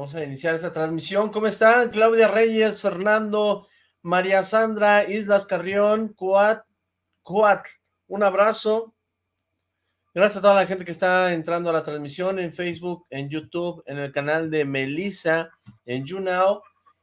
Vamos a iniciar esta transmisión. ¿Cómo están? Claudia Reyes, Fernando, María Sandra, Islas Carrión, Cuat, Cuat, un abrazo. Gracias a toda la gente que está entrando a la transmisión en Facebook, en YouTube, en el canal de Melissa, en YouNow.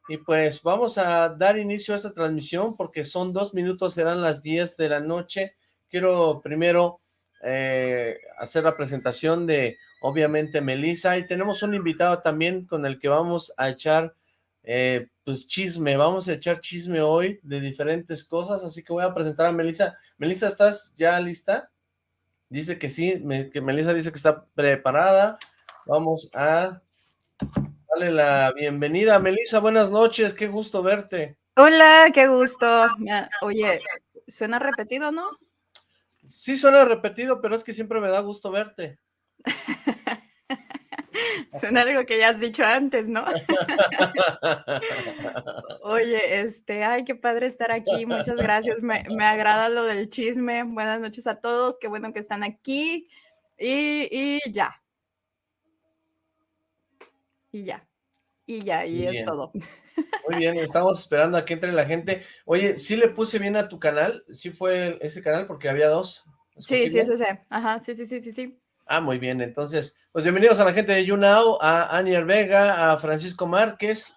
Y pues vamos a dar inicio a esta transmisión porque son dos minutos, serán las 10 de la noche. Quiero primero eh, hacer la presentación de obviamente Melissa, y tenemos un invitado también con el que vamos a echar eh, pues chisme, vamos a echar chisme hoy de diferentes cosas, así que voy a presentar a Melissa. Melissa, ¿estás ya lista? Dice que sí, que Melissa dice que está preparada. Vamos a darle la bienvenida. Melissa, buenas noches, qué gusto verte. Hola, qué gusto. Oye, suena repetido, ¿no? Sí suena repetido, pero es que siempre me da gusto verte. Suena algo que ya has dicho antes, ¿no? Oye, este, ay, qué padre estar aquí, muchas gracias, me, agrada lo del chisme, buenas noches a todos, qué bueno que están aquí, y, ya. Y ya, y ya, y es todo. Muy bien, estamos esperando a que entre la gente. Oye, ¿sí le puse bien a tu canal? ¿Sí fue ese canal? Porque había dos. Sí, sí, ese, sí. Ajá, sí, sí, sí, sí, sí. Ah, muy bien, entonces, pues bienvenidos a la gente de YouNow, a Anier Vega, a Francisco Márquez,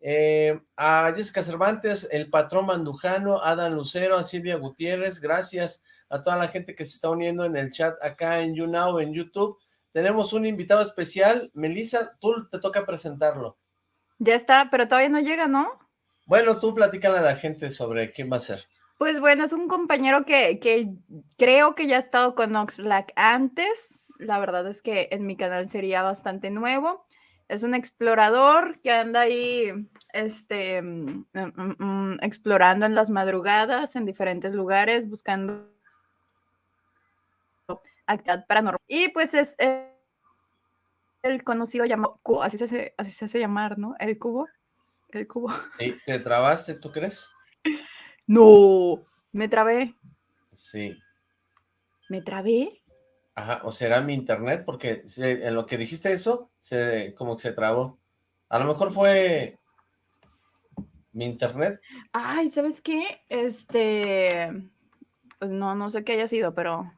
eh, a Jessica Cervantes, el patrón Mandujano, a Adam Lucero, a Silvia Gutiérrez, gracias a toda la gente que se está uniendo en el chat acá en YouNow, en YouTube. Tenemos un invitado especial, Melissa, tú te toca presentarlo. Ya está, pero todavía no llega, ¿no? Bueno, tú platícale a la gente sobre quién va a ser. Pues bueno, es un compañero que, que creo que ya ha estado con Oxlack antes, la verdad es que en mi canal sería bastante nuevo. Es un explorador que anda ahí este, mm, mm, mm, explorando en las madrugadas, en diferentes lugares, buscando actividad paranormal. Y pues es el conocido llamado cubo, así se, hace, así se hace llamar, ¿no? El cubo. El cubo. Sí, ¿te trabaste, tú crees? No, me trabé. Sí. ¿Me trabé? Ajá, o será mi internet, porque en lo que dijiste eso, se, como que se trabó. A lo mejor fue mi internet. Ay, ¿sabes qué? Este, pues no, no sé qué haya sido, pero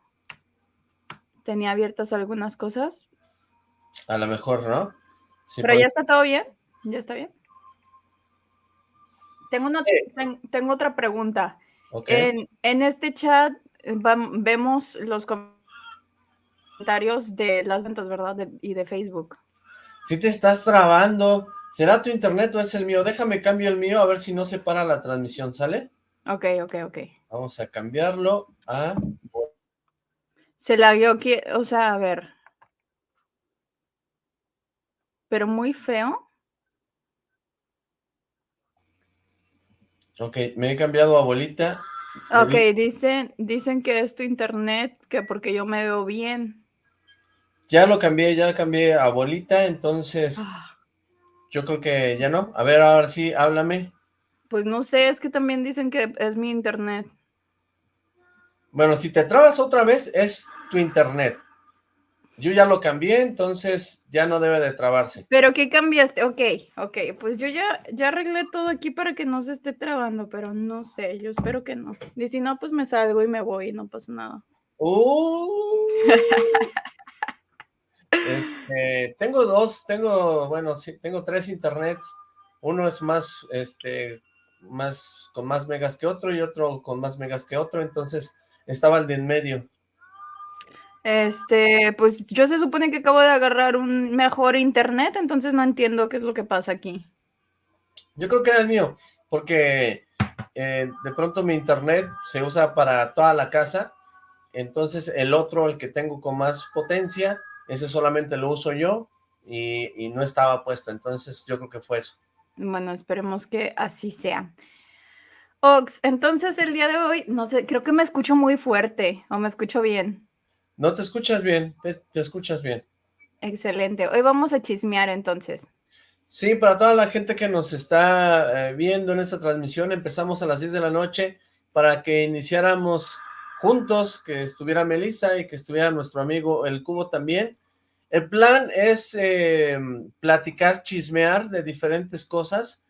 tenía abiertas algunas cosas. A lo mejor, ¿no? pero ya está todo bien, ya está bien. Tengo, una, tengo otra pregunta. En, en, este chat eh, vemos los comentarios comentarios de las ventas, ¿verdad? y de Facebook. Si te estás trabando, ¿será tu internet o es el mío? Déjame cambio el mío a ver si no se para la transmisión, ¿sale? Ok, ok, ok. Vamos a cambiarlo a... Se la dio o sea, a ver. Pero muy feo. Ok, me he cambiado a bolita. Ok, dicen, dicen que es tu internet, que porque yo me veo bien. Ya lo cambié, ya cambié a bolita, entonces ah. yo creo que ya no. A ver, ahora sí, háblame. Pues no sé, es que también dicen que es mi internet. Bueno, si te trabas otra vez, es tu internet. Yo ya lo cambié, entonces ya no debe de trabarse. ¿Pero qué cambiaste? Ok, ok, pues yo ya, ya arreglé todo aquí para que no se esté trabando, pero no sé, yo espero que no. Y si no, pues me salgo y me voy y no pasa nada. Uh. Este, tengo dos, tengo, bueno, sí, tengo tres internets. Uno es más, este, más, con más megas que otro y otro con más megas que otro, entonces estaba el de en medio. Este, pues yo se supone que acabo de agarrar un mejor internet, entonces no entiendo qué es lo que pasa aquí. Yo creo que era el mío, porque eh, de pronto mi internet se usa para toda la casa, entonces el otro, el que tengo con más potencia, ese solamente lo uso yo y, no estaba puesto, entonces yo creo que fue eso. Bueno, esperemos que así sea. Ox, entonces el día de hoy, no sé, creo que me escucho muy fuerte o me escucho bien. No te escuchas bien, te, escuchas bien. Excelente, hoy vamos a chismear entonces. Sí, para toda la gente que nos está eh, viendo en esta transmisión, empezamos a las 10 de la noche para que iniciáramos juntos, que estuviera Melissa y que estuviera nuestro amigo El Cubo también. El plan es eh, platicar, chismear de diferentes cosas.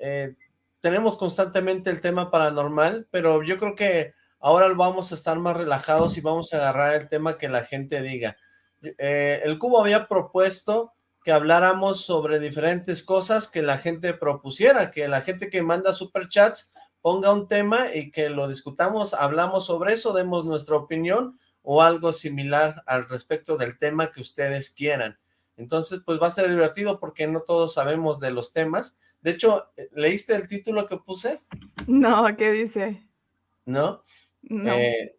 Eh, tenemos constantemente el tema paranormal, pero yo creo que ahora vamos a estar más relajados y vamos a agarrar el tema que la gente diga. Eh, el Cubo había propuesto que habláramos sobre diferentes cosas que la gente propusiera, que la gente que manda superchats ponga un tema y que lo discutamos, hablamos sobre eso, demos nuestra opinión o algo similar al respecto del tema que ustedes quieran. Entonces, pues va a ser divertido porque no todos sabemos de los temas. De hecho, ¿leíste el título que puse? No, ¿qué dice? ¿No? No. Eh,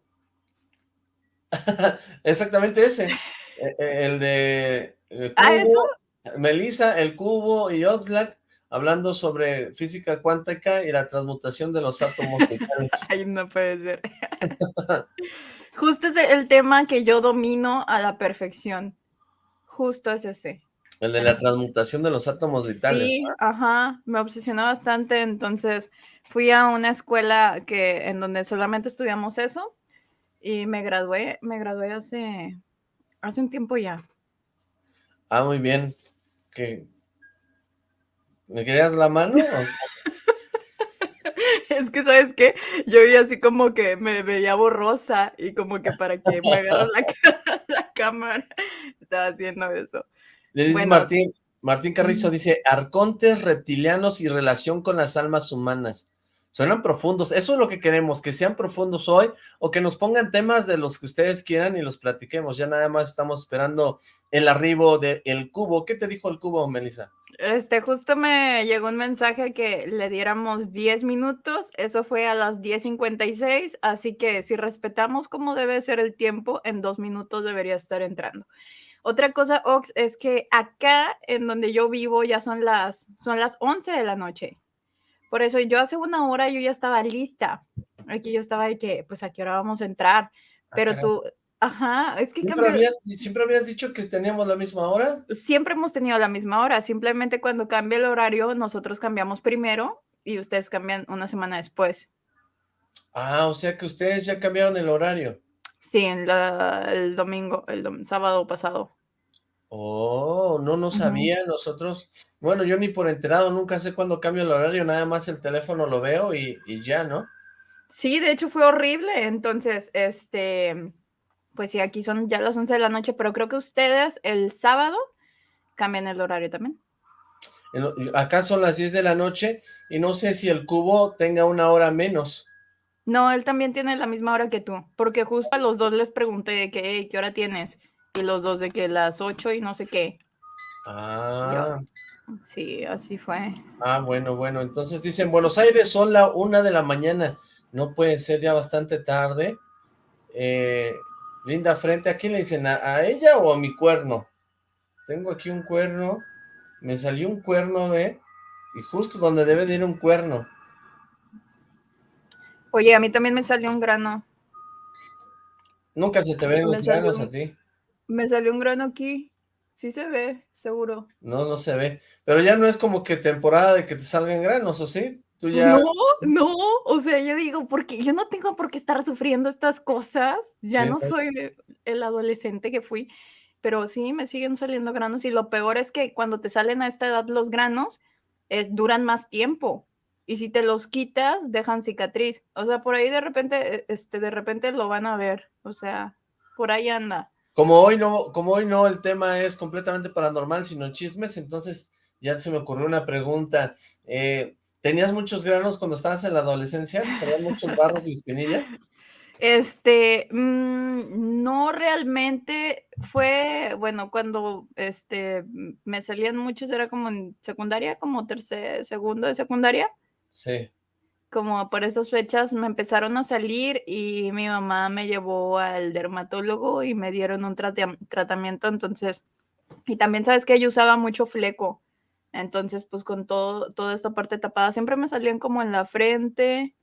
exactamente ese. Eh, eh, el de ¿Ah, eso? Melissa, el cubo y Oxlack hablando sobre física cuántica y la transmutación de los átomos vitales. Ay, no puede ser. Justo es el tema que yo domino a la perfección. Justo es ese. El de la transmutación de los átomos vitales. Sí, ajá, me obsesionó bastante, entonces fui a una escuela que en donde solamente estudiamos eso y me gradué, me gradué hace, hace un tiempo ya. Ah, muy bien. ¿Qué? ¿Me querías la mano? es que, ¿sabes qué? Yo vi así como que me veía borrosa y como que para que me agarre la, cámara estaba haciendo eso. Le dice Martín, Martín Carrizo dice, arcontes, reptilianos y relación con las almas humanas. Suenan profundos. Eso es lo que queremos, que sean profundos hoy o que nos pongan temas de los que ustedes quieran y los platiquemos. Ya nada más estamos esperando el arribo del el cubo. ¿Qué te dijo el cubo, Melissa? Este, justo me llegó un mensaje que le diéramos 10 minutos, eso fue a las 10.56, así que si respetamos cómo debe ser el tiempo, en dos minutos debería estar entrando. Otra cosa, Ox, es que acá en donde yo vivo ya son las, son las 11 de la noche. Por eso yo hace una hora yo ya estaba lista. Aquí yo estaba de que, pues, ¿a qué hora vamos a entrar? Ah, Pero tú, ajá, es que ¿Siempre habías, ¿Siempre habías dicho que teníamos la misma hora? Siempre hemos tenido la misma hora. Simplemente cuando cambia el horario, nosotros cambiamos primero y ustedes cambian una semana después. Ah, o sea que ustedes ya cambiaron el horario. Sí, en el domingo, el sábado pasado. Oh, no, no sabía, nosotros, bueno, yo ni por enterado, nunca sé cuándo cambio el horario, nada más el teléfono lo veo y, ya, ¿no? Sí, de hecho fue horrible, entonces, este, pues sí, aquí son ya las 11 de la noche, pero creo que ustedes el sábado cambian el horario también. Acá son las 10 de la noche y no sé si el cubo tenga una hora menos. No, él también tiene la misma hora que tú, porque justo a los dos les pregunté que, ¿qué hora tienes? y los dos de que las ocho y no sé qué. Ah. sí, así fue. Ah, bueno, bueno. Entonces dicen, Buenos Aires son la una de la mañana. No puede ser ya bastante tarde. Eh, linda frente, ¿a quién le dicen? ¿A, ella o a mi cuerno? Tengo aquí un cuerno. Me salió un cuerno, ¿ve? Y justo donde debe de ir un cuerno. Oye, a mí también me salió un grano. Nunca se te ven los granos a ti. Me salió un grano aquí. Sí se ve, seguro. No, no se ve. Pero ya no es como que temporada de que te salgan granos, ¿o sí? ¿Tú ya... No, no. O sea, yo digo, porque yo no tengo por qué estar sufriendo estas cosas. Ya no soy el adolescente que fui. Pero sí, me siguen saliendo granos. Y lo peor es que cuando te salen a esta edad los granos, es, duran más tiempo. Y si te los quitas, dejan cicatriz. O sea, por ahí de repente, e, este, de repente lo van a ver. O sea, por ahí anda. Como hoy no, como hoy no el tema es completamente paranormal, sino chismes, entonces ya se me ocurrió una pregunta. Eh, ¿Tenías muchos granos cuando estabas en la adolescencia? ¿Salían muchos barros y espinillas? Este, mm, no realmente fue, bueno, cuando este, me salían muchos, era como en secundaria, como tercer, segundo de secundaria. Sí como por esas fechas me empezaron a salir y mi mamá me llevó al dermatólogo y me dieron un tratamiento, entonces, y también sabes que yo usaba mucho fleco, entonces pues con todo, toda esta parte tapada, siempre me salían como en la frente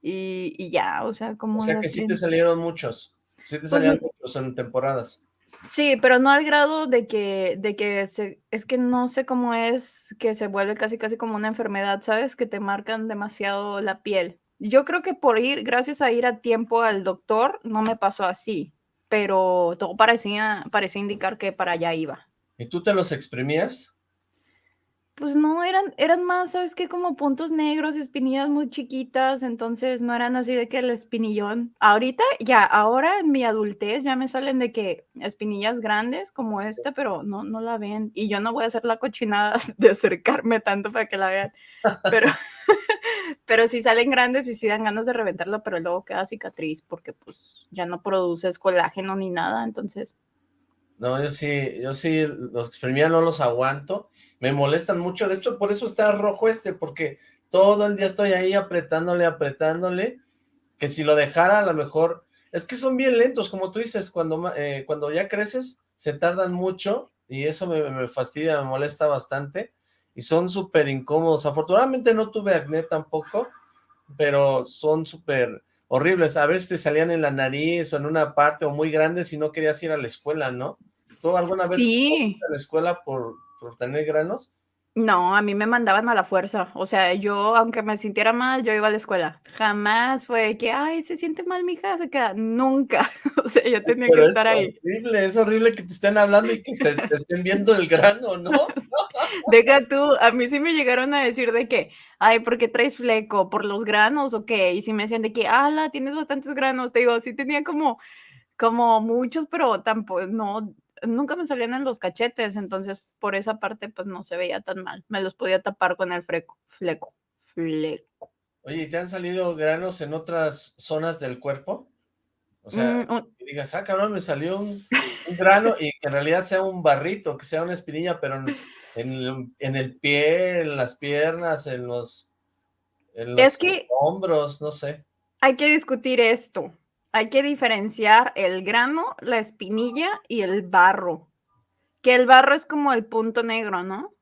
y, ya, o sea, como... O sea que sí te salieron muchos, sí te pues salían muchos en temporadas. Sí, pero no al grado de que, de que se, es que no sé cómo es que se vuelve casi casi como una enfermedad, ¿sabes? Que te marcan demasiado la piel. Yo creo que por ir, gracias a ir a tiempo al doctor, no me pasó así. pero todo parecía, parecía indicar que para allá iba. ¿Y tú te los exprimías? Pues no, eran eran más, ¿sabes qué? Como puntos negros, espinillas muy chiquitas, entonces no eran así de que el espinillón. Ahorita ya, ahora en mi adultez ya me salen de que espinillas grandes como esta, pero no no la ven. Y yo no voy a hacer la cochinada de acercarme tanto para que la vean. Pero pero sí salen grandes y sí dan ganas de reventarlo, pero luego queda cicatriz porque, pues, ya no produces colágeno ni nada, entonces no, yo sí, yo sí, los exprimía no los aguanto, me molestan mucho, de hecho por eso está rojo este, porque todo el día estoy ahí apretándole, apretándole, que si lo dejara a lo mejor, es que son bien lentos, como tú dices, cuando, eh, cuando ya creces se tardan mucho y eso me, me fastidia, me molesta bastante y son súper incómodos, afortunadamente no tuve acné tampoco, pero son súper horribles, a veces te salían en la nariz o en una parte o muy grandes y no querías ir a la escuela, ¿no? ¿Tú alguna vez sí. a la escuela por, por tener granos? No, a mí me mandaban a la fuerza, o sea, yo, aunque me sintiera mal, yo iba a la escuela. Jamás fue que, ay, se siente mal, mi hija, se queda. Nunca. O sea, yo tenía que estar ahí. Es horrible, es horrible que te estén hablando y que se te estén viendo el grano, ¿no? Deja tú, a mí sí me llegaron a decir de que, ay, ¿por qué traes fleco? ¿Por los granos o qué? Y si me decían de que, ala, tienes bastantes granos, te digo, sí tenía como, como muchos, pero tampoco, no, nunca me salían en los cachetes, entonces por esa parte pues no se veía tan mal. Me los podía tapar con el freco, fleco, fleco. Oye, ¿y te han salido granos en otras zonas del cuerpo? O sea, mm, digas, ah, cabrón, me salió un, grano y que en realidad sea un barrito, que sea una espinilla, pero en, en, el pie, en las piernas, en los, en los hombros, no sé. Hay que discutir esto hay que diferenciar el grano, la espinilla y el barro. Que el barro es como el punto negro, ¿no?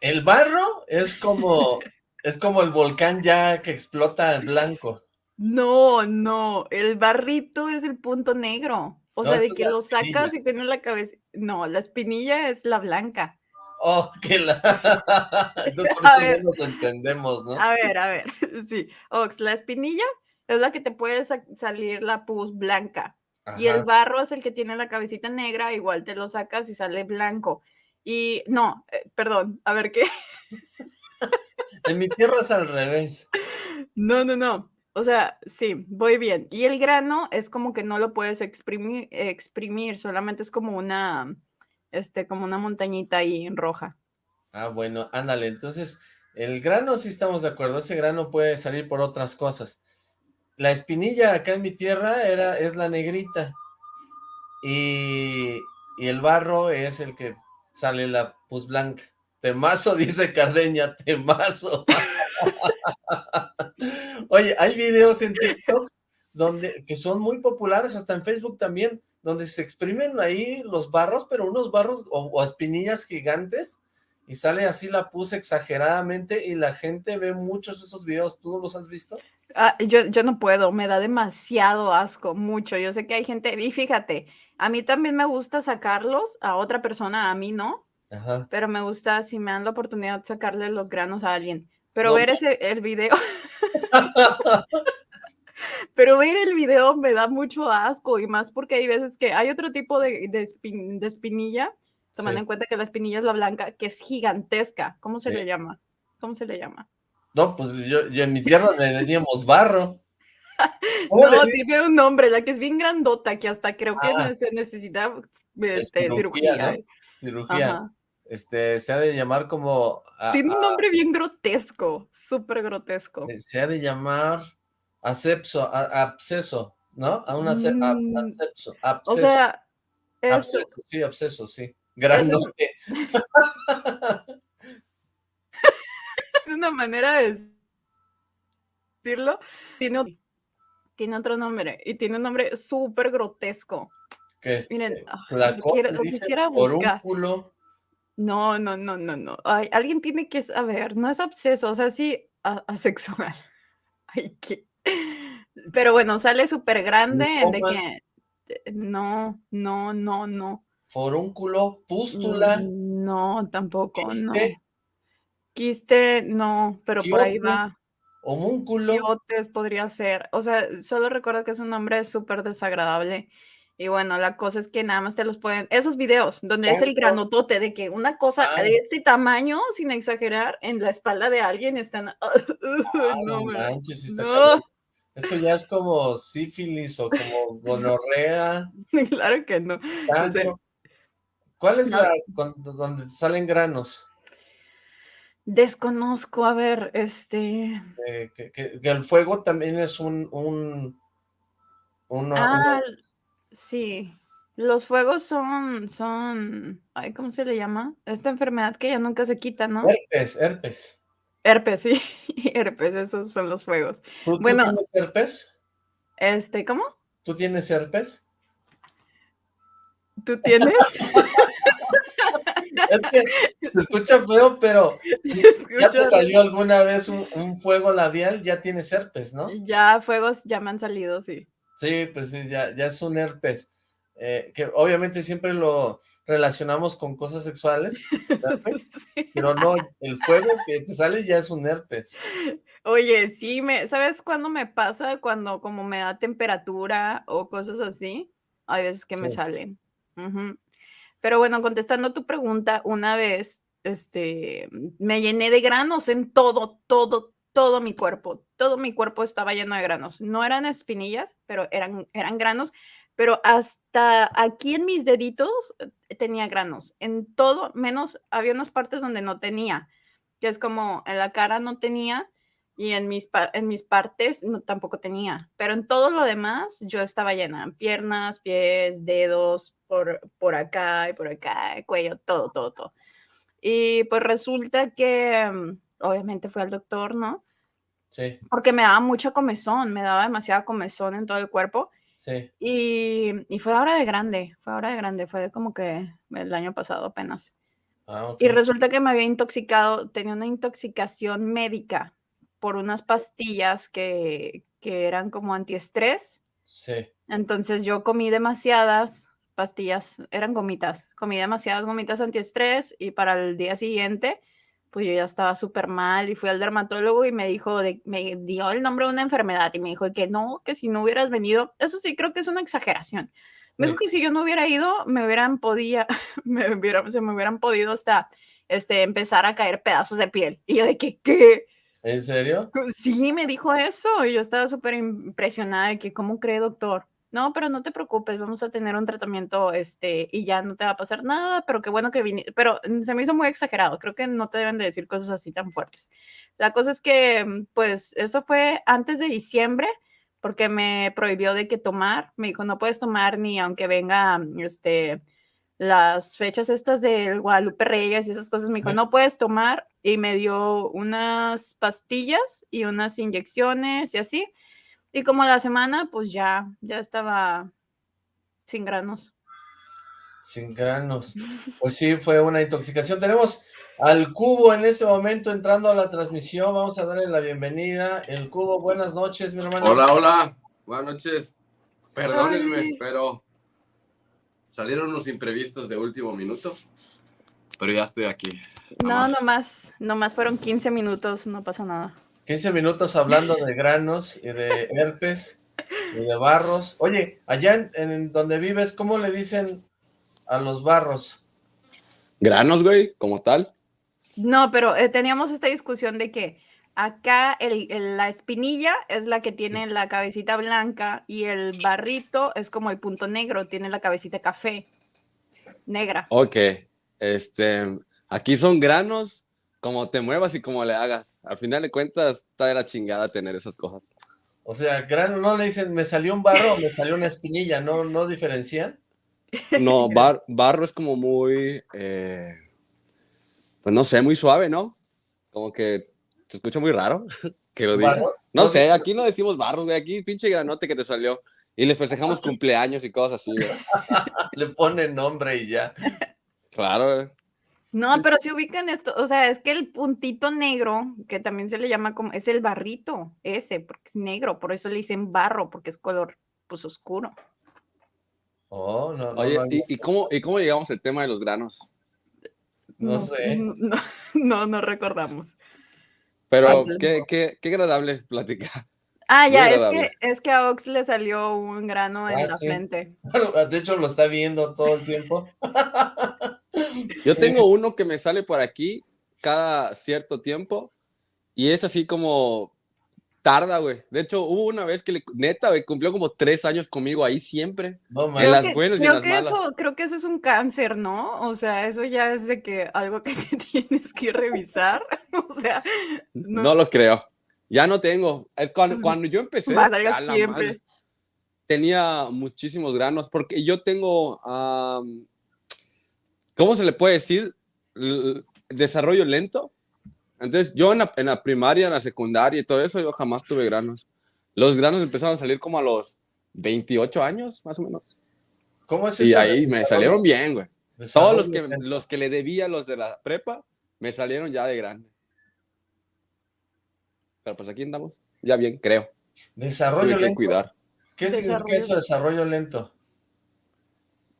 El barro es como, es como el volcán ya que explota en blanco. No, no, el barrito es el punto negro. O sea, de que lo sacas y tienes la cabeza. No, la espinilla es la blanca. Oh, que la. Entonces por eso no nos entendemos, ¿no? A ver, a ver. Sí. Ox, la espinilla es la que te puede salir la pus blanca. Y el barro es el que tiene la cabecita negra, igual te lo sacas y sale blanco. Y no, eh, perdón, a ver qué. en mi tierra es al revés. No, no, no. O sea, sí, voy bien. Y el grano es como que no lo puedes exprimir, exprimir solamente es como una, este, como una montañita ahí roja. Ah, bueno, ándale. Entonces, el grano sí estamos de acuerdo. Ese grano puede salir por otras cosas. La espinilla acá en mi tierra era, es la negrita. Y, el barro es el que sale la pus blanca. Temazo, dice Cardeña, temazo. Oye, hay videos en TikTok donde, que son muy populares, hasta en Facebook también, donde se exprimen ahí los barros, pero unos barros o espinillas gigantes, y sale así la pus exageradamente, y la gente ve muchos esos videos, ¿tú los has visto? Ah, yo, yo no puedo, me da demasiado asco, mucho. Yo sé que hay gente, y fíjate, a mí también me gusta sacarlos a otra persona, a mí no, pero me gusta si me dan la oportunidad de sacarle los granos a alguien. Pero ver ese, el video, pero ver el video me da mucho asco y más porque hay veces que hay otro tipo de, de, espinilla, tomando en cuenta que la espinilla es la blanca, que es gigantesca. ¿Cómo se le llama? ¿Cómo se le llama? No, pues yo, en mi tierra le teníamos barro. No, tiene un nombre, la que es bien grandota, que hasta creo que ah. se necesita este, cirugía. Cirugía. Este, se ha de llamar como... tiene un nombre bien grotesco, súper grotesco. Eh, se ha de llamar asepso, absceso, ¿no? A un mm. asepso, O sea, sí, absceso, sí. Grandote. una manera de decirlo. Tiene, tiene otro nombre y tiene un nombre súper grotesco. Miren, este, ah, lo, quisiera buscar. No, no, no, no, no. alguien tiene que saber, no es obseso, o sea, sí asexual. Ay, qué. Pero bueno, sale súper grande de que eh, no, no, no, no. Forúnculo, pústula. No, tampoco, no. Quiste, no, pero por ahí va. Homúnculo. Quiotes podría ser. O sea, solo recuerdo que es un nombre súper desagradable. Y bueno, la cosa es que nada más te los pueden. Esos videos donde es el granotote de que una cosa de este tamaño, sin exagerar, en la espalda de alguien están. no, manches, no. Eso ya es como sífilis o como gonorrea. claro que no. ¿Cuál es la donde salen granos? Desconozco, a ver, este... que, el fuego también es un... un ah, sí. Los fuegos son, son, ay, ¿cómo se le llama? Esta enfermedad que ya nunca se quita, ¿no? Herpes, herpes. Herpes, sí, herpes, esos son los fuegos. ¿Tú, bueno, tienes herpes? Este, ¿cómo? ¿Tú tienes herpes? ¿Tú tienes? es que se escucha feo, pero si ya te salió alguna vez un, fuego labial, ya tienes herpes, ¿no? Ya, fuegos ya me han salido, sí. Sí, pues sí, ya, ya es un herpes. Eh, que obviamente siempre lo relacionamos con cosas sexuales, pero no, el fuego que te sale ya es un herpes. Oye, sí, me, ¿sabes cuándo me pasa? Cuando como me da temperatura o cosas así, hay veces que me salen. Pero bueno, contestando tu pregunta, una vez, este, me llené de granos en todo, todo, todo mi cuerpo. Todo mi cuerpo estaba lleno de granos. No eran espinillas, pero eran, eran granos. Pero hasta aquí en mis deditos eh, tenía granos. En todo, menos había unas partes donde no tenía, que es como en la cara no tenía y en mis, en mis partes no, tampoco tenía. Pero en todo lo demás yo estaba llena. Piernas, pies, dedos, por, por acá y por acá, cuello, todo, todo, todo. Y pues resulta que mm, obviamente fui al doctor, ¿no? Sí. Porque me daba mucha comezón, me daba demasiada comezón en todo el cuerpo. Sí. Y, y fue ahora de grande, fue ahora de grande, fue de como que el año pasado apenas. Ah, y resulta que me había intoxicado, tenía una intoxicación médica por unas pastillas que, que eran como antiestrés. Sí. Entonces yo comí demasiadas pastillas, eran gomitas, comí demasiadas gomitas antiestrés y para el día siguiente pues yo ya estaba súper mal y fui al dermatólogo y me dijo, de, me dio el nombre de una enfermedad y me dijo que no, que si no hubieras venido, eso sí creo que es una exageración. Me dijo que si yo no hubiera ido, me hubieran podido, me hubiera, se me hubieran podido hasta este, empezar a caer pedazos de piel. Y yo de que, ¿qué? ¿En serio? Sí, me dijo eso y yo estaba súper impresionada de que, ¿cómo cree, doctor? No, pero no te preocupes, vamos a tener un tratamiento, este, y ya no te va a pasar nada, pero qué bueno que viniste, pero mm, se me hizo muy exagerado, creo que no te deben de decir cosas así tan fuertes. La cosa es que, mm, pues, eso fue antes de diciembre, porque me prohibió de que tomar, me dijo, no puedes tomar ni aunque venga, mm, este, las fechas estas de Guadalupe Reyes y esas cosas, me dijo, no puedes tomar, y me dio unas pastillas y unas inyecciones y así, y como la semana, pues ya, ya estaba sin granos. Sin granos. Pues sí, fue una intoxicación. Tenemos al Cubo en este momento entrando a la transmisión. Vamos a darle la bienvenida. El Cubo, buenas noches, mi hermano. Hola, hola. Buenas noches. Perdónenme, pero salieron unos imprevistos de último minuto. Pero ya estoy aquí. No, nomás, nomás fueron 15 minutos, no pasa nada. 15 minutos hablando de granos y de herpes y de barros. Oye, allá en, donde vives, ¿cómo le dicen a los barros? Granos, güey, como tal. No, pero eh, teníamos esta discusión de que acá la espinilla es la que tiene la cabecita blanca y el barrito es como el punto negro, tiene la cabecita café, negra. Ok, este, aquí son granos como te muevas y como le hagas. Al final de cuentas, está de la chingada tener esas cosas. O sea, grano no le dicen, me salió un barro o me salió una espinilla, ¿no, no diferencian? No, barro es como muy, eh, pues no sé, muy suave, ¿no? Como que se escucha muy raro que lo digas. No sé, aquí no decimos barro, güey, aquí pinche granote que te salió. Y le festejamos cumpleaños y cosas así, le pone nombre y ya. Claro, no, pero si ubican esto, o sea, es que el puntito negro, que también se le llama como, es el barrito, ese, porque es negro, por eso le dicen barro, porque es color, pues, oscuro. Oh, no, no. Oye, ¿y, cómo, ¿y cómo llegamos al tema de los granos? No, sé. No, no, recordamos. Pero qué, qué, qué agradable platicar. Ah, ya, es que, es que a Ox le salió un grano en Ah, la sí. frente. De hecho, lo está viendo todo el tiempo. Yo tengo uno que me sale por aquí cada cierto tiempo y es así como tarda, güey. De hecho, hubo una vez que le, neta, güey, cumplió como tres años conmigo ahí siempre. No, En las que- buenas y en creo las que malas. Eso, creo que eso es un cáncer, ¿no? O sea, eso ya es de que algo que te tienes que revisar. O sea, No, no, lo creo. Ya no tengo. Es cuando, cuando yo empecé, a a la siempre. madre, tenía muchísimos granos porque yo tengo, ¿cómo se le puede decir? L- desarrollo lento. Entonces, yo en la, en la primaria, en la secundaria y todo eso, yo jamás tuve granos. Los granos empezaron a salir como a los 28 años, más o menos. ¿Cómo es Y eso? ahí me salieron bien, güey. Todos los que, los que le debía a los de la prepa, me salieron ya de grande. Pero pues aquí andamos, ya bien, creo. Desarrollo Tuve que lento. cuidar. ¿Qué significa Desarrollo eso, desarrollo lento?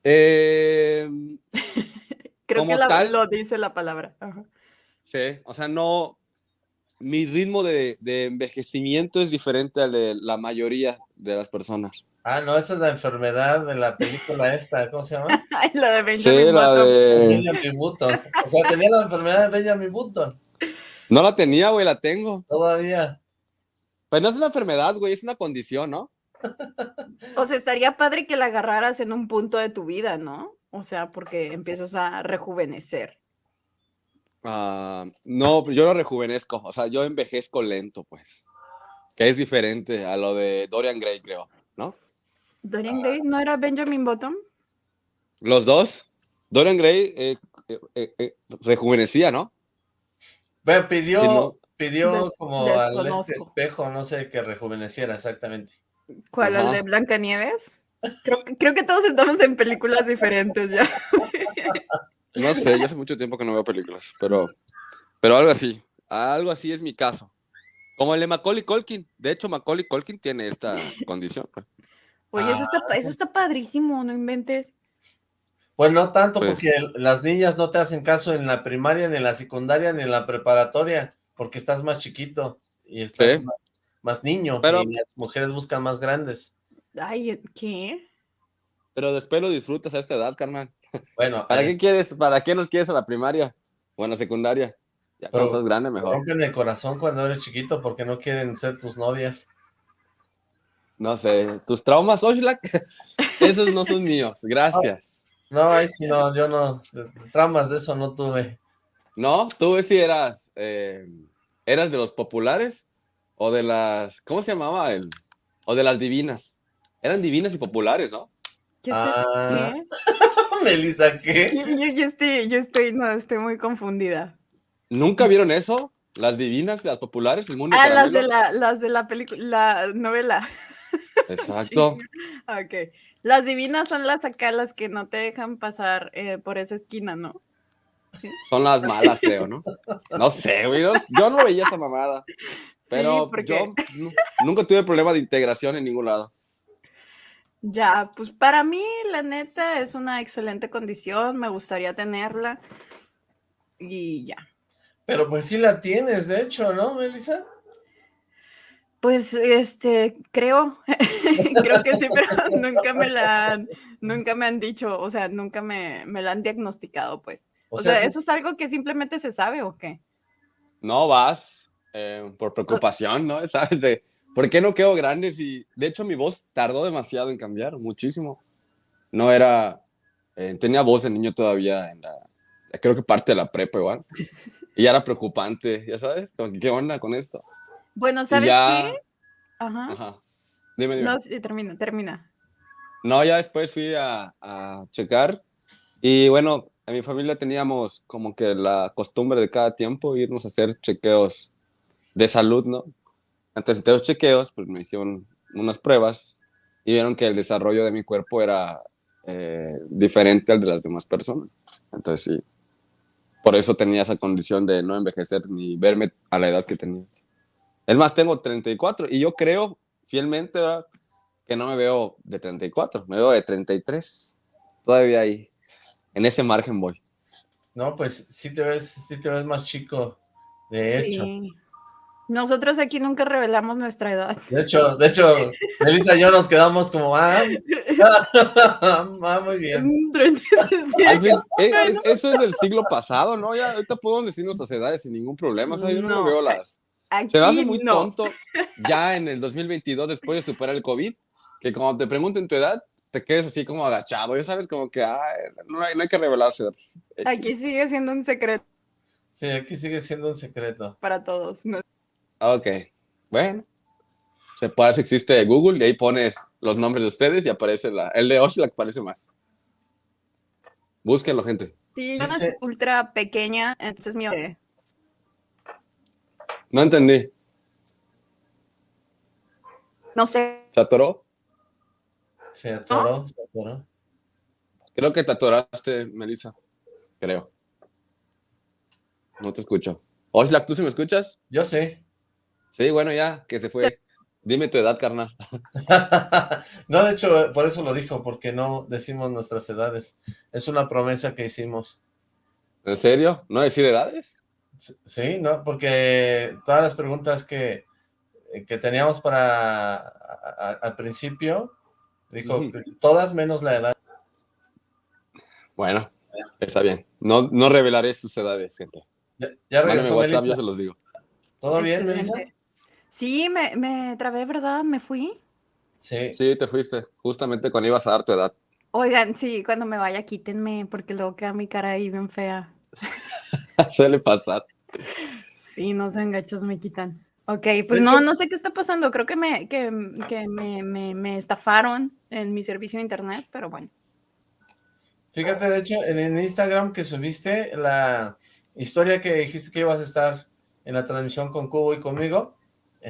Eh, creo como que la- tal- lo dice la palabra. Ajá. Sí, o sea, no. Mi ritmo de, de envejecimiento es diferente al de la mayoría de las personas. Ah, no, esa es la enfermedad de la película esta, ¿cómo se llama? Ay, la de Sí, Benjamin la Button. de. Benjamin Button. O sea, tenía la enfermedad de Benjamin Button, No la tenía, güey, la tengo. todavía. Pues no es una enfermedad, güey, es una condición, ¿no? O sea, estaría padre que la agarraras en un punto de tu vida, ¿no? O sea, porque empiezas a rejuvenecer. Ah, no, yo lo rejuvenezco, o sea, yo envejezco lento, pues. Que es diferente a lo de Dorian Gray, creo, ¿no? ¿Dorian Gray no era Benjamin Button? Los dos. Dorian Gray eh, eh, eh, rejuvenecía, ¿no? Bueno, pidió, no. pidió Des- como al este espejo, no sé, que rejuveneciera exactamente. ¿Cuál? ¿El de Blancanieves? Creo creo que todos estamos en películas diferentes ya. No sé, yo hace mucho tiempo que no veo películas, pero, pero algo así. Algo así es mi caso. Como el de Macaulay Culkin. De hecho, Macaulay Culkin tiene esta condición. pues. Oye, eso está, Ah. eso está padrísimo, no inventes. Pues no tanto, Pues- porque las niñas no te hacen caso en la primaria, ni en la secundaria, ni en la preparatoria, porque estás más chiquito y estás Sí. más, más niño, Pero- y las mujeres buscan más grandes. Ay, ¿qué? Pero después lo disfrutas a esta edad, carnal. Bueno, ¿Para eh, qué quieres? ¿Para qué nos quieres a la primaria? O a la secundaria. Ya cuando estás grande, mejor. rompen el corazón cuando eres chiquito porque no quieren ser tus novias. No sé, tus traumas, Oxlack, esos no son míos. Gracias. No, ahí sí no, yo no, tramas de eso no tuve. No, tú sí eras, eh, eras de los populares o de las, ¿cómo se llamaba? El, o de las divinas. Eran divinas y populares, ¿no? ¿Qué Ah. ¿Qué? Melissa, ¿qué? Yo, yo- yo estoy, yo estoy, no, estoy muy confundida. ¿Nunca vieron eso? Las divinas, las populares, el mundo Ah, las de la, las de la película, la novela. Exacto. Ok. Las divinas son las acá, las que no te dejan pasar eh, por esa esquina, ¿no? Son las malas, creo, ¿no? No sé, güey. no- Yo no veía esa mamada. Pero yo nu- nunca tuve problema de integración en ningún lado. Ya, pues para mí, la neta, es una excelente condición, me gustaría tenerla. Y ya. Pero pues sí la tienes, de hecho, ¿no, Melissa? Pues, este, creo, creo que sí, pero nunca me la han, nunca me han dicho, o sea, nunca me, me la han diagnosticado, pues. O, sea, ¿eso es algo que simplemente se sabe o qué? No vas eh, por preocupación, ¿no? ¿Sabes? De, ¿Por qué no quedo grande si... De hecho, mi voz tardó demasiado en cambiar, muchísimo. No era... eh, tenía voz de niño todavía en la... Creo que parte de la prepa igual. Y ya era preocupante, ya sabes, ¿qué onda con esto? Bueno, ¿sabes ya... qué? Ajá. Ajá. Dime, dime. No, sí, termina, termina. No, ya después fui a, a checar y bueno, en mi familia teníamos como que la costumbre de cada tiempo irnos a hacer chequeos de salud, ¿no? Entonces, entre los chequeos, pues me hicieron unas pruebas y vieron que el desarrollo de mi cuerpo era eh, diferente al de las demás personas. Entonces, sí, por eso tenía esa condición de no envejecer ni verme a la edad que tenía. Es más, tengo 34 y yo creo fielmente, ¿verdad? que no me veo de 34, me veo de 33. Todavía ahí, en ese margen voy. No, pues sí te ves, sí te ves más chico, de hecho. Sí. Nosotros aquí nunca revelamos nuestra edad. De hecho, de hecho, Melissa y yo nos quedamos como, ah, ah muy bien. Eh, eso es del siglo pasado, ¿no? Ya ahorita podemos decir nuestras edades sin ningún problema. O sea, yo no, veo las... Se me hace muy tonto ya en el 2022, después de superar el COVID, que cuando te pregunten tu edad, te quedes así como agachado, ya sabes, como que no, hay, no hay que revelarse. Aquí sigue siendo un secreto. Sí, aquí sigue siendo un secreto. Para todos. Ok, bueno. Se puede, existe Google y ahí pones los nombres de ustedes y aparece la, el de Oshla que aparece más. Búsquenlo, gente. Sí, es ultra pequeña, entonces mi... No entendí. No sé. ¿Se atoró? Se atoró, se atoró. Creo que te atoraste, Melissa. Creo. No te escucho. Oxlack, ¿tú sí me escuchas? Yo sí. Sí, bueno, ya, que se fue. Dime tu edad, carnal. no, de hecho, por eso lo dijo, porque no decimos nuestras edades. Es una promesa que hicimos. ¿En serio? ¿No decir edades? Sí, no, porque todas las preguntas que, que teníamos para al principio, dijo, todas menos la edad. Bueno, está bien. No, no revelaré sus edades, gente. Ya, ya regresó WhatsApp, ya se los digo. ¿Todo bien, Melissa? Sí, me, me trabé, ¿verdad? ¿Me fui? Sí. Sí, te fuiste, justamente cuando ibas a dar tu edad. Oigan, sí, cuando me vaya quítenme, porque luego queda mi cara ahí bien fea. Suele pasar. Sí, no sean gachos, me quitan. Ok, pues no, no sé qué está pasando. Creo que me, que, que me, me, me, estafaron en mi servicio de internet, pero bueno. Fíjate, de hecho, en el Instagram que subiste la historia que dijiste que ibas a estar en la transmisión con Cubo y conmigo,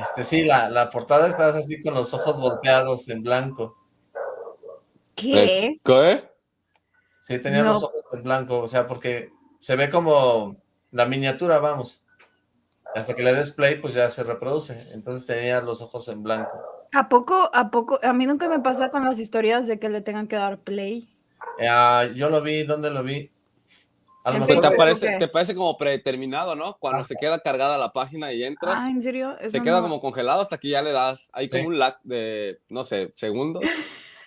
este, sí, la, la portada estás así con los ojos volteados en blanco. ¿Qué? ¿Qué? Sí, tenía los ojos en blanco, o sea, porque se ve como la miniatura, vamos. Hasta que le des play, pues ya se reproduce. Entonces tenía los ojos en blanco. ¿A poco, a poco? A mí nunca me pasa con las historias de que le tengan que dar play. Eh, yo lo vi, ¿dónde lo vi? Te, parece, te parece como predeterminado, ¿no? Cuando se queda cargada la página y entras. Ah, ¿en serio? se queda como congelado hasta que ya le das. Hay como un lag de, no sé, segundos.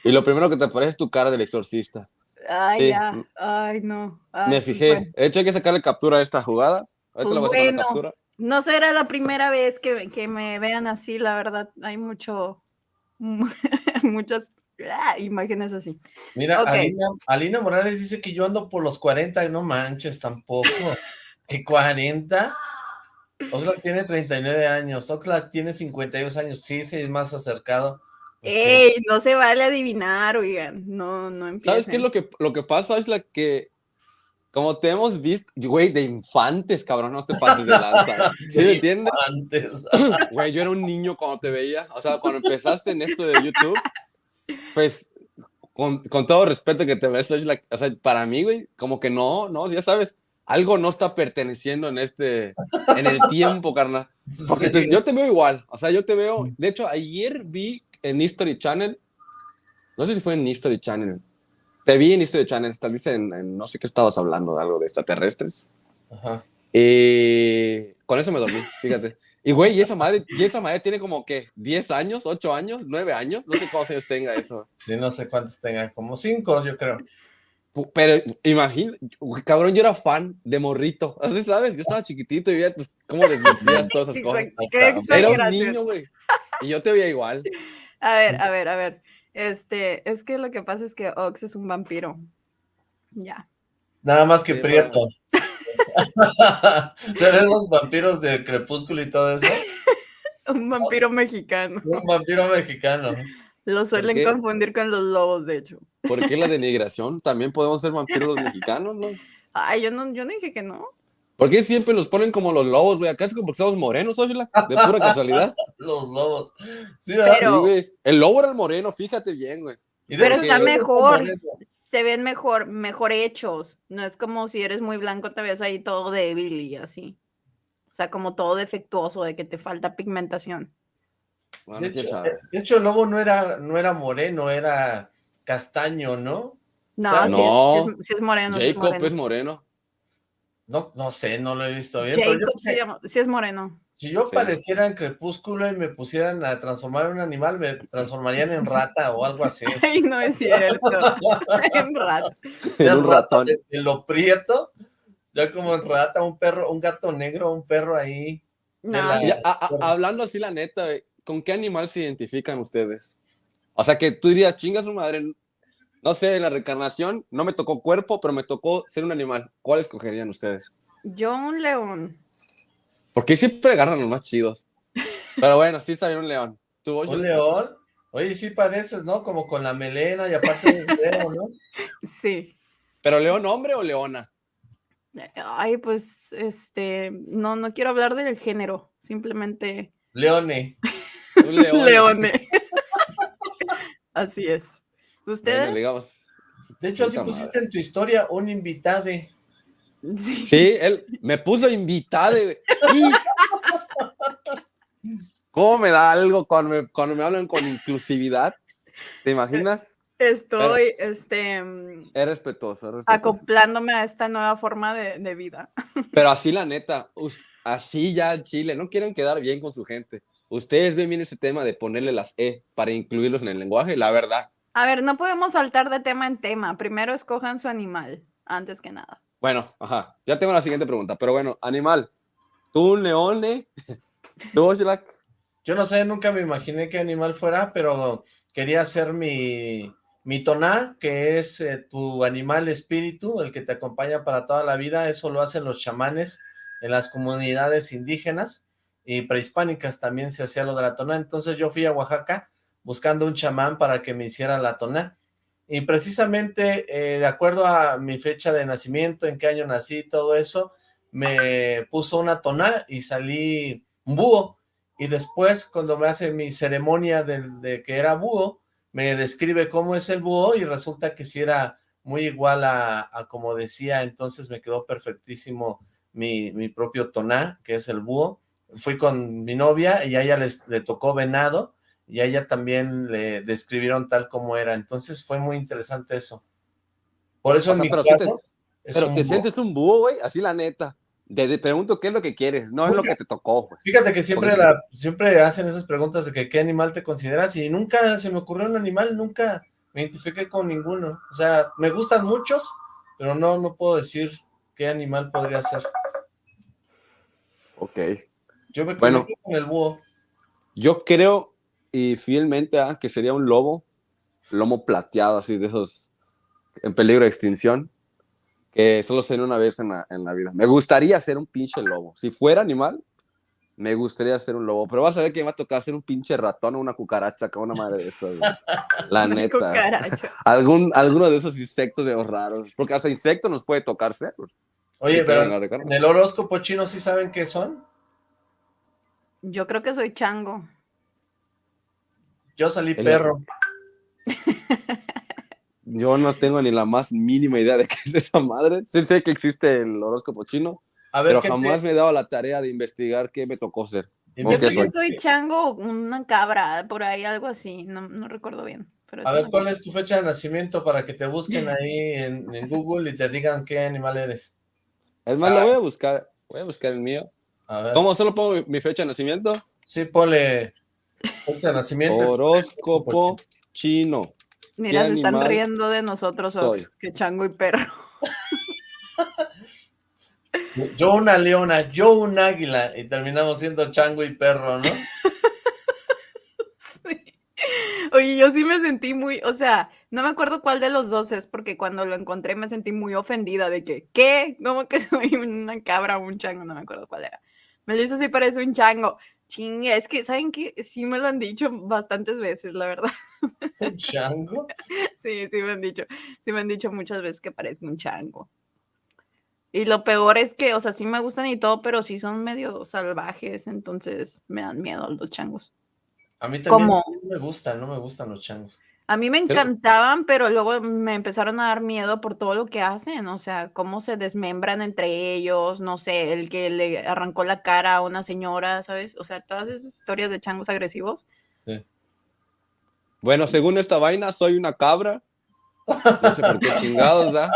y lo primero que te aparece es tu cara del exorcista. Ay, ya. Ay, no. me fijé. De hecho, hay que sacarle captura a esta jugada. Ahorita pues voy a captura. No será la primera vez que, que me vean así, la verdad. Hay mucho. muchas Ah, imágenes así. Mira, Alina, Morales dice que yo ando por los 40, no manches tampoco. ¿Qué 40? Oxlack tiene 39 años, Oxlack tiene 52 años, sí, sí, es más acercado. Ey, no se vale adivinar, oigan, no, no empiecen. ¿Sabes qué es lo que, lo que pasa? Es la que, como te hemos visto, güey, de infantes, cabrón, no te pases de lanza. ¿Sí me entiendes? Güey, yo era un niño cuando te veía, o sea, cuando empezaste en esto de YouTube, pues, con, con, todo respeto que te ves, o sea, para mí, güey, como que no, no, ya sabes, algo no está perteneciendo en este, en el tiempo, carnal. Porque yo te veo igual, o sea, yo te veo, de hecho, ayer vi en History Channel, no sé si fue en History Channel, te vi en History Channel, tal vez en, no sé qué estabas hablando, de algo de extraterrestres. Ajá. Y con eso me dormí, fíjate. Y güey, y esa madre, y esa madre tiene como que 10 años, 8 años, 9 años, no sé cuántos años tenga eso. Sí, no sé cuántos tenga, como 5 yo creo. Pero imagínate, cabrón, yo era fan de Morrito, ¿así sabes? Yo estaba chiquitito y veía pues, cómo desmentías todas esas cosas. Era un niño, güey, y yo te veía igual. A ver, a ver, a ver, este, es que lo que pasa es que Ox es un vampiro, ya. Nada más que prieto. ¿Se ven los vampiros de Crepúsculo y todo eso? Un vampiro mexicano. Un vampiro mexicano. Lo suelen confundir con los lobos, de hecho. ¿Por qué la denigración? También podemos ser vampiros los mexicanos, ¿no? Ay, yo no, yo no dije que no. ¿Por qué siempre nos ponen como los lobos, güey? Acá es como porque somos morenos, Ósula, de pura casualidad. los lobos. Sí, Pero... El lobo era el moreno, fíjate bien, güey. Pero está mejor, se ven mejor, mejor hechos. No es como si eres muy blanco, te ves ahí todo débil y así. O sea, como todo defectuoso, de que te falta pigmentación. de, hecho, el lobo no era, no era moreno, era castaño, ¿no? No, no. Sí, es, moreno. Jacob es moreno. No, no sé, no lo he visto bien. Jacob sí es moreno. Si yo pareciera en Crepúsculo y me pusieran a transformar en un animal, me transformarían en rata o algo así. Ay, no es cierto. en rata. En un ratón. En lo prieto, ya como en rata, un perro, un gato negro, un perro ahí. hablando así la neta, ¿con qué animal se identifican ustedes? O sea, que tú dirías, chinga su madre, no sé, en la reencarnación no me tocó cuerpo, pero me tocó ser un animal. ¿Cuál escogerían ustedes? Yo un león. Porque siempre agarran los más chidos. Pero bueno, sí está bien un león. ¿Tú, ¿Un león? Oye, sí pareces, ¿no? Como con la melena y aparte eres león, ¿no? Sí. ¿Pero león hombre o leona? Ay, pues, este, no, no quiero hablar del género, simplemente... Leone. Un león. Leone. Así es. ¿Ustedes? digamos, de hecho, así pusiste en tu historia un invitade. Sí. él me puso invitado. ¿Cómo me da algo cuando me, cuando me hablan con inclusividad? ¿Te imaginas? Estoy, este... Es respetuoso, Acoplándome a esta nueva forma de, de, vida. Pero así la neta, así ya en Chile, no quieren quedar bien con su gente. Ustedes ven bien ese tema de ponerle las E para incluirlos en el lenguaje, la verdad. A ver, no podemos saltar de tema en tema. Primero escojan su animal, antes que nada. Bueno, ajá. Ya tengo la siguiente pregunta, pero bueno, animal. ¿Tú un león, eh? ¿Tú, Yo no sé, nunca me imaginé qué animal fuera, pero quería ser mi, mi toná, que es eh, tu animal espíritu, el que te acompaña para toda la vida. Eso lo hacen los chamanes en las comunidades indígenas y prehispánicas también se hacía lo de la toná. Entonces yo fui a Oaxaca buscando un chamán para que me hiciera la toná. Y precisamente, eh, de acuerdo a mi fecha de nacimiento, en qué año nací, todo eso, me puso una toná y salí búho. Y después, cuando me hace mi ceremonia de, que era búho, me describe cómo es el búho y resulta que si era muy igual a, como decía, entonces me quedó perfectísimo mi, mi, propio toná, que es el búho. Fui con mi novia y a ella les, le tocó venado, y a ella también le describieron tal como era. Entonces fue muy interesante eso. Por eso en mi pero caso, te, pero te sientes un búho, güey, así la neta. Te, pregunto qué es lo que quieres, no es lo que te tocó. Fíjate que siempre, la, siempre hacen esas preguntas de que qué animal te consideras y nunca se me ocurrió un animal, nunca me identifiqué con ninguno. O sea, me gustan muchos, pero no, no puedo decir qué animal podría ser. Ok. Yo me bueno, con el búho. Yo creo, y fielmente a que sería un lobo, lomo plateado, así de esos en peligro de extinción, que solo sería una vez en la, en la vida. Me gustaría ser un pinche lobo. Si fuera animal, me gustaría ser un lobo, pero vas a ver que me va a tocar ser un pinche ratón o una cucaracha, con una madre de esas. La neta. Algún, alguno de esos insectos de los raros, porque hasta insectos nos puede tocar ser. Oye, pero en el horóscopo chino sí saben qué son. Yo creo que soy chango. Yo salí perro. Yo no tengo ni la más mínima idea de qué es esa madre. Sí sé que existe el horóscopo chino, pero jamás me he dado la tarea de investigar qué me tocó ser. Yo creo que soy chango, una cabra, por ahí, algo así, no, recuerdo bien. a ver, ¿cuál es tu fecha de nacimiento para que te busquen ahí en, Google y te digan qué animal eres? Es más, lo voy a buscar, voy a buscar el mío. ¿Cómo solo pongo mi fecha de nacimiento? Sí, ponle nacimiento. Horóscopo chino. Mira, se están riendo de nosotros, que chango y perro. Yo una leona, yo un águila, y terminamos siendo chango y perro, ¿no? Oye, yo sí me sentí muy, o sea, no me acuerdo cuál de los dos es, porque cuando lo encontré me sentí muy ofendida de que, ¿qué? ¿Cómo que soy una cabra o un chango? No me acuerdo cuál era. Me dice si parece un chango. Chingue, es que, ¿saben qué? Sí me lo han dicho bastantes veces, la verdad. ¿Un chango? Sí, sí me han dicho. Sí me han dicho muchas veces que parezco un chango. Y lo peor es que, o sea, sí me gustan y todo, pero sí son medio salvajes, entonces me dan miedo los changos. A mí también no me gustan, no me gustan los changos. A mí me encantaban, pero luego me empezaron a dar miedo por todo lo que hacen, o sea, cómo se desmembran entre ellos, no sé, el que le arrancó la cara a una señora, ¿sabes? O sea, todas esas historias de changos agresivos. Sí. Bueno, según esta vaina, soy una cabra. No sé por qué chingados, ¿da?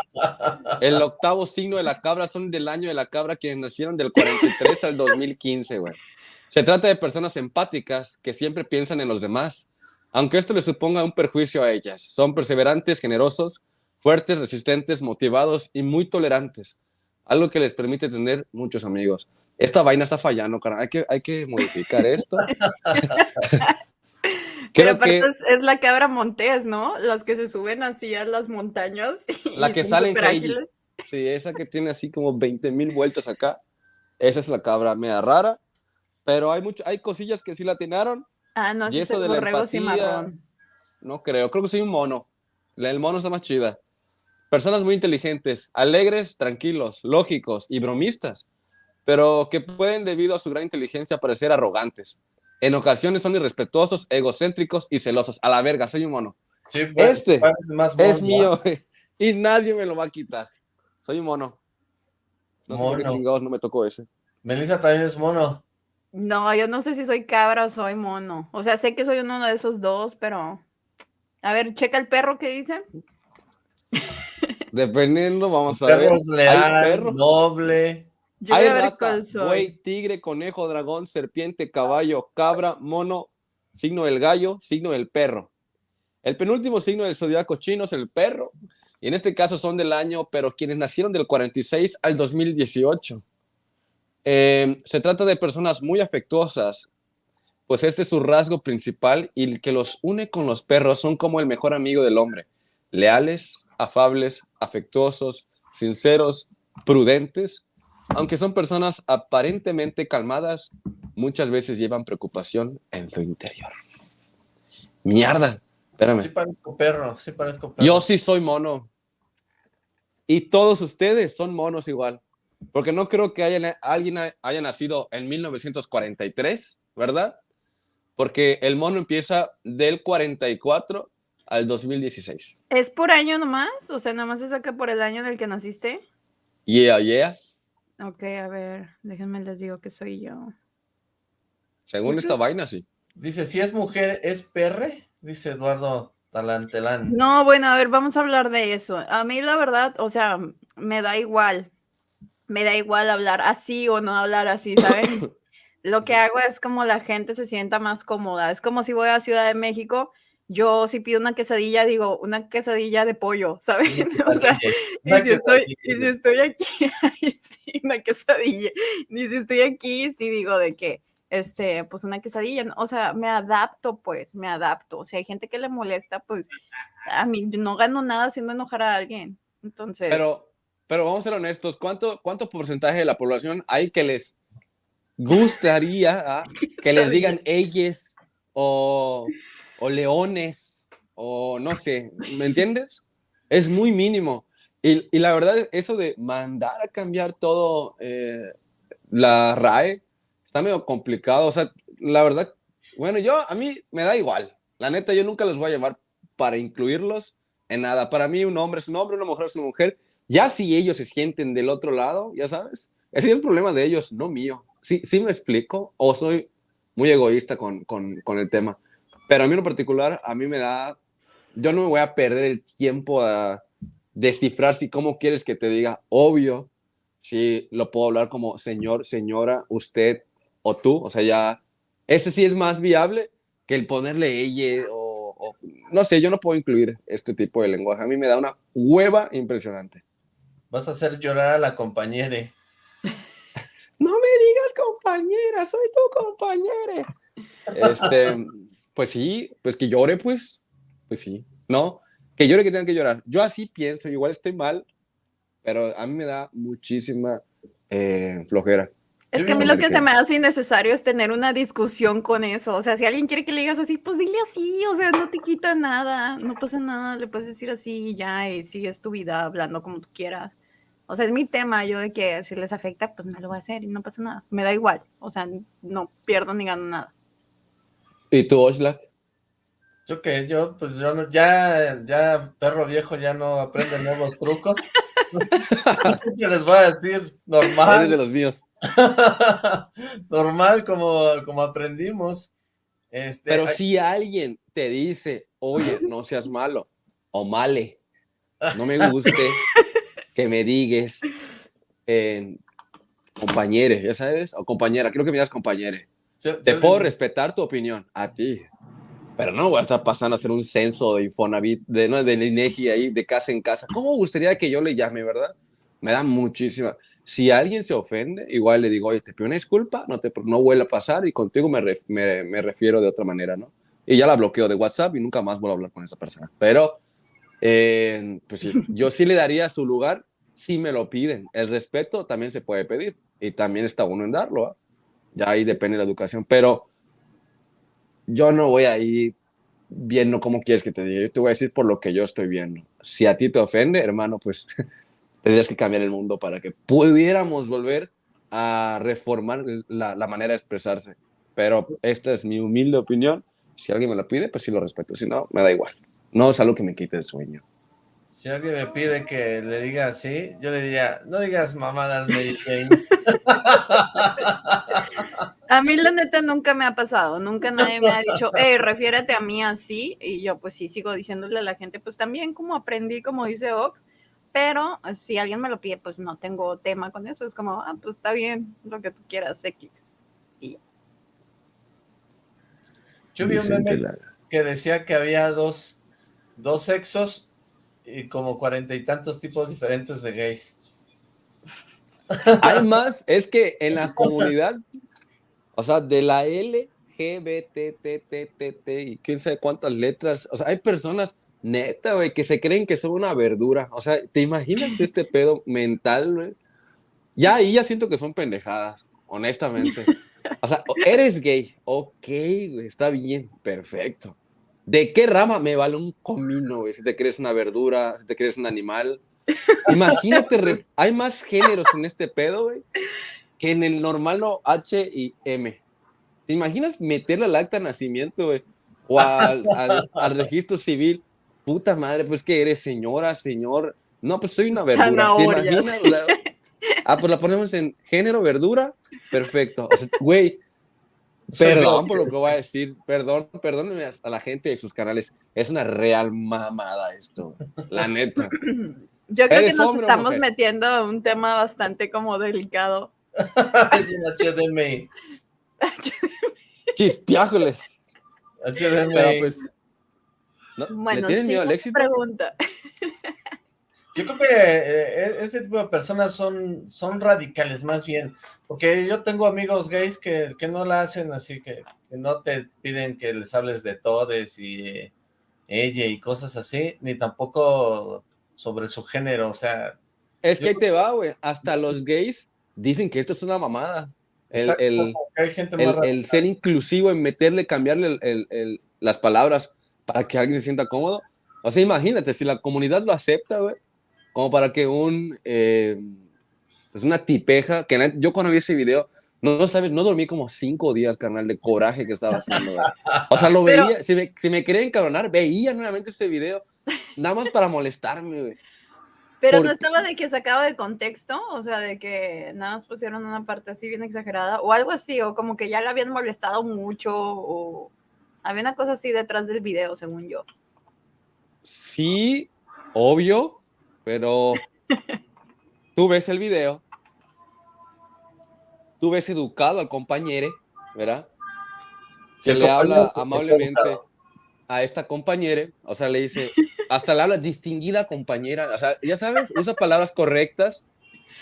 El octavo signo de la cabra son del año de la cabra, quienes nacieron del 43 al 2015, güey. Se trata de personas empáticas que siempre piensan en los demás, aunque esto les suponga un perjuicio a ellas. Son perseverantes, generosos, fuertes, resistentes, motivados y muy tolerantes, algo que les permite tener muchos amigos. Esta vaina está fallando, cara. Hay que, hay que modificar esto. Pero aparte es, la cabra montés, ¿no? Las que se suben así a las montañas. la que sale en Sí, esa que tiene así como 20 mil vueltas acá. Esa es la cabra media rara. Pero hay mucho, hay cosillas que sí la atinaron. Ah, no, y eso de la empatía, no creo, creo que soy un mono. El mono está más chida. Personas muy inteligentes, alegres, tranquilos, lógicos y bromistas, pero que pueden, debido a su gran inteligencia, parecer arrogantes. En ocasiones son irrespetuosos, egocéntricos y celosos. A la verga, soy un mono. Sí, pues, este es mío y nadie me lo va a quitar. Soy un mono. No sé por qué chingados no me tocó ese. Melissa también es mono. No, yo no sé si soy cabra o soy mono. O sea, sé que soy uno de esos dos, pero... A ver, checa el perro que dice. Dependiendo, vamos a ver. Leal, perro. noble. Hay rata, buey, tigre, conejo, dragón, serpiente, caballo, cabra, mono, signo del gallo, signo del perro. El penúltimo signo del zodiaco chino es el perro. Y en este caso son del año, pero quienes nacieron del 46 al 2018. Em, se trata de personas muy afectuosas, pues este es su rasgo principal y el que los une con los perros son como el mejor amigo del hombre. Leales, afables, afectuosos, sinceros, prudentes, aunque son personas aparentemente calmadas, muchas veces llevan preocupación en su interior. Mierda, espérame. Sí parezco perro, sí parezco perro. Yo sí soy mono. Y todos ustedes son monos igual. Porque no creo que haya, alguien haya nacido en 1943, ¿verdad? Porque el mono empieza del 44 al 2016. ¿Es por año nomás? O sea, nomás se saca por el año en el que naciste. Yeah, yeah. Ok, a ver, déjenme les digo que soy yo. Según esta vaina, sí. Dice, si es mujer, ¿es perre? Dice Eduardo Talantelán. No, bueno, a ver, vamos a hablar de eso. A mí la verdad, o sea, me da igual me da igual hablar así o no hablar así, ¿saben? Lo que hago es como la gente se sienta más cómoda. Es como si voy a Ciudad de México, yo si pido una quesadilla, digo una quesadilla de pollo, ¿saben? O sea, y si, estoy, y si estoy aquí, sí, una quesadilla. Y si estoy aquí, sí digo de que, este, pues una quesadilla. O sea, me adapto, pues, me adapto. O sea, hay gente que le molesta, pues, a mí no gano nada haciendo enojar a alguien. Entonces. Pero, pero vamos a ser honestos, ¿cuánto, cuánto porcentaje de la población hay que les gustaría ah, que les digan ellos o, o, leones o no sé, ¿me entiendes? Es muy mínimo. Y, y la verdad, eso de mandar a cambiar todo eh, la RAE está medio complicado. O sea, la verdad, bueno, yo a mí me da igual. La neta, yo nunca los voy a llamar para incluirlos en nada. Para mí un hombre es un hombre, una mujer es una mujer ya si ellos se sienten del otro lado, ya sabes, ese es el problema de ellos, no mío. Sí, sí me explico, o soy muy egoísta con, con, con el tema. Pero a mí en particular, a mí me da, yo no me voy a perder el tiempo a descifrar si cómo quieres que te diga, obvio, si lo puedo hablar como señor, señora, usted o tú, o sea, ya, ese sí es más viable que el ponerle ella o, o, no sé, yo no puedo incluir este tipo de lenguaje, a mí me da una hueva impresionante. Vas a hacer llorar a la compañera. No me digas compañera, soy tu compañera. Este, pues sí, pues que llore, pues. Pues sí, ¿no? Que llore que tenga que llorar. Yo así pienso, igual estoy mal, pero a mí me da muchísima eh, flojera. Es que a mí lo que se me hace innecesario es tener una discusión con eso. O sea, si alguien quiere que le digas así, pues dile así. O sea, no te quita nada, no pasa nada. Le puedes decir así y ya, y sigues tu vida hablando como tú quieras. O sea, es mi tema, yo de que si les afecta, pues me lo voy a hacer y no pasa nada. Me da igual. O sea, no pierdo ni gano nada. ¿Y tú, Oshla? Yo que yo, pues yo no, ya, ya perro viejo ya no aprende nuevos trucos. No sé, qué les voy a decir, normal. Eres de los míos. normal como, como aprendimos. Este, Pero si alguien te dice, oye, no seas malo, o male, no me guste, que me digas, eh, compañere, ¿ya sabes? O compañera, creo que me digas compañere. te puedo respetar tu opinión, a ti. Pero no voy a estar pasando a hacer un censo de Infonavit, de, ¿no? de INEGI ahí, de casa en casa. ¿Cómo gustaría que yo le llame, verdad? Me da muchísima. Si alguien se ofende, igual le digo, oye, te pido una disculpa, no, te, no vuelve a pasar y contigo me, me, me, refiero de otra manera, ¿no? Y ya la bloqueo de WhatsApp y nunca más vuelvo a hablar con esa persona. Pero, eh, pues yo sí le daría su lugar si me lo piden. El respeto también se puede pedir y también está uno en darlo. ¿eh? Ya ahí depende de la educación. Pero yo no voy a ir viendo cómo quieres que te diga. Yo te voy a decir por lo que yo estoy viendo. Si a ti te ofende, hermano, pues tendrías que cambiar el mundo para que pudiéramos volver a reformar la, la, manera de expresarse. Pero esta es mi humilde opinión. Si alguien me lo pide, pues sí lo respeto. Si no, me da igual. No es algo que me quite el sueño. Si alguien me pide que le diga así, yo le diría, no digas mamadas, Mary A mí la neta nunca me ha pasado, nunca nadie me ha dicho, eh, refiérete a mí así, y yo pues sí sigo diciéndole a la gente, pues también como aprendí, como dice Ox, pero si alguien me lo pide, pues no tengo tema con eso, es como, ah, pues está bien, lo que tú quieras, X. Y Yo vi un meme que decía que había dos, dos sexos y como cuarenta y tantos tipos diferentes de gays. Hay más, es que en la comunidad, o sea, de la L, G, B, T, T, T, T, T, y quién sabe cuántas letras, o sea, hay personas, neta, güey, que se creen que son una verdura, o sea, ¿te imaginas este pedo mental, güey? Ya ahí ya siento que son pendejadas, honestamente. O sea, eres gay, ok, güey, está bien, perfecto. ¿De qué rama me vale un comino, güey? Si te crees una verdura, si te crees un animal. Imagínate, hay más géneros en este pedo, güey, que en el normal no H y M. ¿Te imaginas meterle al acta de nacimiento, güey? O al, registro civil. Puta madre, pues que eres señora, señor. No, pues soy una verdura. ¿Te imaginas? ah, pues la ponemos en género, verdura. Perfecto. O sea, güey, Perdón por lo que voy a decir, perdón, perdónenme a la gente de sus canales. Es una real mamada esto, la neta. Yo creo que nos estamos metiendo a un tema bastante como delicado. es un HDMI. Chispiájoles. HDMI. Pero pues, Bueno, ¿Le tienen miedo al éxito? Pregunta. Yo creo que eh, este tipo de personas son, son radicales más bien. Porque yo tengo amigos gays que, que no la hacen así, que, que, no te piden que les hables de todes y ella y cosas así, ni tampoco sobre su género, o sea... Es que ahí te va, güey, hasta los gays dicen que esto es una mamada. El, el, el, ser inclusivo en meterle, cambiarle el, las palabras para que alguien se sienta cómodo. O sea, imagínate, si la comunidad lo acepta, güey, como para que un... Eh, es una tipeja que yo cuando vi ese video, no, sabes, no dormí como cinco días, carnal, de coraje que estaba haciendo. O sea, lo veía, si me, si me quería encabronar, veía nuevamente ese video, nada más para molestarme, güey. Pero no estaba de que sacado de contexto, o sea, de que nada más pusieron una parte así bien exagerada, o algo así, o como que ya le habían molestado mucho, o había una cosa así detrás del video, según yo. Sí, obvio, pero tú ves el video tú ves educado al compañero, ¿verdad? Se le habla amablemente a esta compañera, o sea, le dice, hasta le habla distinguida compañera, o sea, ya sabes, usa palabras correctas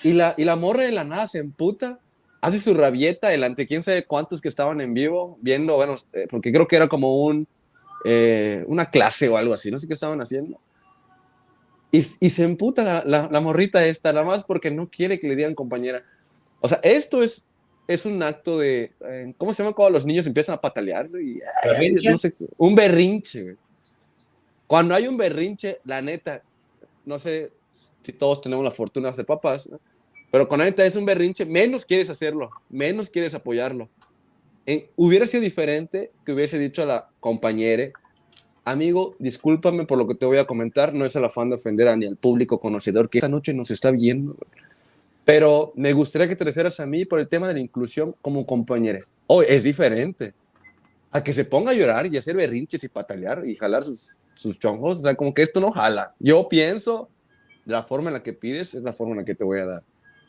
y la, y la morra de la nada se emputa, hace su rabieta delante quién sabe cuántos que estaban en vivo viendo, bueno, eh, porque creo que era como un, eh, una clase o algo así, no sé qué estaban haciendo. Y, y se emputa la, la, la morrita esta, nada más porque no quiere que le digan compañera. O sea, esto es, es un acto de, eh, ¿cómo se llama cuando los niños empiezan a patalear? Y, un berrinche. Cuando hay un berrinche, la neta, no sé si todos tenemos la fortuna de ser papás, pero cuando la neta es un berrinche, menos quieres hacerlo, menos quieres apoyarlo. Eh, hubiera sido diferente que hubiese dicho a la compañera, amigo, discúlpame por lo que te voy a comentar, no es el afán de ofender a ni al público conocedor que esta noche nos está viendo. Pero me gustaría que te refieras a mí por el tema de la inclusión como compañera. Hoy es diferente a que se ponga a llorar y hacer berrinches y patalear y jalar sus, sus chongos. O sea, como que esto no jala. Yo pienso, la forma en la que pides es la forma en la que te voy a dar.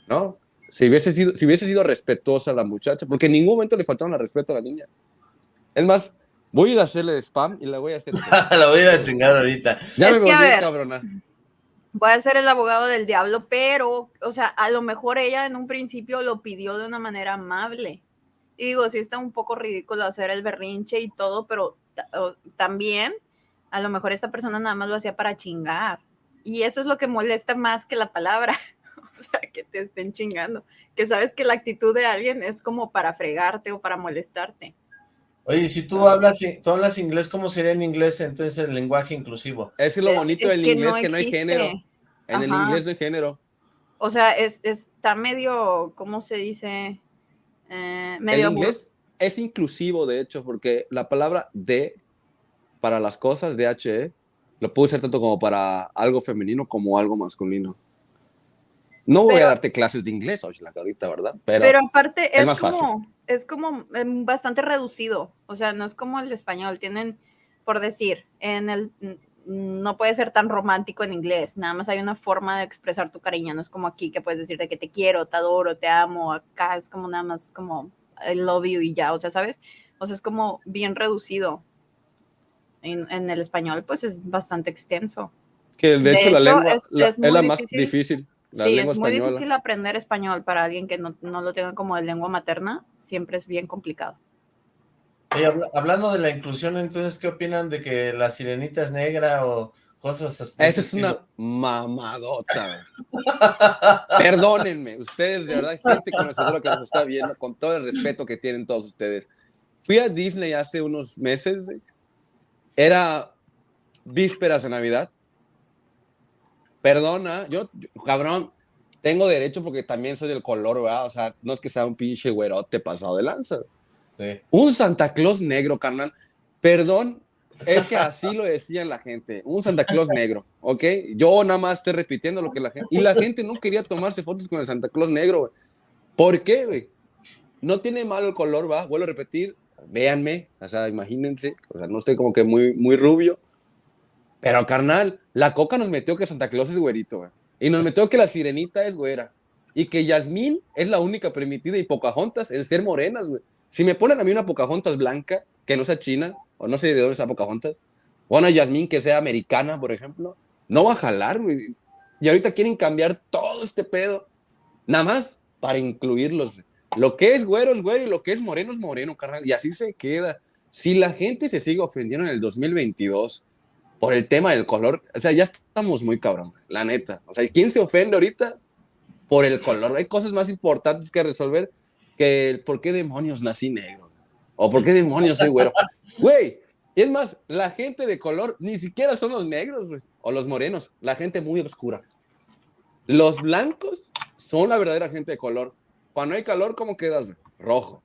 ¿No? Si hubiese sido, si hubiese sido respetuosa la muchacha, porque en ningún momento le faltaron el respeto a la niña. Es más, voy a ir a hacerle spam y la voy a hacer. la voy a chingar ahorita. Ya me volví cabrona. Voy a ser el abogado del diablo, pero, o sea, a lo mejor ella en un principio lo pidió de una manera amable. Y digo, sí está un poco ridículo hacer el berrinche y todo, pero también a lo mejor esta persona nada más lo hacía para chingar. Y eso es lo que molesta más que la palabra. o sea, que te estén chingando. Que sabes que la actitud de alguien es como para fregarte o para molestarte. Oye, si tú hablas, tú hablas inglés, ¿cómo sería en inglés entonces el lenguaje inclusivo? Es lo bonito del inglés, que no hay género. En el inglés no hay género. O sea, es, está medio, ¿cómo se dice? Eh, medio el inglés es inclusivo, de hecho, porque la palabra de para las cosas, DHE, lo puede ser tanto como para algo femenino como algo masculino. No voy a darte clases de inglés, la ahorita, ¿verdad? Pero, pero aparte es, como, es como em, bastante reducido, o sea, no es como el español, tienen, por decir, en el, no puede ser tan romántico en inglés, nada más hay una forma de expresar tu cariño, no es como aquí que puedes decirte que te quiero, te adoro, te amo, acá es como nada más como I love you y ya, o sea, ¿sabes? O sea, es como bien reducido en, el español pues es bastante extenso. Que de, hecho, la lengua es, la, más difícil. Sí, es muy difícil aprender español para alguien que no, no, lo tenga como de lengua materna, siempre es bien complicado. hablando de la inclusión, entonces, ¿qué opinan de que la sirenita es negra o cosas así? Esa es una mamadota. Perdónenme, ustedes de verdad, gente conocedora que nos está viendo, con todo el respeto que tienen todos ustedes. Fui a Disney hace unos meses, era vísperas de Navidad. Perdona, yo, cabrón, tengo derecho porque también soy del color, ¿verdad? O sea, no es que sea un pinche güerote pasado de lanza. Sí. Un Santa Claus negro, carnal. Perdón, es que así lo decían la gente. Un Santa Claus negro, ¿ok? Yo nada más estoy repitiendo lo que la gente... Y la gente no quería tomarse fotos con el Santa Claus negro, güey. ¿Por qué, güey? No tiene malo el color, va. Vuelvo a repetir véanme, o sea, imagínense, o sea, no estoy como que muy, muy rubio, pero carnal, la coca nos metió que Santa Claus es güerito, y nos metió que la sirenita es güera, y que Yasmín es la única permitida y Pocahontas el ser morenas, güey. Si me ponen a mí una Pocahontas blanca, que no sea china, o no sé de dónde sea Pocahontas, o una Yasmín que sea americana, por ejemplo, no va a jalar, güey. Y ahorita quieren cambiar todo este pedo, nada más para incluirlos. Lo que es güero es güero y lo que es moreno es moreno, carnal. Y así se queda. Si la gente se sigue ofendiendo en el 2022 por el tema del color, o sea, ya estamos muy cabrón, la neta. O sea, ¿quién se ofende ahorita por el color? Hay cosas más importantes que resolver que el por qué demonios nací negro o por qué demonios soy güero. Güey, es más, la gente de color ni siquiera son los negros o los morenos, la gente muy oscura. Los blancos son la verdadera gente de color. Cuando hay calor, ¿cómo quedas? Rojo.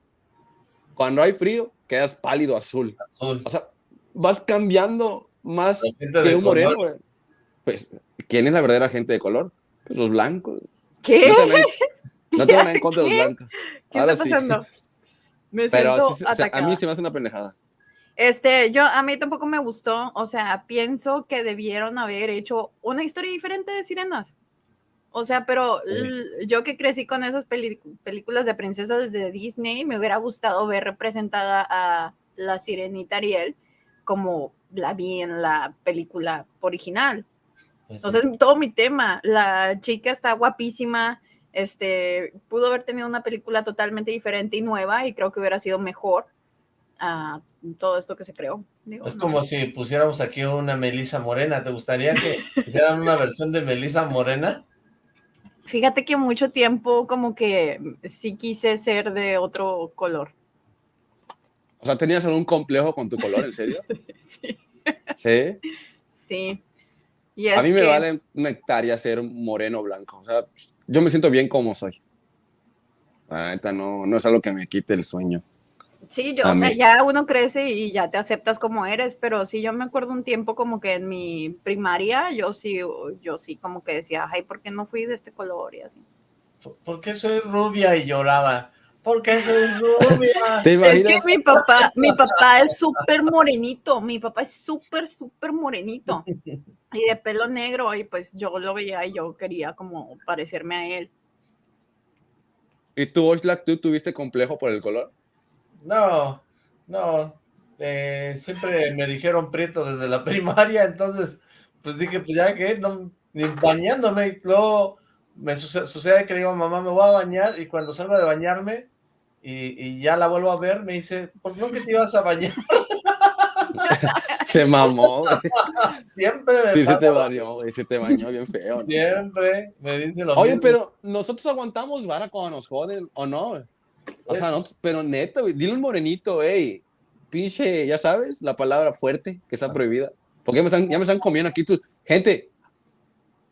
Cuando hay frío, quedas pálido azul. O sea, vas cambiando más que un moreno, Pues, ¿quién es la verdadera gente de color? Pues los blancos. ¿Qué? No tengo nada en contra de los blancos. ¿Qué está pasando? Me Pero a mí se me hace una pendejada. Este, yo, a mí tampoco me gustó, o sea, pienso que debieron haber hecho una historia diferente de sirenas. O sea, pero yo que crecí con esas películas de princesas de Disney, me hubiera gustado ver representada a la sirenita Ariel como la vi en la película original. Pues sea, todo mi tema. La chica está guapísima, este, pudo haber tenido una película totalmente diferente y nueva y creo que hubiera sido mejor a todo esto que se creó. es como si pusiéramos aquí una Melissa Morena. ¿Te gustaría que hicieran una versión de Melissa Morena? Fíjate que mucho tiempo como que sí quise ser de otro color. O sea, ¿tenías algún complejo con tu color, en serio? sí. ¿Sí? Sí. a mí me vale una hectárea ser moreno blanco. O sea, yo me siento bien como soy. La neta, no, no es algo que me quite el sueño. Sí, yo, o sea, ya uno crece y ya te aceptas como eres, pero sí, yo me acuerdo un tiempo como que en mi primaria, yo sí, yo sí como que decía, ay, ¿por qué no fui de este color y así? ¿Por qué soy rubia? Y lloraba. ¿Por qué soy rubia? ¿Te imaginas? Es que mi papá, mi papá es súper morenito, mi papá es súper, súper morenito y de pelo negro y pues yo lo veía y yo quería como parecerme a él. ¿Y tú, Oxlack, tú tuviste complejo por el color? No, no. Eh, siempre me dijeron prieto desde la primaria, entonces, pues dije, pues ya que, no, ni bañándome. Luego me sucede, que digo, mamá, me voy a bañar, y cuando salgo de bañarme, y, ya la vuelvo a ver, me dice, ¿por qué no que te ibas a bañar? se mamó. Siempre me Sí, se te bañó, güey, se te bañó bien feo. Siempre me dice lo Oye, pero nosotros aguantamos vara cuando nos joden, ¿o no? O sea, no, pero neto, güey, dile un morenito, ey, pinche, ya sabes, la palabra fuerte que está ah. prohibida. Porque ya me están, ya me están comiendo aquí. Tú. Gente,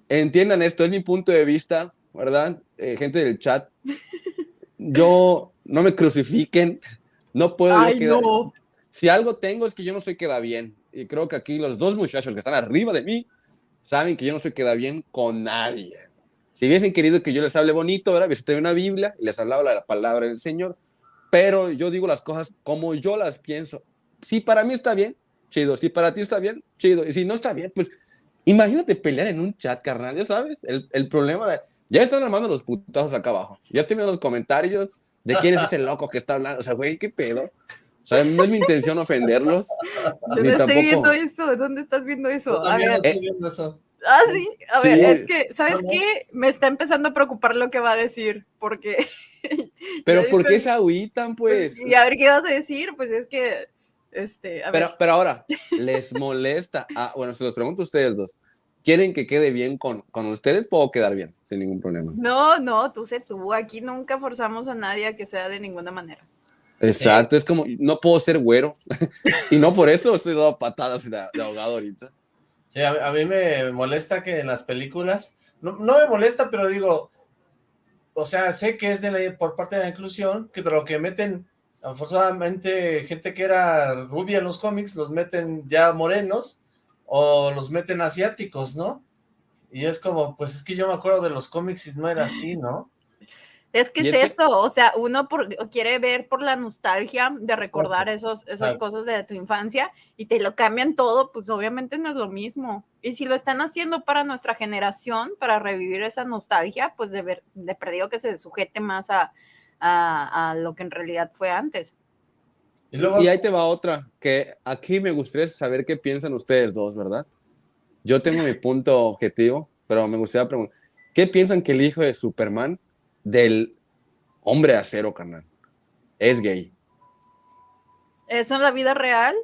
entiendan esto, es mi punto de vista, ¿verdad? Eh, gente del chat. Yo, no me crucifiquen, no puedo Ay, No. Si algo tengo es que yo no soy queda bien. Y creo que aquí los dos muchachos que están arriba de mí saben que yo no soy queda bien con nadie. Si hubiesen querido que yo les hable bonito, ¿verdad? Hubiese traído una Biblia y les hablaba la palabra del Señor. Pero yo digo las cosas como yo las pienso. Si para mí está bien, chido. Si para ti está bien, chido. Y si no está bien, pues imagínate pelear en un chat, carnal, ya sabes. El, el problema de... Ya están armando los putazos acá abajo. Ya estoy viendo los comentarios de quién es ese loco que está hablando. O sea, güey, qué pedo. O sea, no es mi intención ofenderlos. Yo no estoy viendo eso. ¿Dónde estás viendo eso? A ver. Estoy viendo eso. Ah, sí. A ver, es que, ¿sabes qué? Me está empezando a preocupar lo que va a decir, porque. Pero ¿por qué se agüitan, pues? Y a ver qué vas a decir, pues es que. Este, a pero, ver. pero ahora, ¿les molesta? Ah, bueno, se los pregunto a ustedes dos. ¿Quieren que quede bien con, con ustedes? Puedo quedar bien, sin ningún problema. No, no, tú sé tú. Aquí nunca forzamos a nadie a que sea de ninguna manera. Exacto, es como, no puedo ser güero. y no por eso estoy dando patadas de, ahogado ahorita. Sí, a, mí me molesta que en las películas, no, me molesta, pero digo, o sea, sé que es de la, por parte de la inclusión, que, pero que meten, forzadamente, gente que era rubia en los cómics, los meten ya morenos, o los meten asiáticos, ¿no? Y es como, pues es que yo me acuerdo de los cómics y no era así, ¿no? Es que es, eso, o sea, uno quiere ver por la nostalgia de recordar esos, esas cosas de tu infancia y te lo cambian todo, pues obviamente no es lo mismo. Y si lo están haciendo para nuestra generación, para revivir esa nostalgia, pues de, ver, de perdido que se sujete más a, a, lo que en realidad fue antes. Y, luego, y ahí te va otra, que aquí me gustaría saber qué piensan ustedes dos, ¿verdad? Yo tengo mi punto objetivo, pero me gustaría preguntar, ¿qué piensan que el hijo de Superman del hombre acero, carnal. Es gay. ¿Eso en la vida real?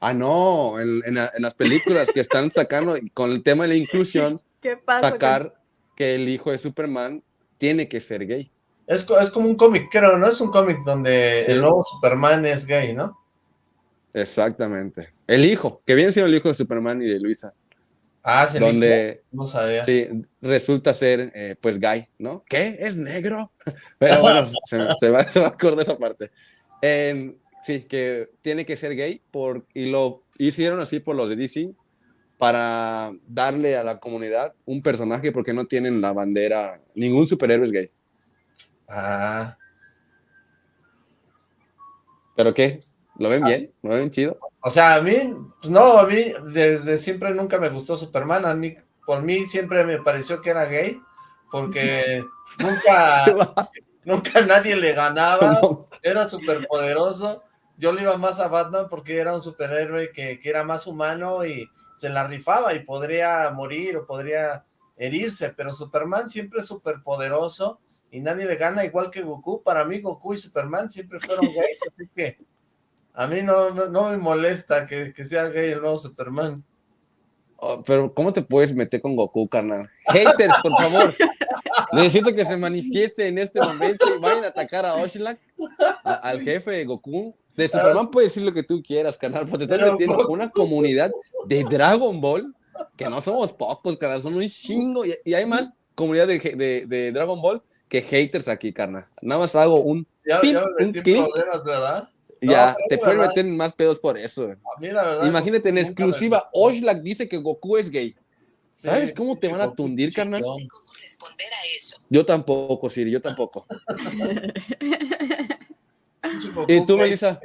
Ah, no, en, las películas que están sacando con el tema de la inclusión, ¿Qué pasa sacar que el hijo de Superman tiene que ser gay. Es, es como un cómic, creo, ¿no? Es un cómic donde el nuevo Superman es gay, ¿no? Exactamente. El hijo, que viene siendo el hijo de Superman y de Luisa. Ah, sí, donde no sabía. Sí, resulta ser, eh, pues, gay, ¿no? ¿Qué? ¿Es negro? Pero bueno, se, va, se va a acordar esa parte. sí, que tiene que ser gay por, y lo hicieron así por los de DC para darle a la comunidad un personaje porque no tienen la bandera, ningún superhéroe es gay. Ah. ¿Pero qué? ¿Lo ven bien? ¿Lo ven chido? O sea, a mí, pues no, a mí desde siempre nunca me gustó Superman, a mí, por mí siempre me pareció que era gay, porque nunca, nunca nadie le ganaba, era súper poderoso, yo le iba más a Batman porque era un superhéroe que, que era más humano y se la rifaba y podría morir o podría herirse, pero Superman siempre es súper poderoso y nadie le gana igual que Goku, para mí Goku y Superman siempre fueron gays, así que a mí no, no, me molesta que, sea gay el nuevo Superman. Oh, pero, ¿cómo te puedes meter con Goku, carnal? Haters, por favor. Necesito que se manifieste en este momento y vayan a atacar a Oshlak, al jefe de Goku. De Superman puedes decir lo que tú quieras, carnal, porque te estás metiendo una comunidad de Dragon Ball, que no somos pocos, carnal, son un chingo, y, hay más comunidad de, de, Dragon Ball que haters aquí, carnal. Nada más hago un, ya, un clip, ¿verdad? Ya, te pueden meter más pedos por eso. Imagínate, en exclusiva, Oshlak dice que Goku es gay. ¿Sabes cómo te van a tundir, carnal? Yo tampoco, Siri, yo tampoco. ¿Y tú, Melissa?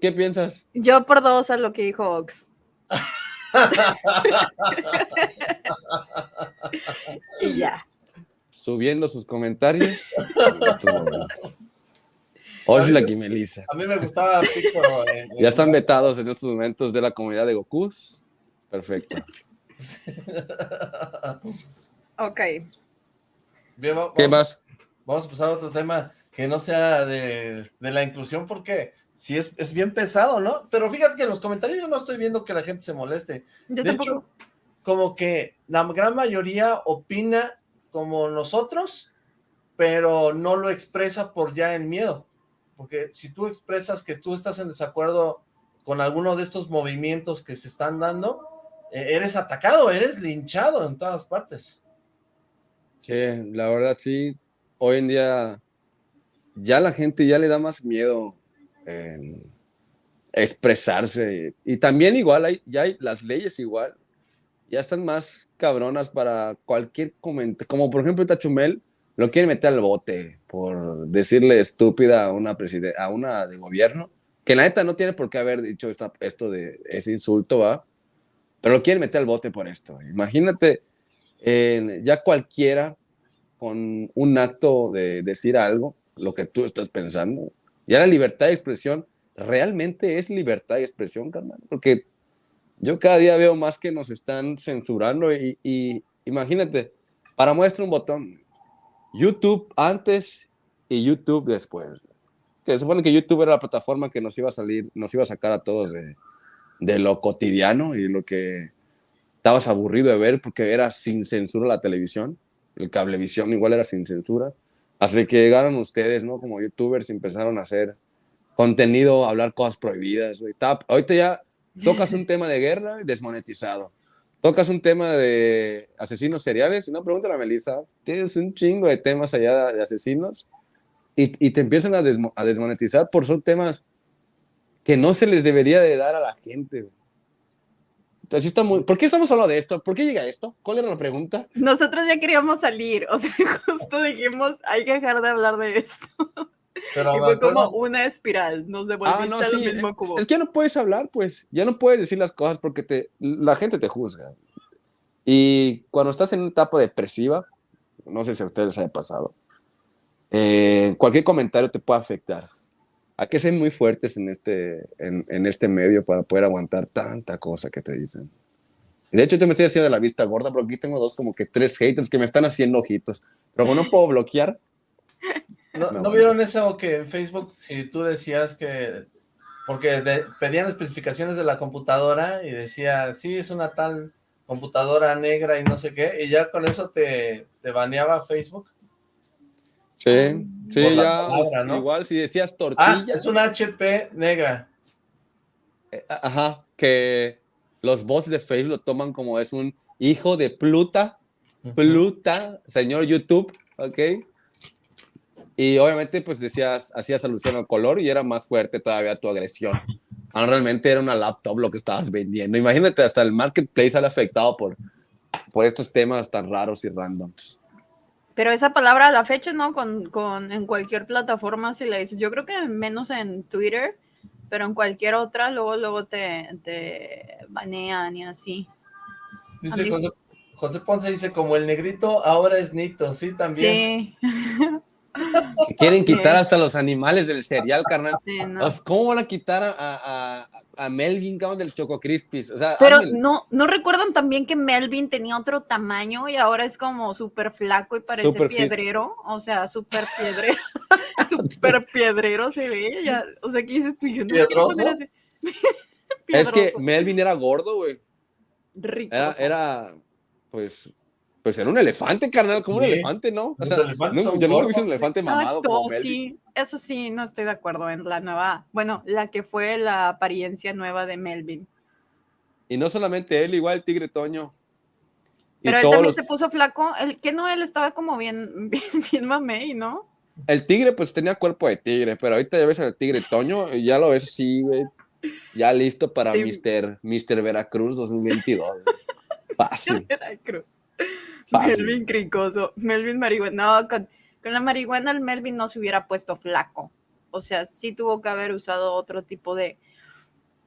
¿qué, piensas? Yo por dos a lo que dijo Ox. y ya. Subiendo sus comentarios Hoy la Melissa. A mí me gustaba Pico. ya están vetados en estos momentos de la comunidad de Gokus. Perfecto. ok. ¿Qué más? Vamos a pasar a otro tema que no sea de, la inclusión porque sí es, es, bien pesado, ¿no? Pero fíjate que en los comentarios yo no estoy viendo que la gente se moleste. de hecho, como que la gran mayoría opina como nosotros, pero no lo expresa por ya en miedo. Porque si tú expresas que tú estás en desacuerdo con alguno de estos movimientos que se están dando, e, eres atacado, eres linchado en todas partes. Sí, la verdad sí, hoy en día ya la gente ya le da más miedo expresarse. Y también igual, hay, ya hay las leyes igual, ya están más cabronas para cualquier comentario. Como por ejemplo Tachumel, lo quiere meter al bote por decirle estúpida a una, a una de gobierno, que la neta no tiene por qué haber dicho esto de ese insulto, ¿va? Pero lo quieren meter al bote por esto. Imagínate, ya cualquiera con un acto de decir algo, lo que tú estás pensando, ya la libertad de expresión realmente es libertad de expresión, carnal, porque yo cada día veo más que nos están censurando y, imagínate, para muestra un botón, YouTube antes y YouTube después. Que supone que YouTube era la plataforma que nos iba a salir, nos iba a sacar a todos de, de lo cotidiano y lo que estabas aburrido de ver porque era sin censura la televisión. El cablevisión igual era sin censura. Así que llegaron ustedes, ¿no? Como youtubers empezaron a hacer contenido, hablar cosas prohibidas. Ahorita ya tocas un tema de guerra desmonetizado tocas un tema de asesinos seriales, no, pregúntale a Melissa, tienes un chingo de temas allá de asesinos y, y te empiezan a, a, desmonetizar por son temas que no se les debería de dar a la gente. Entonces está muy... ¿Por qué estamos hablando de esto? ¿Por qué llega esto? ¿Cuál era la pregunta? Nosotros ya queríamos salir, o sea, justo dijimos, hay que dejar de hablar de esto y fue como una espiral, nos devolviste ah, no, al mismo cubo. Es que ya no puedes hablar, pues, ya no puedes decir las cosas porque te, la gente te juzga. Y cuando estás en una etapa depresiva, no sé si a ustedes les haya pasado, eh, cualquier comentario te puede afectar. Hay que ser muy fuertes en este, en, en, este medio para poder aguantar tanta cosa que te dicen. De hecho, yo me estoy haciendo de la vista gorda, pero aquí tengo dos, como que tres haters que me están haciendo ojitos. Pero como no puedo bloquear, ¿No, vieron eso que en Facebook, si tú decías que, porque pedían especificaciones de la computadora y decía, sí, es una tal computadora negra y no sé qué, y ya con eso te, te baneaba Facebook? Sí, sí, ya, igual si decías tortilla. Ah, es una HP negra. Eh, ajá, que los bots de Facebook lo toman como es un hijo de Pluta, Pluta, señor YouTube, ¿ok? Y obviamente, pues decías, hacías alusión al color y era más fuerte todavía tu agresión. Ah, realmente era una laptop lo que estabas vendiendo. Imagínate, hasta el marketplace sale afectado por, por estos temas tan raros y randoms. Pero esa palabra a la fecha, ¿no? Con, con, en cualquier plataforma, si le dices, yo creo que menos en Twitter, pero en cualquier otra, luego, luego te, te banean y así. Dice José, José Ponce, dice, como el negrito ahora es Nito, sí, también. Sí. Que quieren quitar hasta los animales del cereal, carnal. ¿Cómo van a quitar a, a, a Melvin, cabrón, del Choco Crispis? O sea, Pero no, ¿no recuerdan también que Melvin tenía otro tamaño y ahora es como súper flaco y parece piedrero? O sea, súper piedrero. súper piedrero se ve. Ya, o sea, ¿qué dices tú? Yo no Es que Melvin era gordo, güey. Rico. Era, era, pues, pues era un elefante, carnal, como un elefante, ¿no? O sea, no, yo visto un elefante mamado como Sí, eso sí, no estoy de acuerdo en la nueva, bueno, la que fue la apariencia nueva de Melvin. Y no solamente él, igual el tigre Toño. Pero él también se puso flaco, el que no, él estaba como bien, bien, bien mamey, ¿no? El tigre, pues tenía cuerpo de tigre, pero ahorita ya ves al tigre Toño y ya lo ves así, güey. Ya listo para Mister, Mister Veracruz 2022. Fácil. Veracruz. Melvin cricoso, Melvin marihuana. No, con, la marihuana el Melvin no se hubiera puesto flaco. O sea, sí tuvo que haber usado otro tipo de,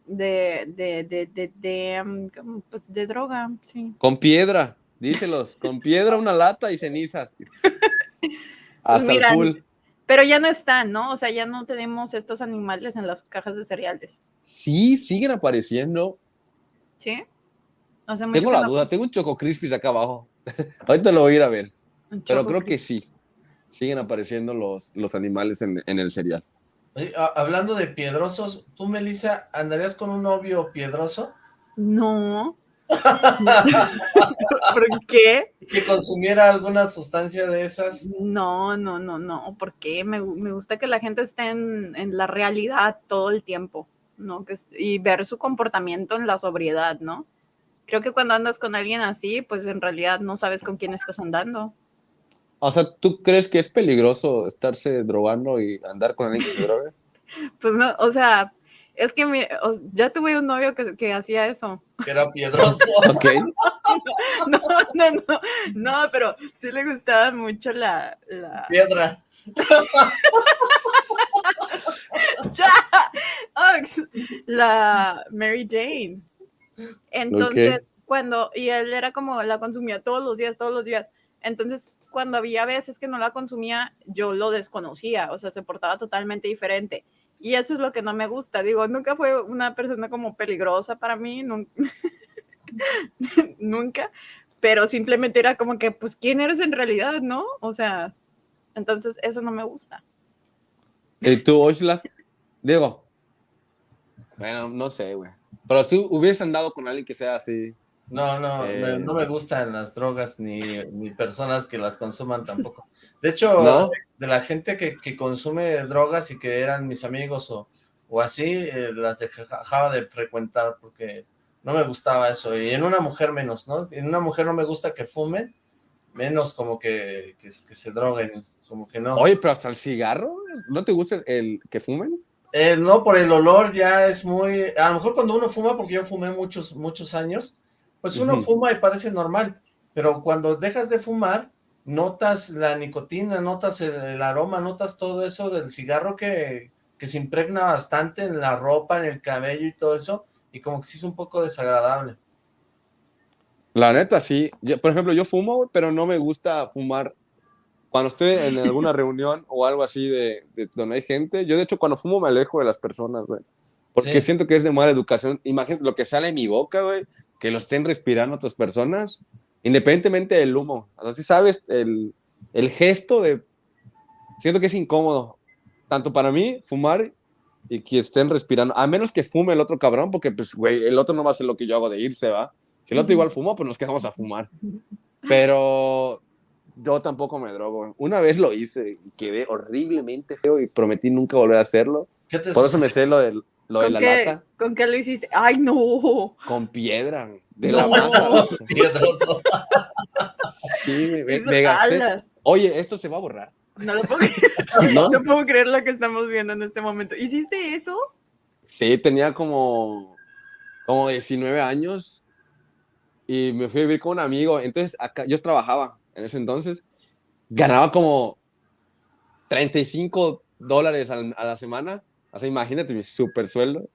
de, de, de, de, pues de droga, sí. Con piedra, díselos, con piedra, una lata y cenizas. Hasta el full. Pero ya no están, ¿no? O sea, ya no tenemos estos animales en las cajas de cereales. Sí, siguen apareciendo. ¿Sí? Tengo la no duda, tengo un Choco Crispis acá abajo. Ahorita lo voy a ir a ver. Pero creo que sí. Siguen apareciendo los, los animales en, en el cereal. Oye, hablando de piedrosos, ¿tú, Melissa, andarías con un novio piedroso No. ¿Por qué? que consumiera alguna sustancia de esas? No, no, no, no. ¿Por qué? Me, me gusta que la gente esté en, en la realidad todo el tiempo, ¿no? Que, y ver su comportamiento en la sobriedad, ¿no? Creo que cuando andas con alguien así, pues en realidad no sabes con quién estás andando. O sea, ¿tú crees que es peligroso estarse drogando y andar con alguien que se drogue? Pues no, o sea, es que mira, o- ya tuve un novio que, que hacía eso. Que era piedroso. Ok. No, no, no, no, pero sí le gustaba mucho la, la, Piedra. ¡Ya! Ox, la Mary Jane. Entonces, cuando, y él era como, la consumía todos los días, todos los días. Entonces, cuando había veces que no la consumía, yo lo desconocía, o sea, se portaba totalmente diferente. Y eso es lo que no me gusta. Digo, nunca fue una persona como peligrosa para mí, nun- nunca, pero simplemente era como que, pues, ¿quién eres en realidad, no? O sea, entonces eso no me gusta. ¿Y tú, Oshla? Diego. Bueno, no sé, güey. Pero si tú hubieses andado con alguien que sea así. No, no, Eh. no me gustan las drogas ni, ni personas que las consuman tampoco. De hecho, ¿No? de la gente que, que consume drogas y que eran mis amigos o, o así, eh, las dejaba de frecuentar porque no me gustaba eso. Y en una mujer menos, ¿no? En una mujer no me gusta que fumen, menos como que, que, que se droguen, como que no. Oye, pero hasta el cigarro, ¿no te gusta el que fumen? Eh, no, por el olor ya es muy... A lo mejor cuando uno fuma, porque yo fumé muchos, muchos años, pues uno fuma y parece normal, pero cuando dejas de fumar, notas la nicotina, notas el, el aroma, notas todo eso del cigarro que, que se impregna bastante en la ropa, en el cabello y todo eso, y como que sí es un poco desagradable. La neta, sí. Yo, por ejemplo, yo fumo, pero no me gusta fumar cuando estoy en alguna reunión o algo así de, de donde hay gente. Yo, de hecho, cuando fumo me alejo de las personas, güey. Porque Sí. siento que es de mala educación. Imagínate lo que sale en mi boca, güey, que lo estén respirando otras personas, independientemente del humo. Si sabes, el, el gesto de... Siento que es incómodo, tanto para mí, fumar y que estén respirando, a menos que fume el otro cabrón, porque, pues, güey, el otro no va a hacer lo que yo hago de irse, ¿va? Si el otro igual fumó, pues nos quedamos a fumar. Pero yo tampoco me drogo. Una vez lo hice y quedé horriblemente feo y prometí nunca volver a hacerlo. ¿Qué te Por eso me sé lo, del, lo de ¿Con la qué, lata ¿Con qué lo hiciste? ¡Ay, no! con piedra, de No. la masa. piedroso? Sí, me, me- gasté. Oye, esto se va a borrar. No lo puedo creer. ¿No? No puedo creer lo que estamos viendo en este momento. ¿Hiciste eso? Sí, tenía como, como 19 años y me fui a vivir con un amigo. Entonces, acá yo trabajaba en ese entonces, ganaba como 35 dólares a la semana. O sea, imagínate mi super sueldo.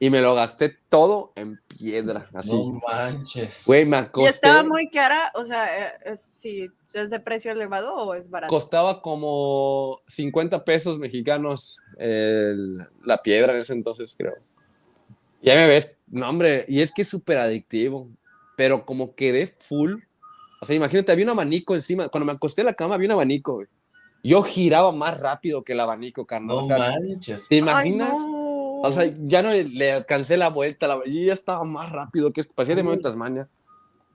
Y me lo gasté todo en piedra, así. No manches. Güey, me ¿Y acosté. estaba muy cara? O sea, eh, es, si es de precio elevado o es barato. Costaba como 50 pesos mexicanos el- la piedra en ese entonces, creo. Ya me ves, no, hombre, y es que es súper adictivo, pero como quedé full. O sea, imagínate, había un abanico encima. Cuando me acosté en la cama, había un abanico, güey. Yo giraba más rápido que el abanico, carnal. No o sea, manches. ¿te Ay, imaginas? no. O sea, ya no le, le alcancé la vuelta, la, yo ya estaba más rápido que esto, parecía de. Nueva Tasmania.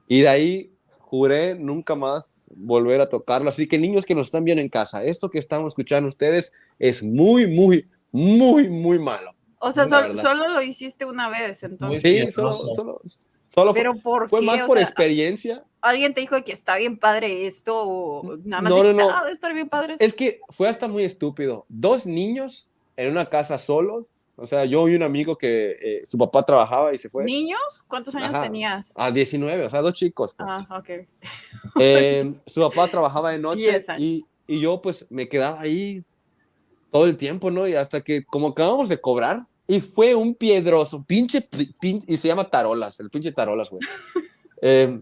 Y de ahí juré nunca más volver a tocarlo. Así que niños que nos están viendo en casa, esto que estamos escuchando ustedes es muy, muy, muy, muy malo. o sea, sol- solo lo hiciste una vez, entonces. Sí, solo, piedroso. Solo, solo fue, Pero ¿por fue qué? más O por sea, experiencia. ¿Alguien te dijo que está bien padre esto o nada más No, no, no. "Ah, estar bien padre esto"? Es que fue hasta muy estúpido. Dos niños en una casa solos. O sea, yo y un amigo que eh, su papá trabajaba y se fue. ¿Niños? ¿Cuántos años Ajá. tenías? A 19, o sea, dos chicos. Pues. Ah, ok. Eh, su papá trabajaba de noche y, y yo pues me quedaba ahí todo el tiempo, ¿no? Y hasta que como acabamos de cobrar y fue un piedroso, pinche, pi- pin- y se llama Tarolas, el pinche Tarolas, güey. Eh,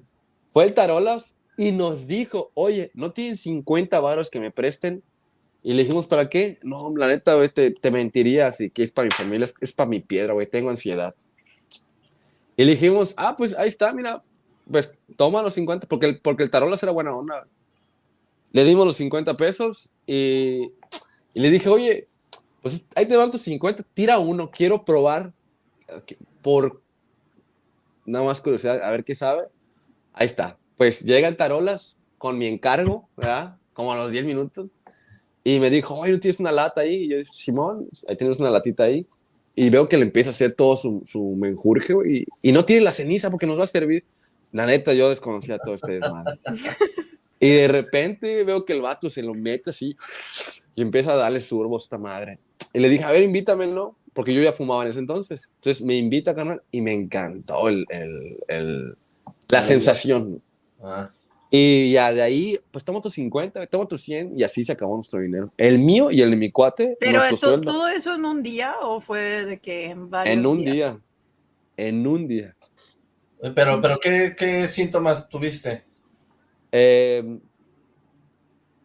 fue el Tarolas y nos dijo, oye, ¿no tienen 50 varos que me presten? Y le dijimos, ¿para qué? No, la neta, güey, te, te mentiría, así que es para mi familia, es, es para mi piedra, güey, tengo ansiedad. Y le dijimos, ah, pues ahí está, mira, pues toma los 50, porque el, porque el tarolas era buena onda. Le dimos los 50 pesos y, y le dije, oye, pues ahí te van tus 50, tira uno, quiero probar por nada más curiosidad, a ver qué sabe. Ahí está. Pues llega el tarolas con mi encargo, ¿verdad? Como a los 10 minutos. Y me dijo, oye, ¿tienes una lata ahí? Y yo, Simón, ahí tienes una latita ahí. Y veo que le empieza a hacer todo su, su menjurje, y, y no tiene la ceniza porque nos va a servir. La neta, yo desconocía todo este desmadre. Y de repente veo que el vato se lo mete así y empieza a darle surbo a esta madre. Y le dije, a ver, invítamelo, porque yo ya fumaba en ese entonces. Entonces me invita, canal, y me encantó el, el, el la sensación. Ah. Y ya de ahí, pues toma tus 50, toma tus 100 y así se acabó nuestro dinero. El mío y el de mi cuate. ¿Pero esto, todo eso en un día o fue de que en varios En un día. En un día. Pero, pero ¿qué, qué síntomas tuviste? Eh,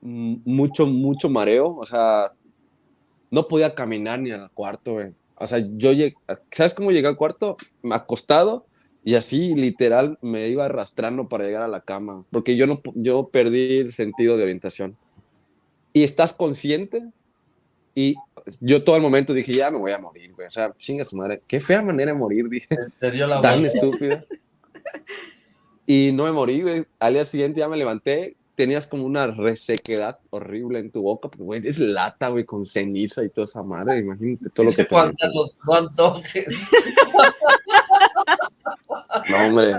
mucho, mucho mareo. O sea, no podía caminar ni al cuarto, güey. O sea, yo llegué, ¿sabes cómo llegué al cuarto? Acostado y así literal me iba arrastrando para llegar a la cama, porque yo no yo perdí el sentido de orientación. Y estás consciente y yo todo el momento dije, ya me voy a morir, güey. O sea, chinga su madre. Qué fea manera de morir, dije. Tan estúpida. Y no me morí, güey. Al día siguiente ya me levanté tenías como una resequedad horrible en tu boca, porque, güey, es lata, güey, con ceniza y toda esa madre, imagínate todo lo que te... los No, hombre,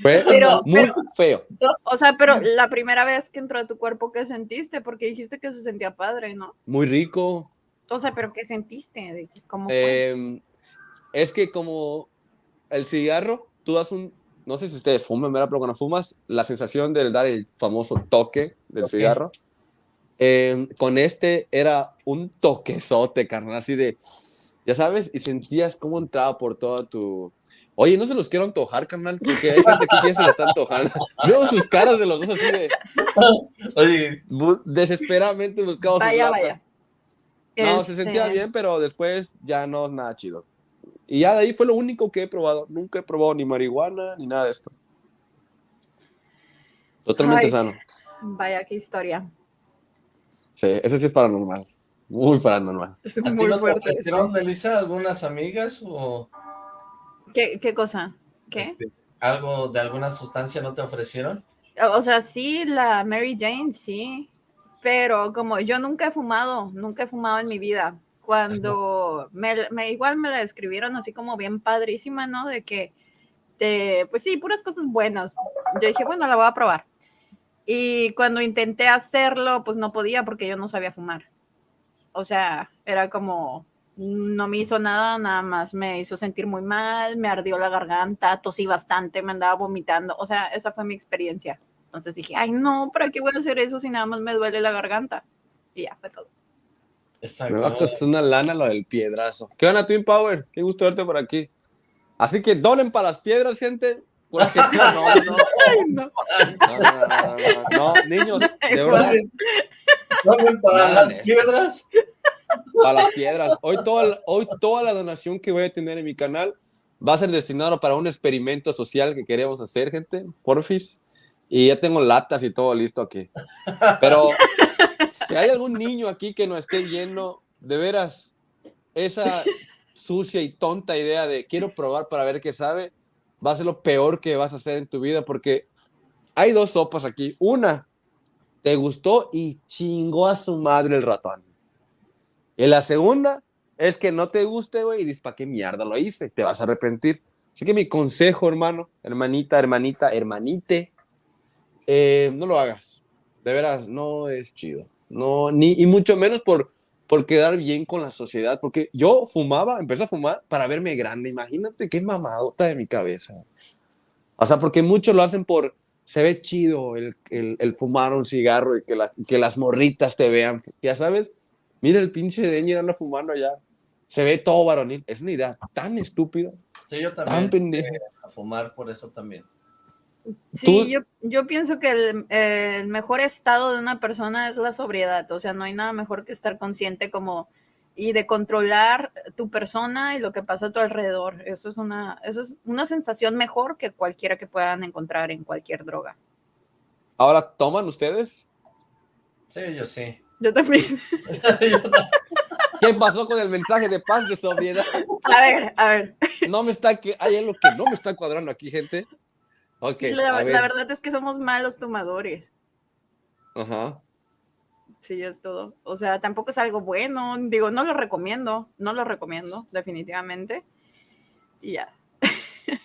fue muy feo. O sea, pero la primera vez que entró a tu cuerpo, ¿qué sentiste? Porque dijiste que se sentía padre, ¿no? Muy rico. O sea, pero ¿qué sentiste? ¿Cómo fue? Em, es que como el cigarro, tú das un no sé si ustedes fuman, ¿verdad? Pero cuando fumas, la sensación de dar el famoso toque del cigarro, eh, con este era un toquezote, carnal, así de, ya sabes, y sentías cómo entraba por toda tu... Oye, no se los quiero antojar, carnal, porque hay gente que se lo está antojando. Veo sus caras de los dos así de... Oye. Desesperadamente buscamos sus latas. No, se sentía este bien, pero después ya no nada chido. Y ya de ahí fue lo único que he probado. Nunca he probado ni marihuana ni nada de esto. Totalmente sano. Vaya, qué historia. Sí, ese sí es paranormal. Muy paranormal. Es muy no fuerte. Melissa, algunas amigas o...? ¿Qué, qué cosa? ¿Qué? Este, ¿Algo de alguna sustancia no te ofrecieron? O sea, sí, la Mary Jane, sí. Pero como yo nunca he fumado, nunca he fumado en mi vida cuando me, igual me la describieron así como bien padrísima, ¿no? De que, de, pues sí, puras cosas buenas. Yo dije, bueno, la voy a probar. Y cuando intenté hacerlo, pues no podía porque yo no sabía fumar. O sea, era como, no me hizo nada, nada más me hizo sentir muy mal, me ardió la garganta, tosí bastante, me andaba vomitando. O sea, esa fue mi experiencia. Entonces dije, ay, no, ¿para qué voy a hacer eso si nada más me duele la garganta? Y ya fue todo. Me va a costar una lana lo del piedrazo. ¿Qué onda, Twin Power? Qué gusto verte por aquí. Así que donen para las piedras, gente. Porque no, no, no. No, niños, de verdad. ¿Donen para las piedras? Para las piedras. Hoy toda, hoy toda la donación que voy a tener en mi canal va a ser destinado para un experimento social que queremos hacer, gente. Porfis. Y ya tengo latas y todo listo aquí. Pero si hay algún niño aquí que no esté viendo, de veras, esa sucia y tonta idea de quiero probar para ver qué sabe, va a ser lo peor que vas a hacer en tu vida porque hay dos sopas aquí. Una, te gustó y chingó a su madre el ratón. Y la segunda es que no te guste, güey, y dices, ¿para qué mierda lo hice? Te vas a arrepentir. Así que mi consejo, hermano, hermanita, hermanita, hermanite, eh, no lo hagas. De veras, no es chido. No, ni, y mucho menos por, por quedar bien con la sociedad, porque yo fumaba, empecé a fumar para verme grande, imagínate qué mamadota de mi cabeza. O sea, porque muchos lo hacen por, se ve chido el, el, fumar un cigarro y que, que las morritas te vean, ya sabes, mira el pinche de anda fumando allá, se ve todo varonil, es una idea tan estúpida. Sí, yo también. Tan a fumar por eso también. Sí, yo, yo, pienso que el, el, mejor estado de una persona es la sobriedad, o sea, no hay nada mejor que estar consciente como y de controlar tu persona y lo que pasa a tu alrededor. Eso es una, eso es una sensación mejor que cualquiera que puedan encontrar en cualquier droga. ¿Ahora toman ustedes? Sí, yo sí. Yo también. ¿Qué pasó con el mensaje de paz, de sobriedad? A ver, a ver. No me está, que hay algo que no me está cuadrando aquí, gente. Okay, la, la verdad es que somos malos tomadores. Ajá. Sí, es todo. O sea, tampoco es algo bueno. Digo, no lo recomiendo. No lo recomiendo, definitivamente. Y ya.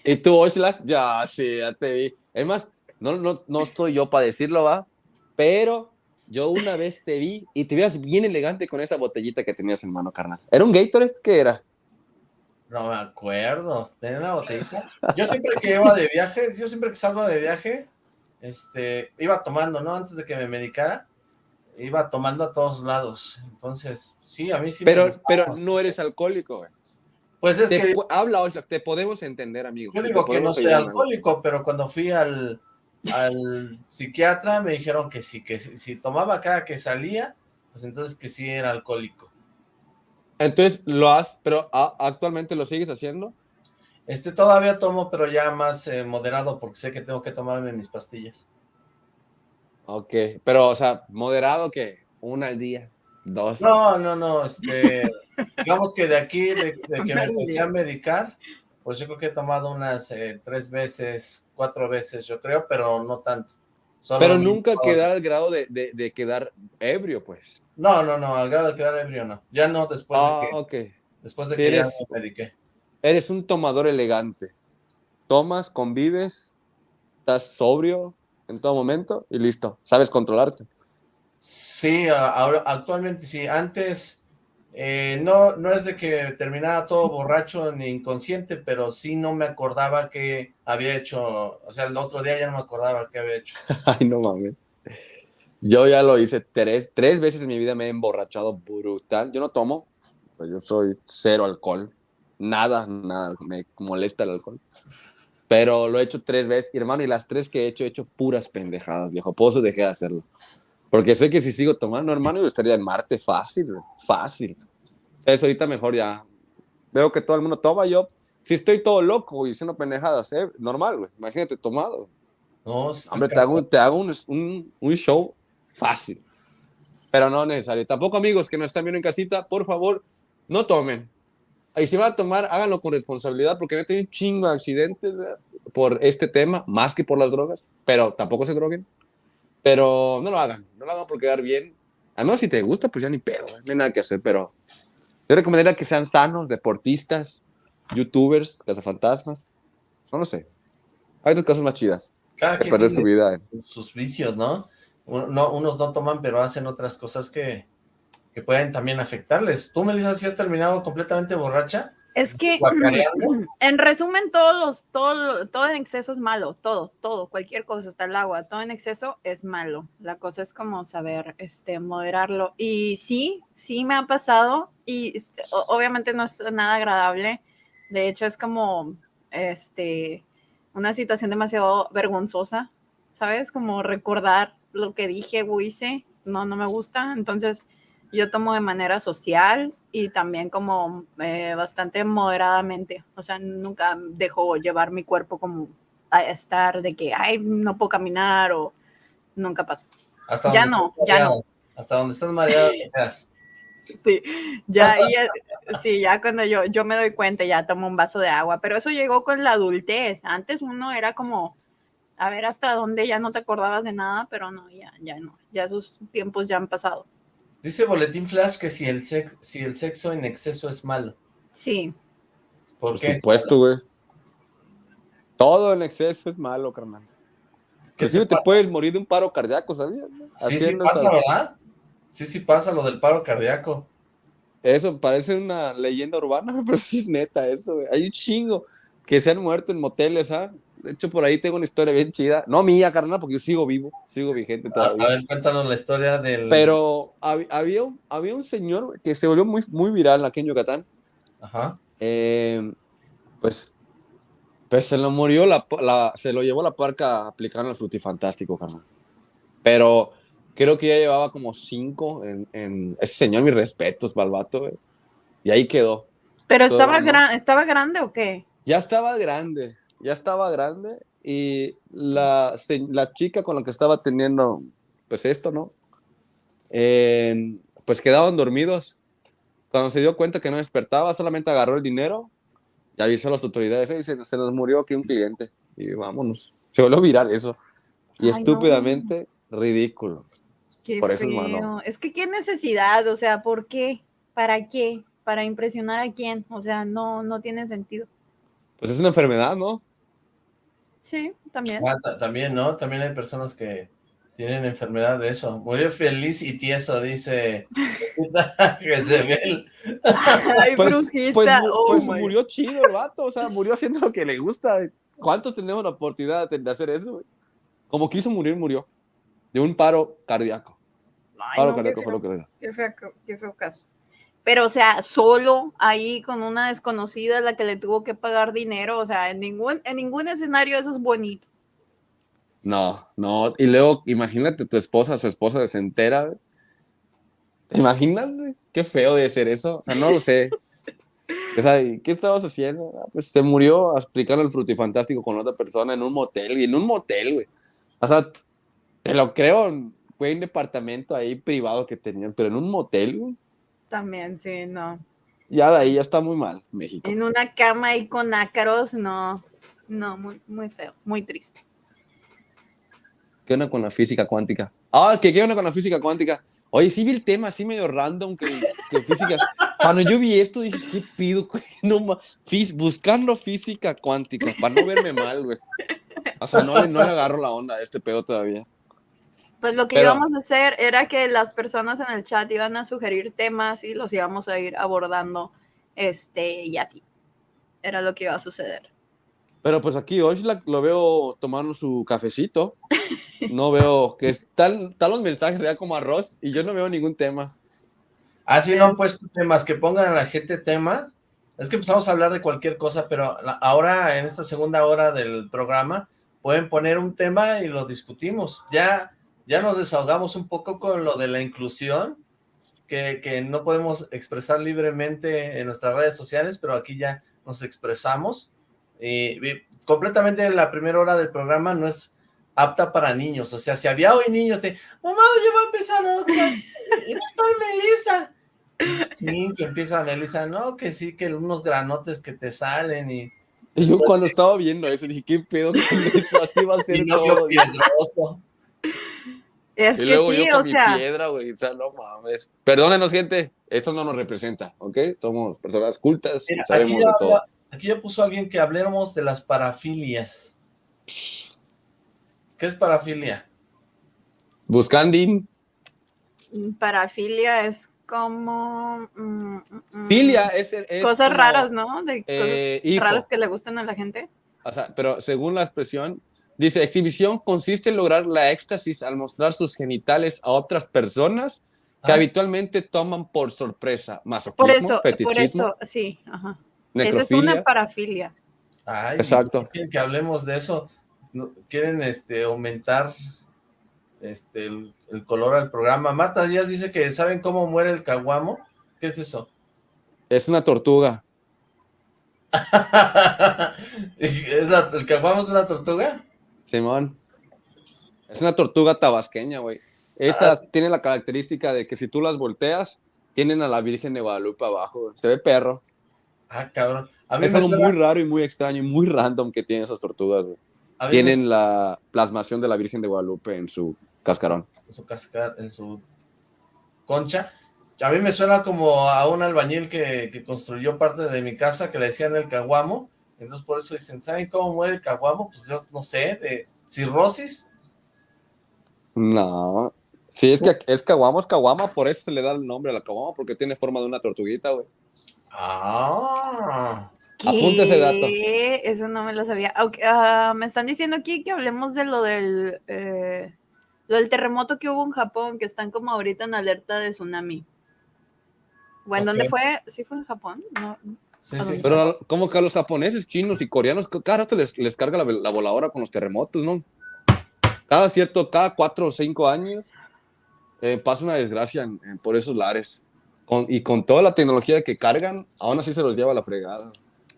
¿Y tú, Oshla? Ya, sí, ya te vi. Es más, no, no, no estoy yo para decirlo, va. Pero yo una vez te vi y te veías bien elegante con esa botellita que tenías en mano, carnal. ¿Era un Gatorade? ¿Qué era? No me acuerdo. Tenía una botellita. Yo siempre que iba de viaje, yo siempre que salgo de viaje, este, iba tomando, ¿no? Antes de que me medicara iba tomando a todos lados. Entonces, sí, a mí sí pero, Pero no eres alcohólico, güey. Pues es que... Habla, te podemos entender, amigo. Yo digo que no soy alcohólico, pero cuando fui al, al psiquiatra me dijeron que sí, que si, tomaba cada que salía, pues entonces que sí era alcohólico. Entonces, ¿lo has, pero actualmente lo sigues haciendo? Este, todavía tomo, pero ya más eh, moderado, porque sé que tengo que tomarme mis pastillas. Ok, pero, o sea, moderado que una al día, dos. No, no, no, este, digamos que de aquí, de, que me empecé a medicar, pues yo creo que he tomado unas eh, tres veces, cuatro veces, yo creo, pero no tanto. Pero nunca quedar al grado de, de, quedar ebrio, pues. No, no, no, al grado de quedar ebrio no. Ya no después ah, de que, okay. después de que eres, ya me mediqué. Eres un tomador elegante. Tomas, convives, estás sobrio, en todo momento y listo, sabes controlarte. Sí, ahora, actualmente sí, antes eh, no, no es de que terminara todo borracho ni inconsciente, pero sí no me acordaba que había hecho, o sea, el otro día ya no me acordaba qué había hecho. Ay, no mames. Yo ya lo hice tres, tres veces en mi vida me he emborrachado brutal. Yo no tomo, pues yo soy cero alcohol. Nada, nada, me molesta el alcohol. Pero lo he hecho tres veces, hermano, y las tres que he hecho, he hecho puras pendejadas, viejo. Por eso dejé de hacerlo. Porque sé que si sigo tomando, hermano, yo estaría en Marte fácil, fácil. Eso ahorita mejor ya. Veo que todo el mundo toma, yo, si estoy todo loco y haciendo pendejadas, ¿eh? normal, güey. Imagínate tomado. No, Hombre, te hago, te hago un, un, un show fácil. Pero no necesario. Tampoco, amigos que nos están viendo en casita, por favor, no tomen. Y si van a tomar, háganlo con responsabilidad, porque he tenido un chingo de accidentes por este tema, más que por las drogas, pero tampoco se droguen. Pero no lo hagan, no lo hagan por quedar bien. Además, si te gusta, pues ya ni pedo, no hay nada que hacer, pero yo recomendaría que sean sanos, deportistas, youtubers, cazafantasmas, no lo sé. Hay otras cosas más chidas. Cada que perder su vida. Sus vicios, ¿no? ¿no? Unos no toman, pero hacen otras cosas que, que pueden también afectarles. ¿Tú, Melissa, si has terminado completamente borracha? Es que, en resumen, todos los, todo, todo en exceso es malo, todo, todo, cualquier cosa, hasta el agua, todo en exceso es malo. La cosa es como saber, este, moderarlo. Y sí, sí me ha pasado y este, obviamente no es nada agradable. De hecho, es como, este, una situación demasiado vergonzosa, ¿sabes? Como recordar lo que dije o hice, no, no me gusta. Entonces, yo tomo de manera social y también como eh, bastante moderadamente. O sea, nunca dejo llevar mi cuerpo como a estar de que, ay, no puedo caminar o nunca pasa. Hasta ya no, ya no. Hasta donde estás mareado, Sí, ya, sí, ya cuando yo, yo me doy cuenta, ya tomo un vaso de agua, pero eso llegó con la adultez. Antes uno era como, a ver hasta dónde ya no te acordabas de nada, pero no, ya, ya no, ya esos tiempos ya han pasado. Dice Boletín Flash que si el, si el sexo en exceso es malo. Sí. ¿Por, Por supuesto, güey. Todo en exceso es malo, carnal. Que te, te puedes morir de un paro cardíaco, ¿sabías? Sí, sí pasa, ¿verdad? Sí, sí pasa lo del paro cardíaco. Eso parece una leyenda urbana, pero sí es neta eso, güey. Hay un chingo que se han muerto en moteles, ¿ah? De hecho, por ahí tengo una historia bien chida. No mía, carnal, porque yo sigo vivo, sigo vigente todavía. A, ver, cuéntanos la historia del... Pero había, un, había un señor que se volvió muy, muy viral aquí en Yucatán. Ajá. Eh, pues Pues se lo murió, la, se lo llevó la parca aplicando el frutifantástico, carnal. Pero creo que ya llevaba como cinco en, ese señor, mis respetos, Balbato, Y ahí quedó. ¿Pero estaba, estaba grande o qué? Ya estaba grande, ya estaba grande. Y la, la chica con la que estaba teniendo, pues esto, ¿no? pues quedaban dormidos. Cuando se dio cuenta que no despertaba, solamente agarró el dinero y avisó a las autoridades, y se, nos murió aquí un cliente. Y vámonos. Se volvió viral eso. Y estúpidamente ridículo. Por eso, Es que qué necesidad, o sea, ¿por qué? ¿Para qué? ¿Para impresionar a quién? O sea, no, no tiene sentido. Pues es una enfermedad, ¿no? Sí, también. Ah, también, ¿no? También hay personas que tienen enfermedad de eso. Murió feliz y tieso, dice Jezebel. Ay, pues, brujita. Pues, oh pues murió chido el vato, o sea, murió haciendo lo que le gusta. ¿Cuántos tenemos la oportunidad de hacer eso? Como quiso morir, murió. De un paro cardíaco. paro cardíaco fue lo que le dio. Qué feo, caso. Pero, o sea, solo ahí con una desconocida la que le tuvo que pagar dinero, o sea, en ningún, en ningún escenario eso es bonito. No, no. Y luego, imagínate tu esposa, su esposa se entera. ¿Te imaginas? Qué feo de ser eso. O sea, no lo sé. O sea, ¿qué estabas haciendo? Ah, pues se murió a explicarle el frutifantástico con otra persona en un motel, y en un motel, güey. O sea, te lo creo, fue un departamento ahí privado que tenían, pero en un motel, güey. También, sí, no. Ya de ahí ya está muy mal, México. En una cama ahí con ácaros, no. No, muy, muy feo, muy triste. ¿Qué onda con la física cuántica? Ah, ¿qué, qué onda con la física cuántica? Oye, sí vi el tema así medio random que, que física. Cuando yo vi esto dije, ¿qué pido? No, buscando física cuántica, para no verme mal, güey. O sea, no, no le agarro la onda a este pedo todavía. Pues lo que íbamos a hacer era que las personas en el chat iban a sugerir temas y los íbamos a ir abordando, este, y así. Era lo que iba a suceder. Pero pues aquí hoy lo veo tomando su cafecito. No veo que están, están los mensajes ya como arroz y yo no veo ningún tema. Así ah, no han puesto temas, que pongan a la gente temas. Es que empezamos a hablar de cualquier cosa, pero ahora en esta segunda hora del programa pueden poner un tema y lo discutimos. Ya, ya nos desahogamos un poco con lo de la inclusión, que, que no podemos expresar libremente en nuestras redes sociales, pero aquí ya nos expresamos. Eh, completamente la primera hora del programa no es apta para niños, o sea, si había hoy niños de, mamá, ya va a empezar otra, no está Melissa, sí, que empieza Melissa, no, que sí, que unos granotes que te salen y... Y yo cuando estaba viendo eso dije, ¿qué pedo con esto? Así va a ser todo. Es que sí, o sea... piedra, güey, o sea, no mames. Perdónenos, gente, esto no nos representa, ¿ok? Somos personas cultas, sabemos de todo. Aquí ya puso alguien que hablemos de las parafilias. ¿Qué es parafilia? Buscandín. Parafilia es como... Mm, mm, mm, Filia es, Cosas raras, ¿no? De eh, cosas raras que le gustan a la gente. O sea, pero según la expresión, dice, exhibición consiste en lograr la éxtasis al mostrar sus genitales a otras personas que ah. habitualmente toman por sorpresa. Masoquismo, por eso, por eso, sí, ajá. Esa es una parafilia. Ay, Exacto. Quieren que hablemos de eso. Quieren este, aumentar este, el, color al programa. Marta Díaz dice que ¿saben cómo muere el caguamo? ¿Qué es eso? Es una tortuga. ¿Es ¿El caguamo es una tortuga? Simón. Es una tortuga tabasqueña, güey. Esa ah. tiene la característica de que si tú las volteas, tienen a la Virgen de Guadalupe abajo. Se ve perro. Ah, cabrón. es algo muy raro y muy extraño y muy random que tienen esas tortugas, Tienen la plasmación de la Virgen de Guadalupe en su cascarón. En su cascar, en su concha. A mí me suena como a un albañil que, construyó parte de mi casa que le decían el caguamo. Entonces por eso dicen, ¿saben cómo muere el caguamo? Pues yo no sé, de cirrosis. No. Sí, es que es caguamo, es caguama, por eso se le da el nombre a la caguama, porque tiene forma de una tortuguita, güey. Ah. Apunta ese dato. Eso no me lo sabía. Ah, me están diciendo aquí que hablemos de lo del, eh, lo del terremoto que hubo en Japón, que están como ahorita en alerta de tsunami. Bueno, ¿dónde fue? ¿Sí fue en Japón? No. Sí, sí. Pero como que a los japoneses, chinos y coreanos, cada rato les, les carga la, voladora con los terremotos, ¿no? Cada cierto, cada cuatro o cinco años eh, pasa una desgracia por esos lares. Con, y con toda la tecnología que cargan, aún así se los lleva a la fregada.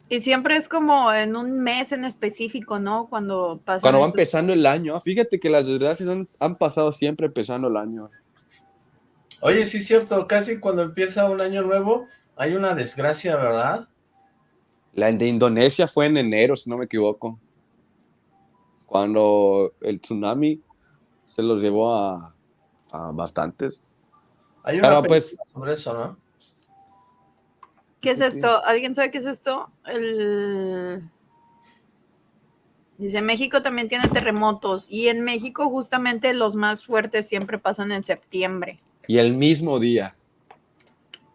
Y siempre es como en un mes en específico, ¿no? Cuando pasa. Cuando va empezando el año. Fíjate que las desgracias han, han, pasado siempre empezando el año. Oye, sí es cierto, casi cuando empieza un año nuevo hay una desgracia, ¿verdad? La de Indonesia fue en enero, si no me equivoco. Cuando el tsunami se los llevó a, a bastantes. Hay una pues, sobre eso, ¿no? ¿Qué es esto? ¿Alguien sabe qué es esto? Dice, México también tiene terremotos y en México justamente los más fuertes siempre pasan en septiembre. Y el mismo día.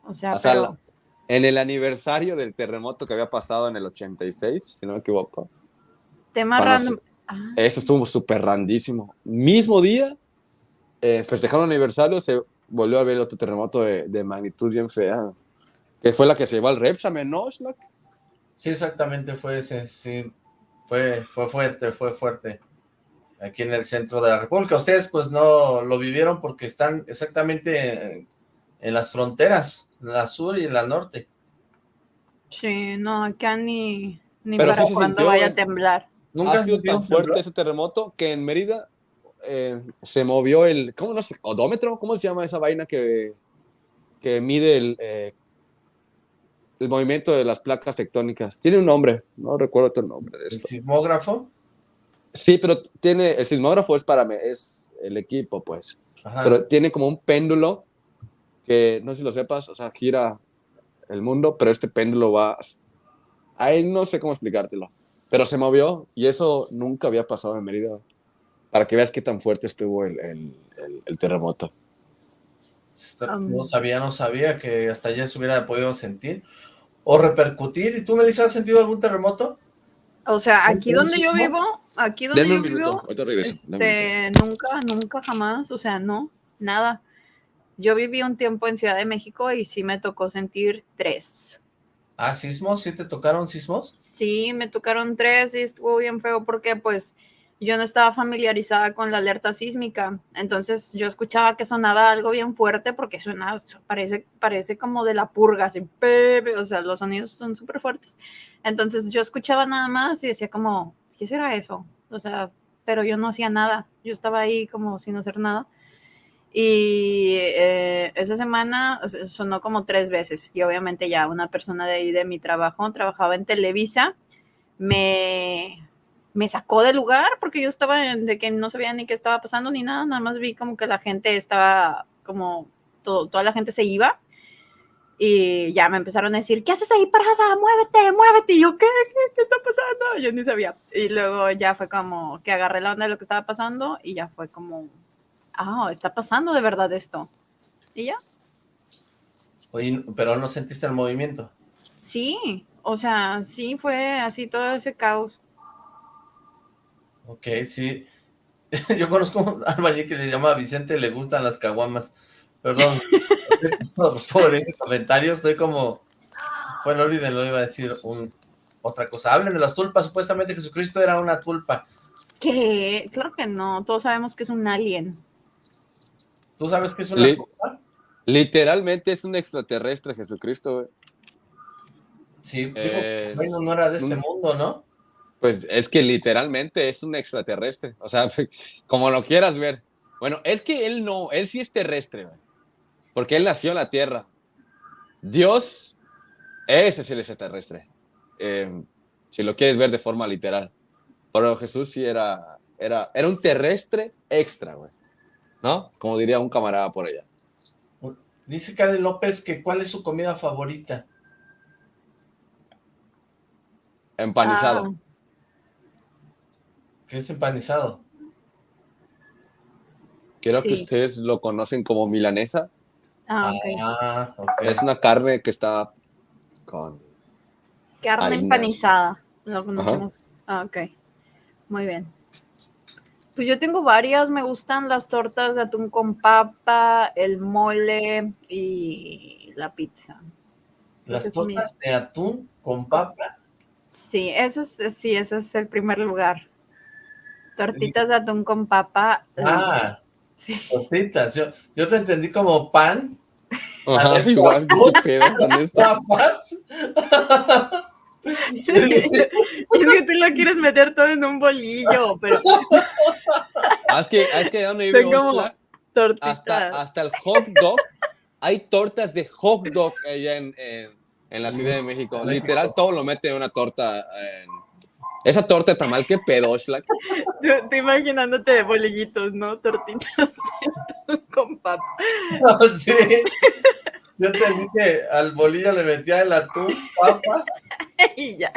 O sea, pero... en el aniversario del terremoto que había pasado en el 86, si no me equivoco. Tema random. Ah. Eso estuvo súper randísimo. Mismo día, eh, festejaron el aniversario, se volvió a ver otro terremoto de, de magnitud bien fea que fue la que se llevó al Repsamen, ¿no, Sí, exactamente, fue ese, sí, fue, fue fuerte, fue fuerte, aquí en el centro de la República. Ustedes pues no lo vivieron porque están exactamente en, las fronteras, la sur y en la norte. Sí, no, acá ni, ni para cuando vaya a ¿eh? temblar. Nunca ha sido tan fuerte ese terremoto que en Mérida eh, se movió el, ¿cómo no sé? ¿Odómetro? ¿Cómo se llama esa vaina que, que mide el, eh, el movimiento de las placas tectónicas. Tiene un nombre, no recuerdo el nombre de esto. ¿El sismógrafo? Sí, pero tiene, el sismógrafo es para, es el equipo, pues. Pero tiene como un péndulo que, no sé si lo sepas, o sea, gira el mundo, pero este péndulo va, ahí no sé cómo explicártelo, pero se movió y eso nunca había pasado en Mérida, para que veas qué tan fuerte estuvo el, el terremoto. No sabía, no sabía que hasta allá se hubiera podido sentir o repercutir. ¿Y tú, Melissa, has sentido algún terremoto? O sea, aquí donde yo vivo, aquí donde yo vivo, este, nunca, nunca jamás, o sea, no, nada. Yo viví un tiempo en Ciudad de México y sí me tocó sentir tres. ¿Ah, sismos? ¿Sí te tocaron sismos? Sí, me tocaron tres y estuvo bien feo porque pues yo no estaba familiarizada con la alerta sísmica, entonces yo escuchaba que sonaba algo bien fuerte porque suena, parece, parece como de la purga, así, o sea, los sonidos son súper fuertes. Entonces yo escuchaba nada más y decía como, ¿qué será eso? O sea, pero yo no hacía nada, yo estaba ahí como sin hacer nada. Y eh, esa semana sonó como tres veces y obviamente ya una persona de ahí de mi trabajo, trabajaba en Televisa, me me sacó del lugar porque yo estaba de que no sabía ni qué estaba pasando ni nada, nada más vi como que la gente estaba como todo, toda la gente se iba y ya me empezaron a decir, ¿qué haces ahí parada? Muévete, muévete. Y yo, ¿qué? ¿Qué, está pasando? Yo ni sabía. Y luego ya fue como que agarré la onda de lo que estaba pasando y ya fue como, ah, está pasando de verdad esto. Y ya. Oye, pero no sentiste el movimiento. Sí, o sea, sí fue así todo ese caos. Ok, sí. Yo conozco un albañil que se llama Vicente, le gustan las caguamas. Perdón, por ese comentario, estoy como... Bueno, olvídenlo, iba a decir un, otra cosa. Hablen de las tulpas, supuestamente Jesucristo era una tulpa. ¿Qué? Claro que no, todos sabemos que es un alien. ¿Tú sabes que es una tulpa? Literalmente es un extraterrestre Jesucristo, güey. Sí, bueno, no era de este mundo, ¿no? Pues es que literalmente es un extraterrestre, o sea, como lo quieras ver. Bueno, es que él no, él sí es terrestre, porque él nació en la Tierra. Dios, ese es el extraterrestre, eh, si lo quieres ver de forma literal. Pero Jesús sí era, era, era un terrestre extra, güey. ¿No? Como diría un camarada por allá. Dice Karen López que ¿cuál es su comida favorita? Empanizado. Ah. ¿Qué es empanizado? Creo que ustedes lo conocen como milanesa. Ah, ah Es una carne que está con... Carne empanizada. Lo conocemos. Ah, ok. Muy bien. Pues yo tengo varias, me gustan las tortas de atún con papa, el mole y la pizza. Las tortas de atún con papa. Sí, eso es, sí, ese es el primer lugar. Tortitas de atún con papa. Ah, sí. tortitas. Yo, yo te entendí como pan. Ajá, igual, ¿qué pedo con esto? ¿Papas? es que tú lo quieres meter todo en un bolillo, pero... Ah, es que, es que donde vive hasta, hasta el hot dog, hay tortas de hot dog allá en, en, la Ciudad de México. Literal, todo lo mete en una torta. Esa torta está mal, qué pedo, Shlack. Estoy imaginándote de bolillitos, ¿no? Tortitas con papa. sí. Yo te dije, al bolillo le metía el atún, papas. y ya.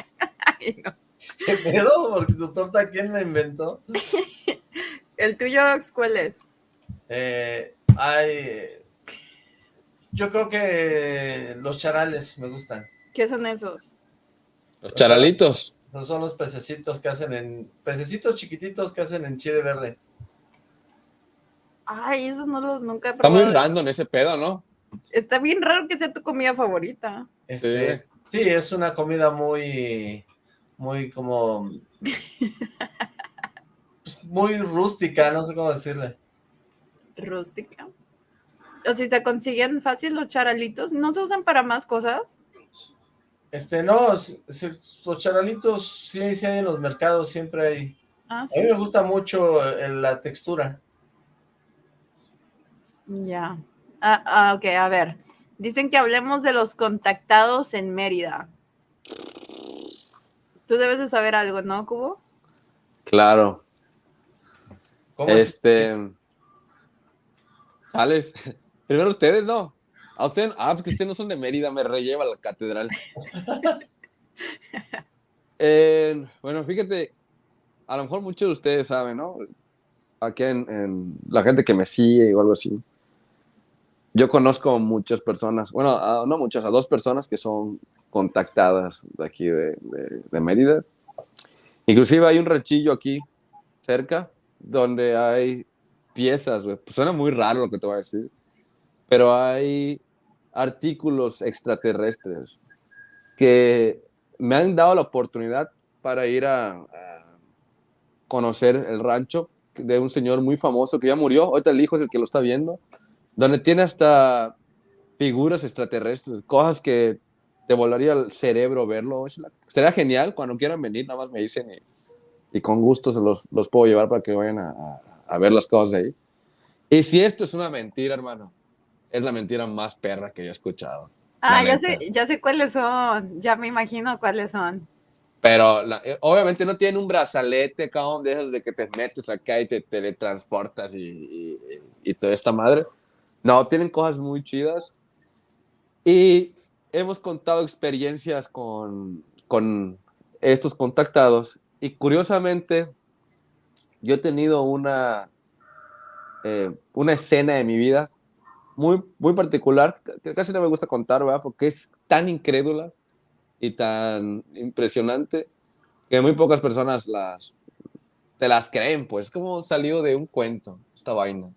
Ay, no. ¿Qué pedo? Porque tu torta, ¿quién la inventó? ¿El tuyo cuál es? Eh, hay... Yo creo que los charales me gustan. ¿Qué son esos? Los charalitos. Esos son los pececitos que hacen en... Pececitos chiquititos que hacen en chile verde. Ay, esos no los nunca he probado. Está muy random ese pedo, ¿no? Está bien raro que sea tu comida favorita. Este, sí. es una comida muy, muy como, pues, muy rústica, no sé cómo decirle. Rústica. O si se consiguen fácil los charalitos, ¿no se usan para más cosas? Este, no, los charalitos sí, sí hay en los mercados, siempre hay. Ah, ¿sí? A mí me gusta mucho eh, la textura. Ya. Ah, ah, ok, a ver. Dicen que hablemos de los contactados en Mérida. Tú debes de saber algo, ¿no, Cubo? Claro. ¿Cómo este... ¿Sales? Primero ustedes, ¿no? A usted, ah, porque ustedes no son de Mérida, me relleva la catedral. bueno, fíjate, a lo mejor muchos de ustedes saben, ¿no? Aquí en, en la gente que me sigue o algo así yo conozco muchas personas, bueno, no muchas, a dos personas que son contactadas de aquí de, de, Mérida. Inclusive hay un rechillo aquí cerca donde hay piezas, güey. Pues suena muy raro lo que te voy a decir, pero hay artículos extraterrestres que me han dado la oportunidad para ir a, a, conocer el rancho de un señor muy famoso que ya murió. Ahorita el hijo es el que lo está viendo donde tiene hasta figuras extraterrestres, cosas que te volaría el cerebro verlo. Sería genial, cuando quieran venir, nada más me dicen y, con gusto se los, los, puedo llevar para que vayan a, a, ver las cosas de ahí. Y si esto es una mentira, hermano, es la mentira más perra que he escuchado. Ah, ya sé, ya sé cuáles son, ya me imagino cuáles son. Pero eh, obviamente no tienen un brazalete, cabrón, de esos de que te metes acá y te teletransportas y, y, y toda esta madre. No, tienen cosas muy chidas. Y hemos contado experiencias con, con estos contactados. Y curiosamente, yo he tenido una, eh, una escena de mi vida muy, muy particular, que casi no me gusta contar, ¿verdad? Porque es tan incrédula y tan impresionante que muy pocas personas las, te las creen, pues, como salió de un cuento esta vaina.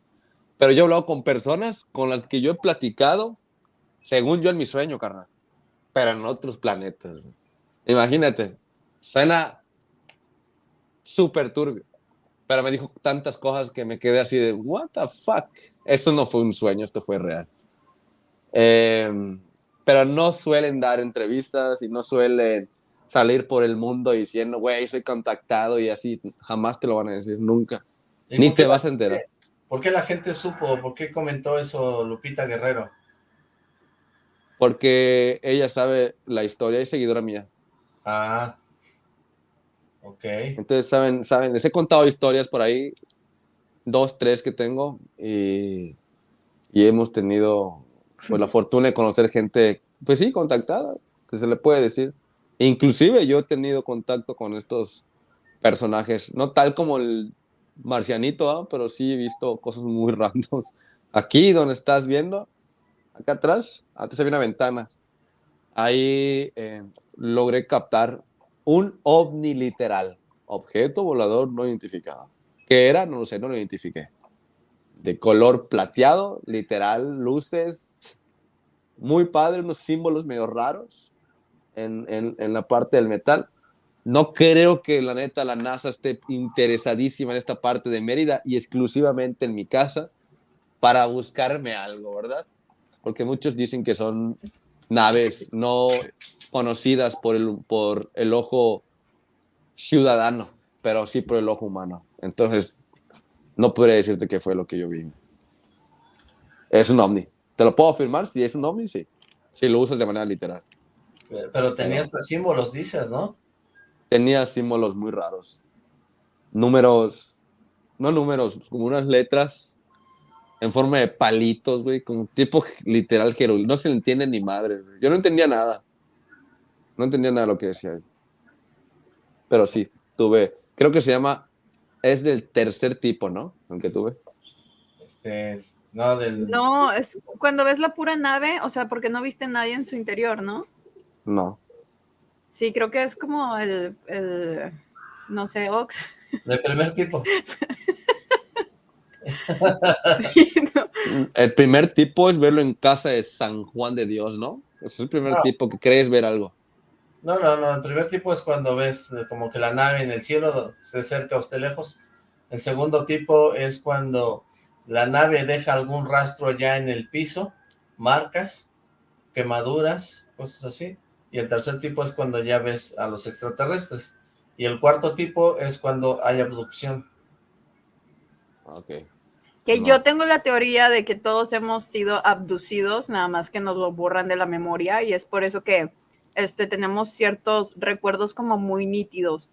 Pero yo he hablado con personas con las que yo he platicado, según yo en mi sueño, carnal, pero en otros planetas. Imagínate, suena súper turbio, pero me dijo tantas cosas que me quedé así de, what the fuck. Esto no fue un sueño, esto fue real. Em, pero no suelen dar entrevistas y no suelen salir por el mundo diciendo, güey, soy contactado y así, jamás te lo van a decir, nunca. Ni te vas a enterar. ¿Por qué la gente supo? ¿Por qué comentó eso Lupita Guerrero? Porque ella sabe la historia, es seguidora mía. Ah, ok. Entonces, saben, saben, les he contado historias por ahí, dos, tres que tengo, y, y hemos tenido pues, la fortuna de conocer gente, pues sí, contactada, que se le puede decir. Inclusive yo he tenido contacto con estos personajes, no tal como el marcianito, ¿ah? pero sí he visto cosas muy random. Aquí donde estás viendo, acá atrás, antes había una ventana. Ahí eh, logré captar un ovni literal, objeto volador no identificado. ¿Qué era? No lo sé, no lo identifiqué. De color plateado, literal, luces. muy padre, unos símbolos medio raros en, en, en la parte del metal. No creo que la neta la NASA esté interesadísima en esta parte de Mérida y exclusivamente en mi casa para buscarme algo, ¿verdad? Porque muchos dicen que son naves no conocidas por el, por el ojo ciudadano, pero sí por el ojo humano. Entonces, no podría decirte qué fue lo que yo vi. Es un ovni. Te lo puedo afirmar, si es un ovni, sí. Si lo usas de manera literal. Pero tenías símbolos, dices, ¿no? Tenía símbolos muy raros. Números, no números, como unas letras en forma de palitos, güey, como tipo literal jeroglífico. No se le entiende ni madre, güey. Yo no entendía nada. No entendía nada de lo que decía. Pero sí, tuve, creo que se llama, es del tercer tipo, ¿no? El que tuve. Este es, no, del... No, es cuando ves la pura nave, o sea, porque no viste a nadie en su interior, ¿no? No. Sí, creo que es como el, el no sé, Ox. Del primer tipo. Sí, no. El primer tipo es verlo en casa de San Juan de Dios, ¿no? Es el primer No. tipo que crees ver algo. No, no, no, el primer tipo es cuando ves eh, como que la nave en el cielo se cerca o esté lejos. El segundo tipo es cuando la nave deja algún rastro ya en el piso, marcas, quemaduras, cosas así. Y el tercer tipo es cuando ya ves a los extraterrestres. Y el cuarto tipo es cuando hay abducción. Ok. Que No. yo tengo la teoría de que todos hemos sido abducidos, nada más que nos lo borran de la memoria y es por eso que este, tenemos ciertos recuerdos como muy nítidos.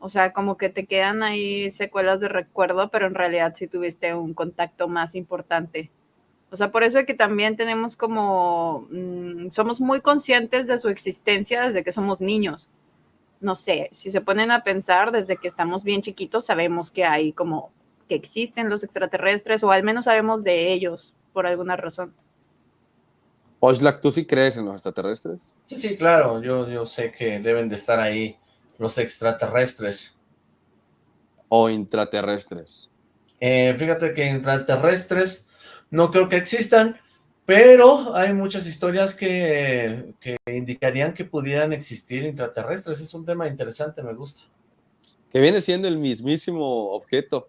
O sea, como que te quedan ahí secuelas de recuerdo, pero en realidad sí tuviste un contacto más importante. O sea, por eso es que también tenemos como, mm, somos muy conscientes de su existencia desde que somos niños. No sé, si se ponen a pensar, desde que estamos bien chiquitos sabemos que hay como que existen los extraterrestres o al menos sabemos de ellos por alguna razón. Oxlack, ¿tú sí crees en los extraterrestres? Sí, sí, claro, yo, yo sé que deben de estar ahí los extraterrestres. ¿O intraterrestres? Eh, fíjate que extraterrestres no creo que existan, pero hay muchas historias que, que indicarían que pudieran existir intraterrestres. Es un tema interesante, me gusta. Que viene siendo el mismísimo objeto.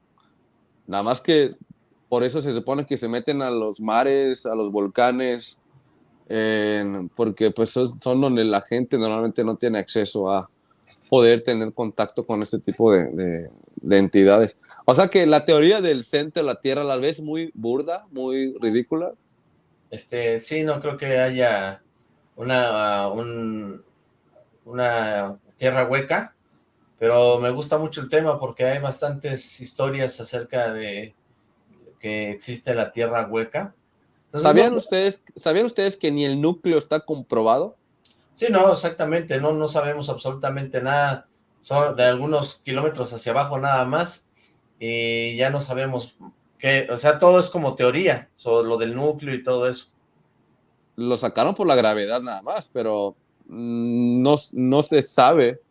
Nada más que por eso se supone que se meten a los mares, a los volcanes, porque pues son, donde la gente normalmente no tiene acceso a poder tener contacto con este tipo de- de entidades. O sea que la teoría del centro de la Tierra la ves muy burda, muy ridícula. Este, sí, no creo que haya una, un- una tierra hueca, pero me gusta mucho el tema porque hay bastantes historias acerca de que existe la tierra hueca. Entonces, ¿Sabían no- ustedes, ¿Sabían ustedes que ni el núcleo está comprobado? Sí, no, exactamente, no, no sabemos absolutamente nada, son de algunos kilómetros hacia abajo nada más, y ya no sabemos qué, o sea, todo es como teoría, sobre lo del núcleo y todo eso. Lo sacaron por la gravedad nada más, pero mm, no, no se sabe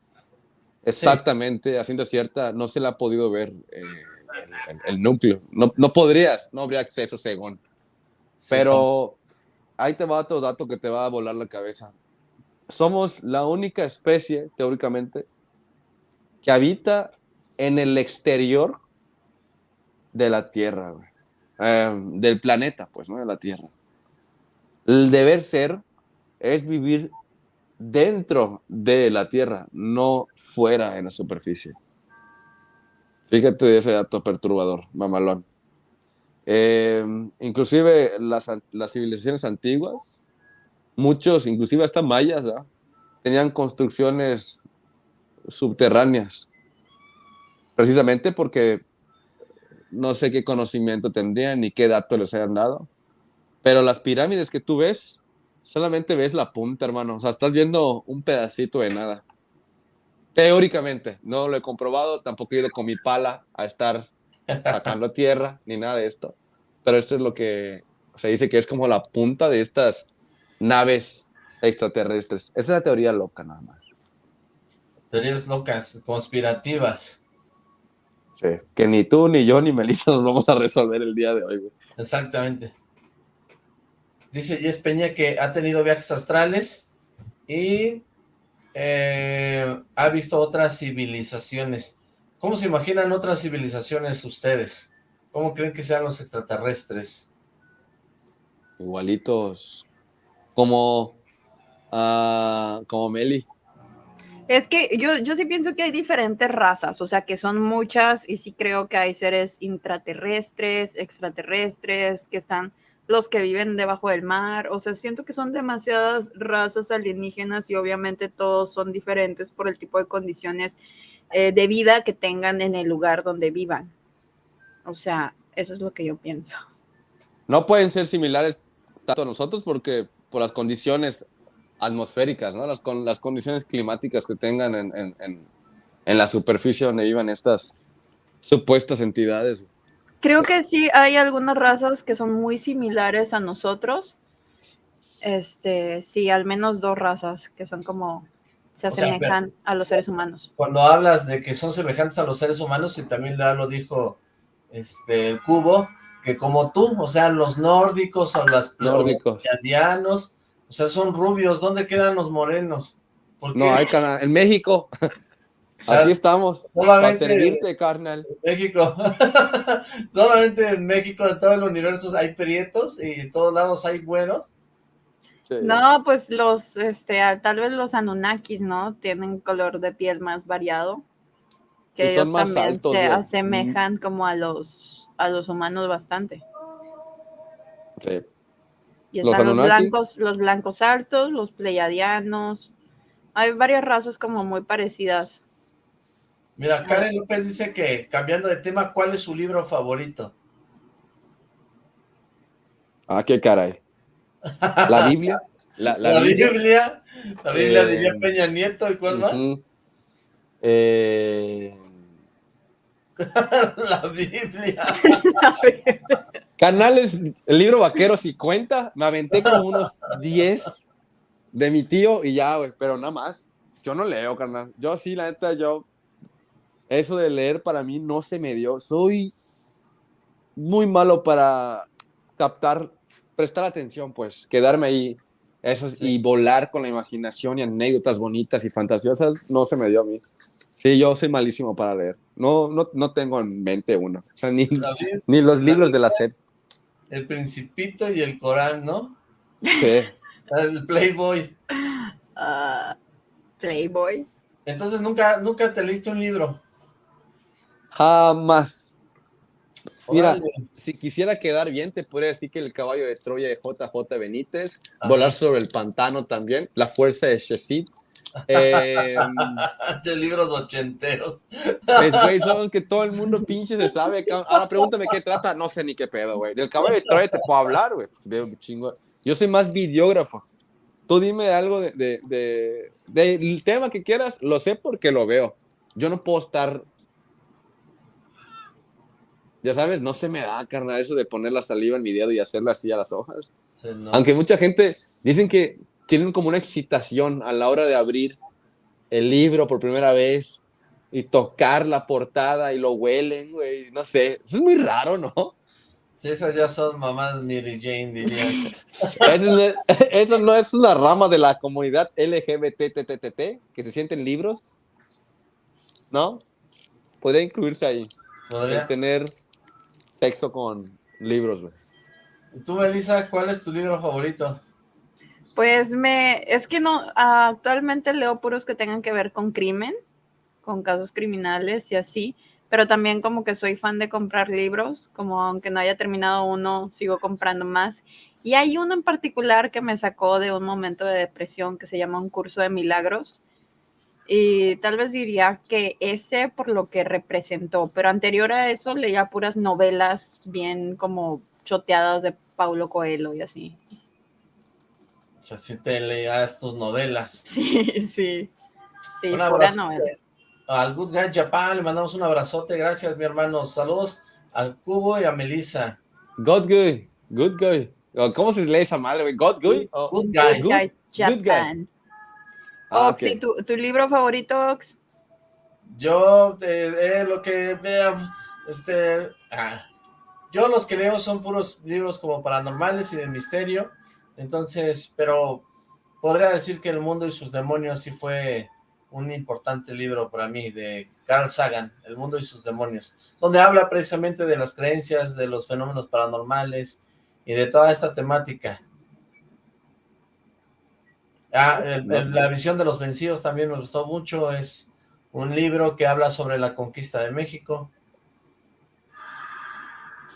exactamente, a ciencia cierta, no se le ha podido ver eh, el, el- el núcleo. No, no podrías, no habría acceso según. Sí, Pero ahí te va otro dato que te va a volar la cabeza. Somos la única especie, teóricamente, que habita en el exterior de la Tierra. Eh, del planeta, pues, ¿no? De la Tierra. El deber ser es vivir dentro de la Tierra, no fuera en la superficie. Fíjate ese dato perturbador, mamalón. Eh, inclusive las, las civilizaciones antiguas, muchos, inclusive hasta mayas, tenían construcciones subterráneas, precisamente porque no sé qué conocimiento tendrían ni qué datos les hayan dado, pero las pirámides que tú ves, solamente ves la punta, hermano, o sea, estás viendo un pedacito de nada. Teóricamente, no lo he comprobado, tampoco he ido con mi pala a estar sacando tierra ni nada de esto. Pero esto es lo que se dice que es como la punta de estas naves extraterrestres. Esa es la teoría loca nada más. Teorías locas, conspirativas, Sí. Que ni tú, ni yo, ni Melissa nos vamos a resolver el día de hoy. güey. exactamente. Dice Jess Peña que ha tenido viajes astrales y eh, ha visto otras civilizaciones. ¿Cómo se imaginan otras civilizaciones ustedes? ¿Cómo creen que sean los extraterrestres? Igualitos. Como, uh, como Meli. Es que yo, yo sí pienso que hay diferentes razas, o sea, que son muchas y sí creo que hay seres intraterrestres, extraterrestres, que están los que viven debajo del mar, o sea, siento que son demasiadas razas alienígenas y obviamente todos son diferentes por el tipo de condiciones eh, de vida que tengan en el lugar donde vivan. O sea, eso es lo que yo pienso. No pueden ser similares tanto a nosotros porque por las condiciones atmosféricas, ¿no? Las, con las condiciones climáticas que tengan en, en, en, la superficie donde vivan estas supuestas entidades. Creo que sí hay algunas razas que son muy similares a nosotros. Este, sí, al menos dos razas que son como se asemejan a los seres humanos. Cuando hablas de que son semejantes a los seres humanos, y también ya lo dijo este el cubo, que como tú, o sea, los nórdicos o los nórdicos. O sea, son rubios. ¿Dónde quedan los morenos? No, hay en México. Aquí estamos, para servirte, carnal. En México. solamente en México, en todo el universo, hay prietos y en todos lados hay buenos. No, pues los, este, tal vez los Anunnakis, ¿no? Tienen color de piel más variado. Que ellos también se asemejan como a los, a los humanos bastante. Sí. Y están los, blancos, los blancos altos, los pleiadianos. Hay varias razas como muy parecidas. Mira, Karen López dice que, cambiando de tema, ¿cuál es su libro favorito? Ah, qué caray. ¿La Biblia? La, Biblia? La Biblia diría eh, Peña Nieto, ¿y cuál más? Eh... la Biblia. Canales, el libro Vaquero si cuenta, me aventé como unos 10 de mi tío y ya, güey, pero nada más. Yo no leo, carnal. Yo sí, la neta, yo. Eso de leer para mí no se me dio. Soy muy malo para captar, prestar atención, pues, quedarme ahí eso, y volar con la imaginación y anécdotas bonitas y fantasiosas, no se me dio a mí. Sí, yo soy malísimo para leer. No, no, no tengo en mente uno. O sea, ni, ni los libros de la serie el Principito y el Corán, ¿no? Sí. El Playboy. Ah, Playboy. Entonces, ¿nunca, ¿nunca te leíste un libro? Jamás. Mira, si quisiera quedar bien, te podría decir que El caballo de Troya de JJ Benítez, Volar sobre el pantano también, La fuerza de Sheshid, eh, de libros ochenteros. Es, güey, son que todo el mundo pinche se sabe. Ahora pregúntame qué trata, no sé ni qué pedo, güey. Del caballo de Troya te puedo hablar, güey. Yo soy más videógrafo. Tú dime algo de, de, de, del tema que quieras, lo sé porque lo veo. Yo no puedo estar. Ya sabes, no se me da, carnal, eso de poner la saliva en mi dedo y hacerlo así a las hojas. Aunque mucha gente dicen que tienen como una excitación a la hora de abrir el libro por primera vez y tocar la portada y lo huelen, güey, no sé, eso es muy raro, ¿no? Sí, esas ya son mamás Mary Jane, diría. eso, no es, una rama de la comunidad LGBTTTT que se sienten libros, ¿no? Podría incluirse ahí. ¿Podría? tener sexo con libros, güey. ¿Y tú, Melissa, cuál es tu libro favorito? Pues me, es que no, actualmente leo puros que tengan que ver con crimen, con casos criminales y así, pero también como que soy fan de comprar libros, como aunque no haya terminado uno, sigo comprando más. Y hay uno en particular que me sacó de un momento de depresión que se llama Un curso de milagros. Y tal vez diría que ese por lo que representó, pero anterior a eso leía puras novelas bien como choteadas de Paulo Coelho y así. Sea, si te leías tus novelas. Sí, sí. Sí, pura novela. Al Good Guy Japan le mandamos un abrazote. Gracias, mi hermano. Saludos al Cubo y a Melissa. Good Guy. Good Guy. ¿Cómo se lee esa madre, güey? God Guy. good, Guy. Good Guy Japan. Ah, Ox, ¿y tu, tu, libro favorito, Ox? Yo, eh, eh lo que vea, este, ah, yo los que leo son puros libros como paranormales y de misterio, Entonces, pero podría decir que El Mundo y sus demonios sí fue un importante libro para mí, de Carl Sagan, El Mundo y sus demonios, donde habla precisamente de las creencias, de los fenómenos paranormales y de toda esta temática. Ah, la visión de los vencidos también me gustó mucho, es un libro que habla sobre la conquista de México,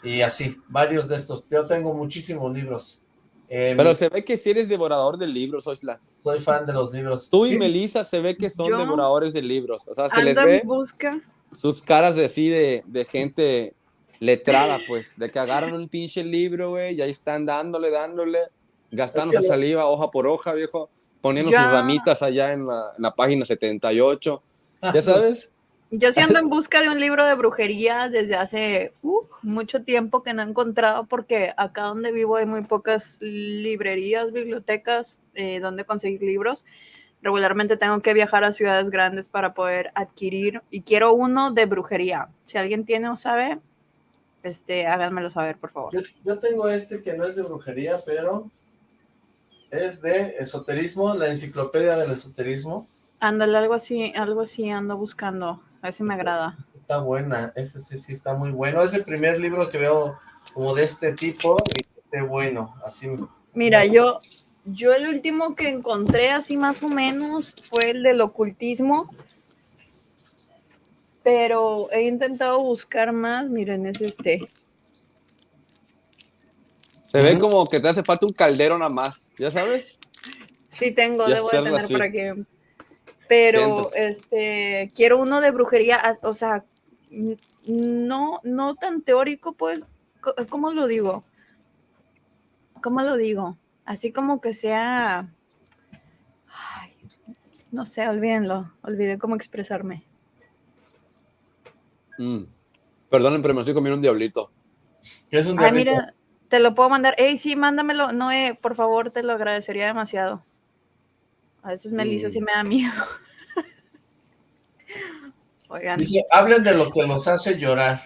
y así, varios de estos. Yo tengo muchísimos libros. Em, Pero se ve que si eres devorador de libros, Osla. Soy fan de los libros. Tú y Melissa se ve que son devoradores de libros. O sea, se les ve busca. sus caras de así, de, de gente letrada, pues, de que agarran un pinche libro, güey, y ahí están dándole, dándole, gastando su saliva hoja por hoja, viejo, poniendo sus ramitas allá en la, en la página 78. ¿Ya sabes? Yo sí ando en busca de un libro de brujería desde hace uh, mucho tiempo que no he encontrado porque acá donde vivo hay muy pocas librerías, bibliotecas eh, donde conseguir libros. Regularmente tengo que viajar a ciudades grandes para poder adquirir y quiero uno de brujería. Si alguien tiene o sabe, este, háganmelo saber, por favor. Yo, yo tengo este que no es de brujería, pero es de esoterismo, la enciclopedia del esoterismo. Ándale, algo así, algo así ando buscando. A ver si me agrada. Está buena, ese sí, sí está muy bueno. Es el primer libro que veo como de este tipo y esté bueno, así. Mira, yo, yo el último que encontré así más o menos fue el del ocultismo, pero he intentado buscar más, miren, es este. Se ve como que te hace falta un caldero nada más, ¿ya sabes? Sí tengo, debo de tener para que pero este quiero uno de brujería, o sea, no, no tan teórico, pues, ¿cómo lo digo? ¿Cómo lo digo? Así como que sea, no sé, olvídenlo, olvidé cómo expresarme. Mm. Perdonen, pero me estoy comiendo un diablito. ¿Qué es un diablito? mira, te lo puedo mandar. Ey, sí, mándamelo. No, por favor, te lo agradecería demasiado. A veces Melissa sí mm. me da miedo. Oigan. Dice, hablen de lo que los hace llorar.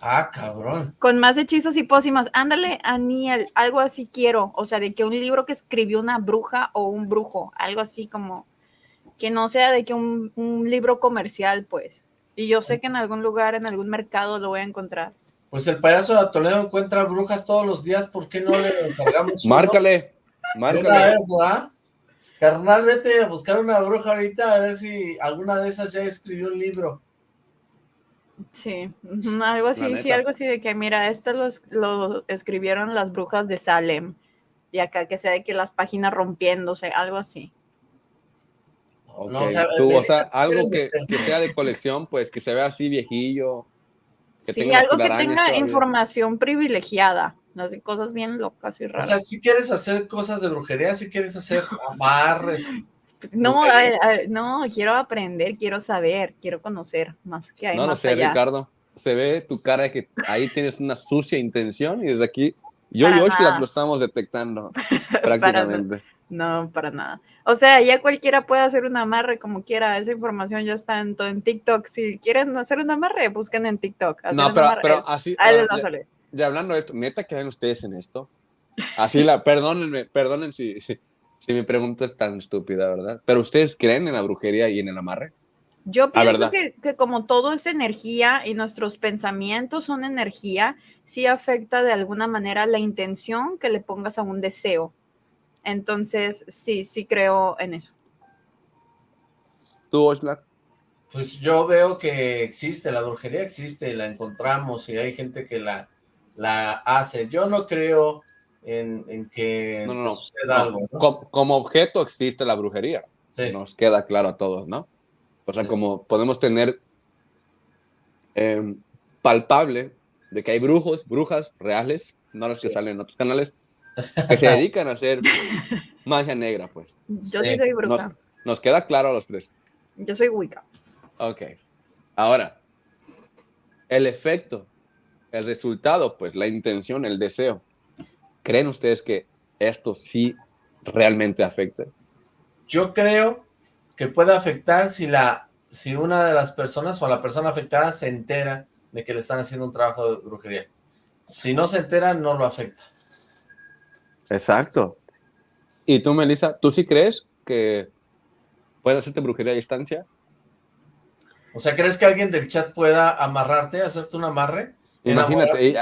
Ah, cabrón. Con más hechizos y pócimas. Ándale, Aniel, algo así quiero. O sea, de que un libro que escribió una bruja o un brujo. Algo así como que no sea de que un, libro comercial, pues. Y yo sé que en algún lugar, en algún mercado lo voy a encontrar. Pues el payaso de Toledo encuentra brujas todos los días. ¿Por qué no le encargamos? Márcale. Márcale. Carnal, vete a buscar una bruja ahorita a ver si alguna de esas ya escribió un libro. Sí, algo así, sí, algo así de que, mira, esto lo escribieron las brujas de Salem. Y acá que sea de que las páginas rompiéndose, algo así. No, o sea, Tú, o sea algo que, sea de colección, pues que se vea así viejillo. sí, algo que tenga información privilegiada de cosas bien locas y raras. O sea, si quieres hacer cosas de brujería, si quieres hacer amarres. No, no, quiero aprender, quiero saber, quiero conocer más que hay No, no sé, Ricardo. Se ve tu cara de que ahí tienes una sucia intención y desde aquí yo y Oscar lo estamos detectando prácticamente. no, para nada. O sea, ya cualquiera puede hacer un amarre como quiera. Esa información ya está en, en TikTok. Si quieren hacer un amarre, busquen en TikTok. No, pero, pero así. Ahí les va a salir ya hablando de esto, ¿neta creen ustedes en esto? Así la, perdónenme, perdonen si, si, mi pregunta es tan estúpida, ¿verdad? Pero ustedes creen en la brujería y en el amarre? Yo pienso que, que, como todo es energía y nuestros pensamientos son energía, sí afecta de alguna manera la intención que le pongas a un deseo. Entonces, sí, sí creo en eso. ¿Tú, Oxlack? Pues yo veo que existe, la brujería existe, la encontramos y hay gente que la, la hace. Yo no creo en, que no, suceda algo. Como, objeto existe la brujería. Nos queda claro a todos, ¿no? O sea, como podemos tener em, palpable de que hay brujos, brujas reales, no los que salen en otros canales, que se dedican a hacer magia negra, pues. Yo sí, soy bruja. Nos, queda claro a los tres. Yo soy Wicca. Ok. Ahora, el efecto el resultado, pues la intención, el deseo. ¿Creen ustedes que esto sí realmente afecta? Yo creo que puede afectar si, la, si una de las personas o la persona afectada se entera de que le están haciendo un trabajo de brujería. Si no se entera, no lo afecta. Exacto. ¿Y tú, Melissa, tú sí crees que puedes hacerte brujería a distancia? O sea, ¿crees que alguien del chat pueda amarrarte, hacerte un amarre? Imagínate,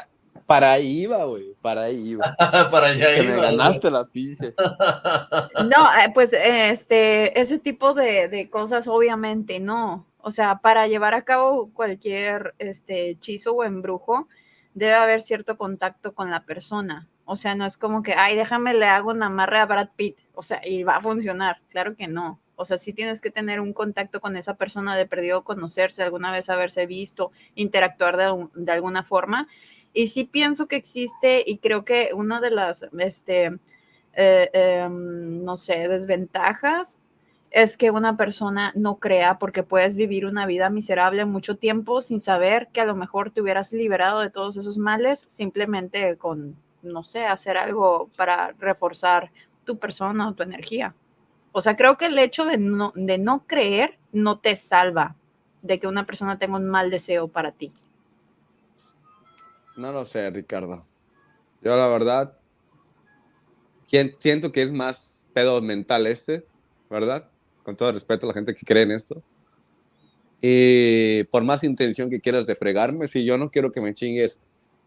para ahí iba, güey, para ahí iba. para allá iba. Me ganaste la pizza. no, eh, pues este, ese tipo de, de, cosas obviamente no. O sea, para llevar a cabo cualquier este, hechizo o embrujo, debe haber cierto contacto con la persona. O sea, no es como que, ay, déjame le hago un amarre a Brad Pitt. O sea, y va a funcionar. Claro que no. O sea, sí tienes que tener un contacto con esa persona de perdido, conocerse, alguna vez haberse visto, interactuar de, alguna forma. Y sí pienso que existe y creo que una de las, este, eh, em, no sé, desventajas es que una persona no crea porque puedes vivir una vida miserable mucho tiempo sin saber que a lo mejor te hubieras liberado de todos esos males simplemente con, no sé, hacer algo para reforzar tu persona o tu energía. O sea, creo que el hecho de no, de no creer no te salva de que una persona tenga un mal deseo para ti. No lo sé, Ricardo. Yo la verdad siento que es más pedo mental este, ¿verdad? Con todo respeto a la gente que cree en esto. Y por más intención que quieras de fregarme, si yo no quiero que me chingues,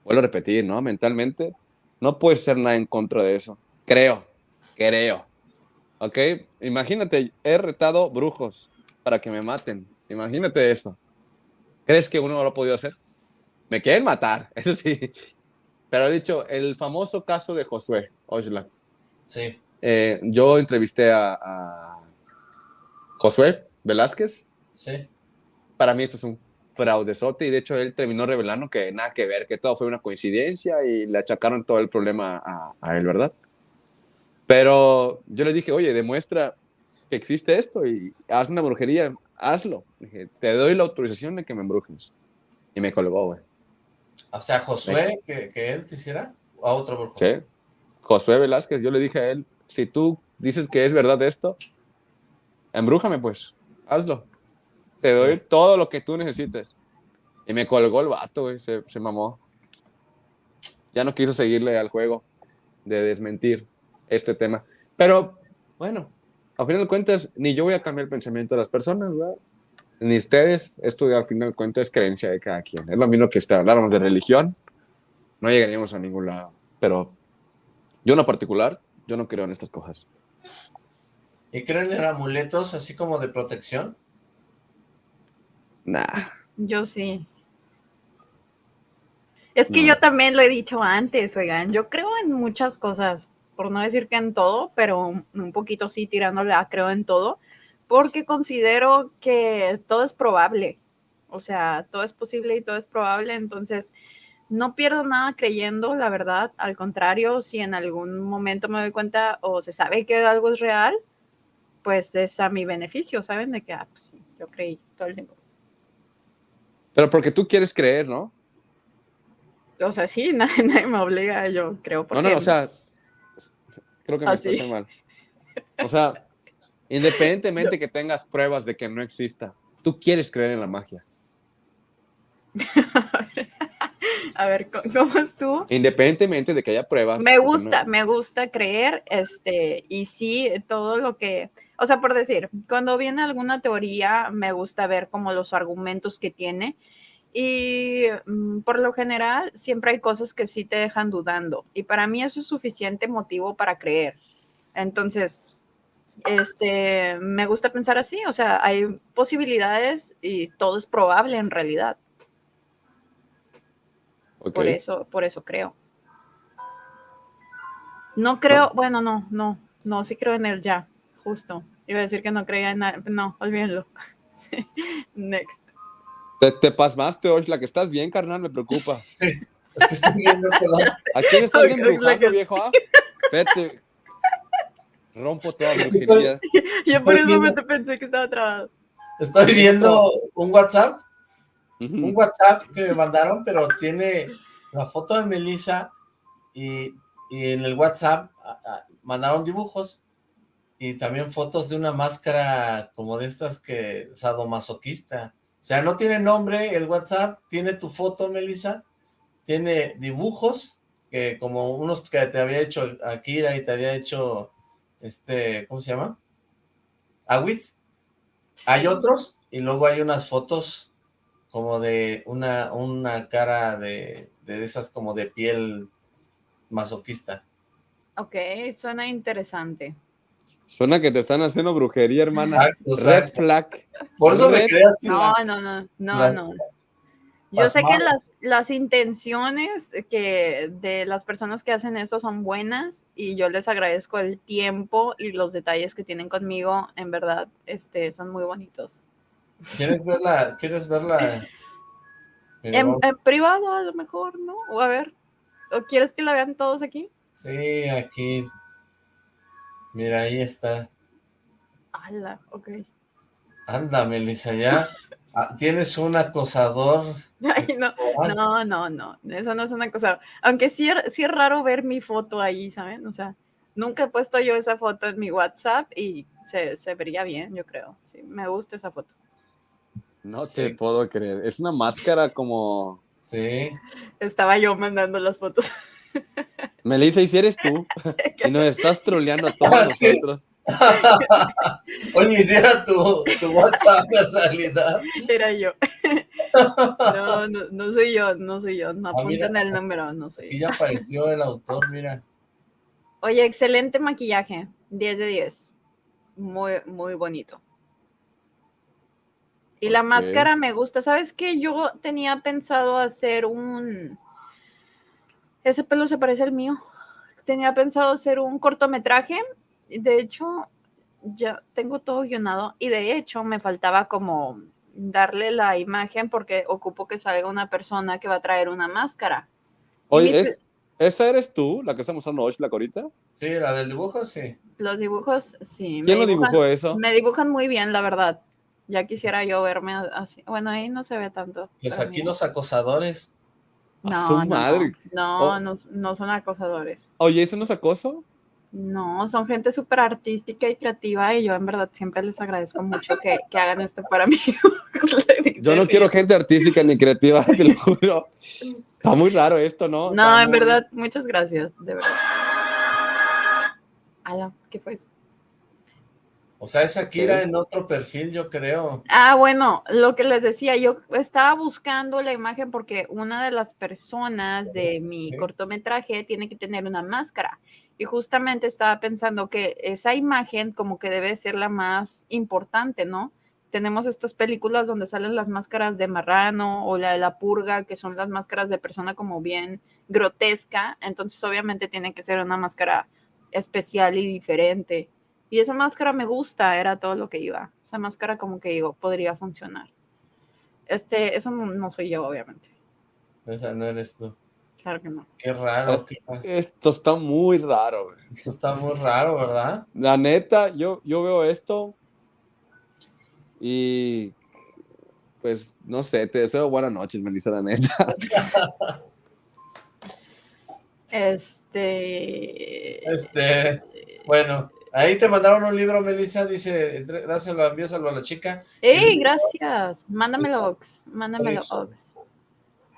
vuelvo a repetir, ¿no? Mentalmente, no puedes ser nada en contra de eso. Creo, creo. ¿Ok? Imagínate, he retado brujos para que me maten. Imagínate eso. ¿Crees que uno no lo ha podido hacer? Me quieren matar, eso sí. Pero he dicho, el famoso caso de Josué Oshla. Sí. Eh, yo entrevisté a, Josué Velázquez. Sí. Para mí esto es un fraudezote y de hecho él terminó revelando que nada que ver, que todo fue una coincidencia y le achacaron todo el problema a, a él, ¿verdad? Pero yo le dije, oye, demuestra que existe esto y haz una brujería, hazlo. Dije, te doy la autorización de que me embrujes. Y me colgó, güey. O sea, Josué, que, que, él quisiera, a otro brujo. Sí, Josué Velázquez, yo le dije a él, si tú dices que es verdad esto, embrújame pues, hazlo. Te doy todo lo que tú necesites. Y me colgó el vato, güey, se, se mamó. Ya no quiso seguirle al juego de desmentir este tema. Pero, bueno, al final de cuentas, ni yo voy a cambiar el pensamiento de las personas, Ni ustedes, esto al final de cuentas es creencia de cada quien. Es lo mismo que si habláramos de religión, no llegaríamos a ningún lado. Pero yo en lo particular, yo no creo en estas cosas. ¿Y creen en amuletos así como de protección? Nah. Yo sí. Es que yo también lo he dicho antes, oigan, yo creo en muchas cosas por no decir que en todo, pero un poquito sí tirándole a creo en todo, porque considero que todo es probable, o sea, todo es posible y todo es probable, entonces no pierdo nada creyendo, la verdad, al contrario, si en algún momento me doy cuenta o se sabe que algo es real, pues es a mi beneficio, ¿saben? De que, ah, pues sí, yo creí todo el tiempo. Pero porque tú quieres creer, ¿no? O sea, sí, nadie, me obliga, yo creo. no, no, o sea, Creo que me ¿Ah, mal. O sea, independientemente que tengas pruebas de que no exista, tú quieres creer en la magia. A ver, ¿cómo es tú? Independientemente de que haya pruebas. Me gusta, me gusta creer, este, y sí, todo lo que, o sea, por decir, cuando viene alguna teoría, me gusta ver como los argumentos que tiene, y mm, por lo general, siempre hay cosas que sí te dejan dudando. Y para mí eso es suficiente motivo para creer. Entonces, este, me gusta pensar así. O sea, hay posibilidades y todo es probable en realidad. Por eso, por eso creo. No creo, bueno, no, no, no, sí creo en él ya, justo. Iba a decir que no creía en nada, no, olvídenlo. Next. Te, te pasmaste, la que estás bien, carnal, me preocupa. Sí, es que estoy viendo ¿A quién estás embrujando, viejo? Ah? Vete. Rompo toda brujería. Yo por un momento pensé que estaba trabado. Estoy viendo un WhatsApp, un WhatsApp que me mandaron, pero tiene la foto de Melissa y, y en el WhatsApp mandaron dibujos y también fotos de una máscara como de estas que sadomasoquista. O sea, no tiene nombre el WhatsApp, tiene tu foto, Melissa, tiene dibujos, que como unos que te había hecho Akira y te había hecho este, ¿cómo se llama? Awitz. Hay otros, y luego hay unas fotos como de una, una cara de, de esas como de piel masoquista. Ok, suena interesante. Suena que te están haciendo brujería, hermana. Red flag. Por eso me creas No, no, no, no, no. Yo sé que las, las intenciones que de las personas que hacen esto son buenas y yo les agradezco el tiempo y los detalles que tienen conmigo, en verdad, este, son muy bonitos. ¿Quieres verla? ¿Quieres verla? En, en, privado a lo mejor, ¿no? O a ver, ¿o quieres que la vean todos aquí? Sí, aquí. Mira, ahí está. ¡Hala! Ok. Anda, Melissa, ya ah, tienes un acosador. no, no, no, no, eso no es un acosador. Aunque sí, sí es raro ver mi foto ahí, ¿saben? O sea, nunca he puesto yo esa foto en mi WhatsApp y se, se vería bien, yo creo. Sí, me gusta esa foto. No te puedo creer. Es una máscara como... Sí. Estaba yo mandando las fotos. Melissa, ¿y si eres tú? y nos estás troleando a todos ah, nosotros. Oye, hiciera tu, tu WhatsApp en realidad. Era yo. No, no, no soy yo, no soy yo. No ah, apuntan el número, no soy yo. Y ya apareció el autor, mira. Oye, excelente maquillaje. 10 de 10. Muy, muy bonito. Y la máscara me gusta. ¿Sabes qué? Yo tenía pensado hacer un ese pelo se parece al mío. Tenía pensado hacer un cortometraje. De hecho, ya tengo todo guionado. Y de hecho, me faltaba como darle la imagen porque ocupo que salga una persona que va a traer una máscara. Oye, ¿esa eres tú, la que estamos usando hoy, la corita? Sí, la del dibujo, sí. Los dibujos, sí. ¿Quién lo dibujó eso? Me dibujan muy bien, la verdad. Ya quisiera yo verme así. Bueno, ahí no se ve tanto. Pues aquí los acosadores. No, su madre. No, no, no, son acosadores. Oye, ¿eso no es acoso? No, son gente súper artística y creativa y yo en verdad siempre les agradezco mucho que, que hagan esto para mí. yo no quiero gente artística ni creativa, te lo juro. Está muy raro esto, ¿no? No, en verdad, muchas gracias, de verdad. Ala, ¿qué fue eso? O sea, es Akira en otro perfil, yo creo. Ah, bueno, lo que les decía, yo estaba buscando la imagen porque una de las personas de mi cortometraje tiene que tener una máscara. Y justamente estaba pensando que esa imagen como que debe ser la más importante, ¿no? Tenemos estas películas donde salen las máscaras de marrano o la de la purga, que son las máscaras de persona como bien grotesca. Entonces, obviamente tiene que ser una máscara especial y diferente. Y esa máscara me gusta, era todo lo que iba. Esa máscara como que digo, podría funcionar. Este, eso no, soy yo, obviamente. Esa no eres tú. Claro que no. Qué raro. Esto está muy raro. Esto está muy raro, ¿verdad? La neta, yo, yo veo esto y pues no sé, te deseo buenas noches, Melissa, la neta. Este. Este. Bueno, Ahí te mandaron un libro, Melissa, dice, dáselo, envíaselo a la chica. ¡Ey, gracias! Mándamelo, Ox. Mándamelo, Ox.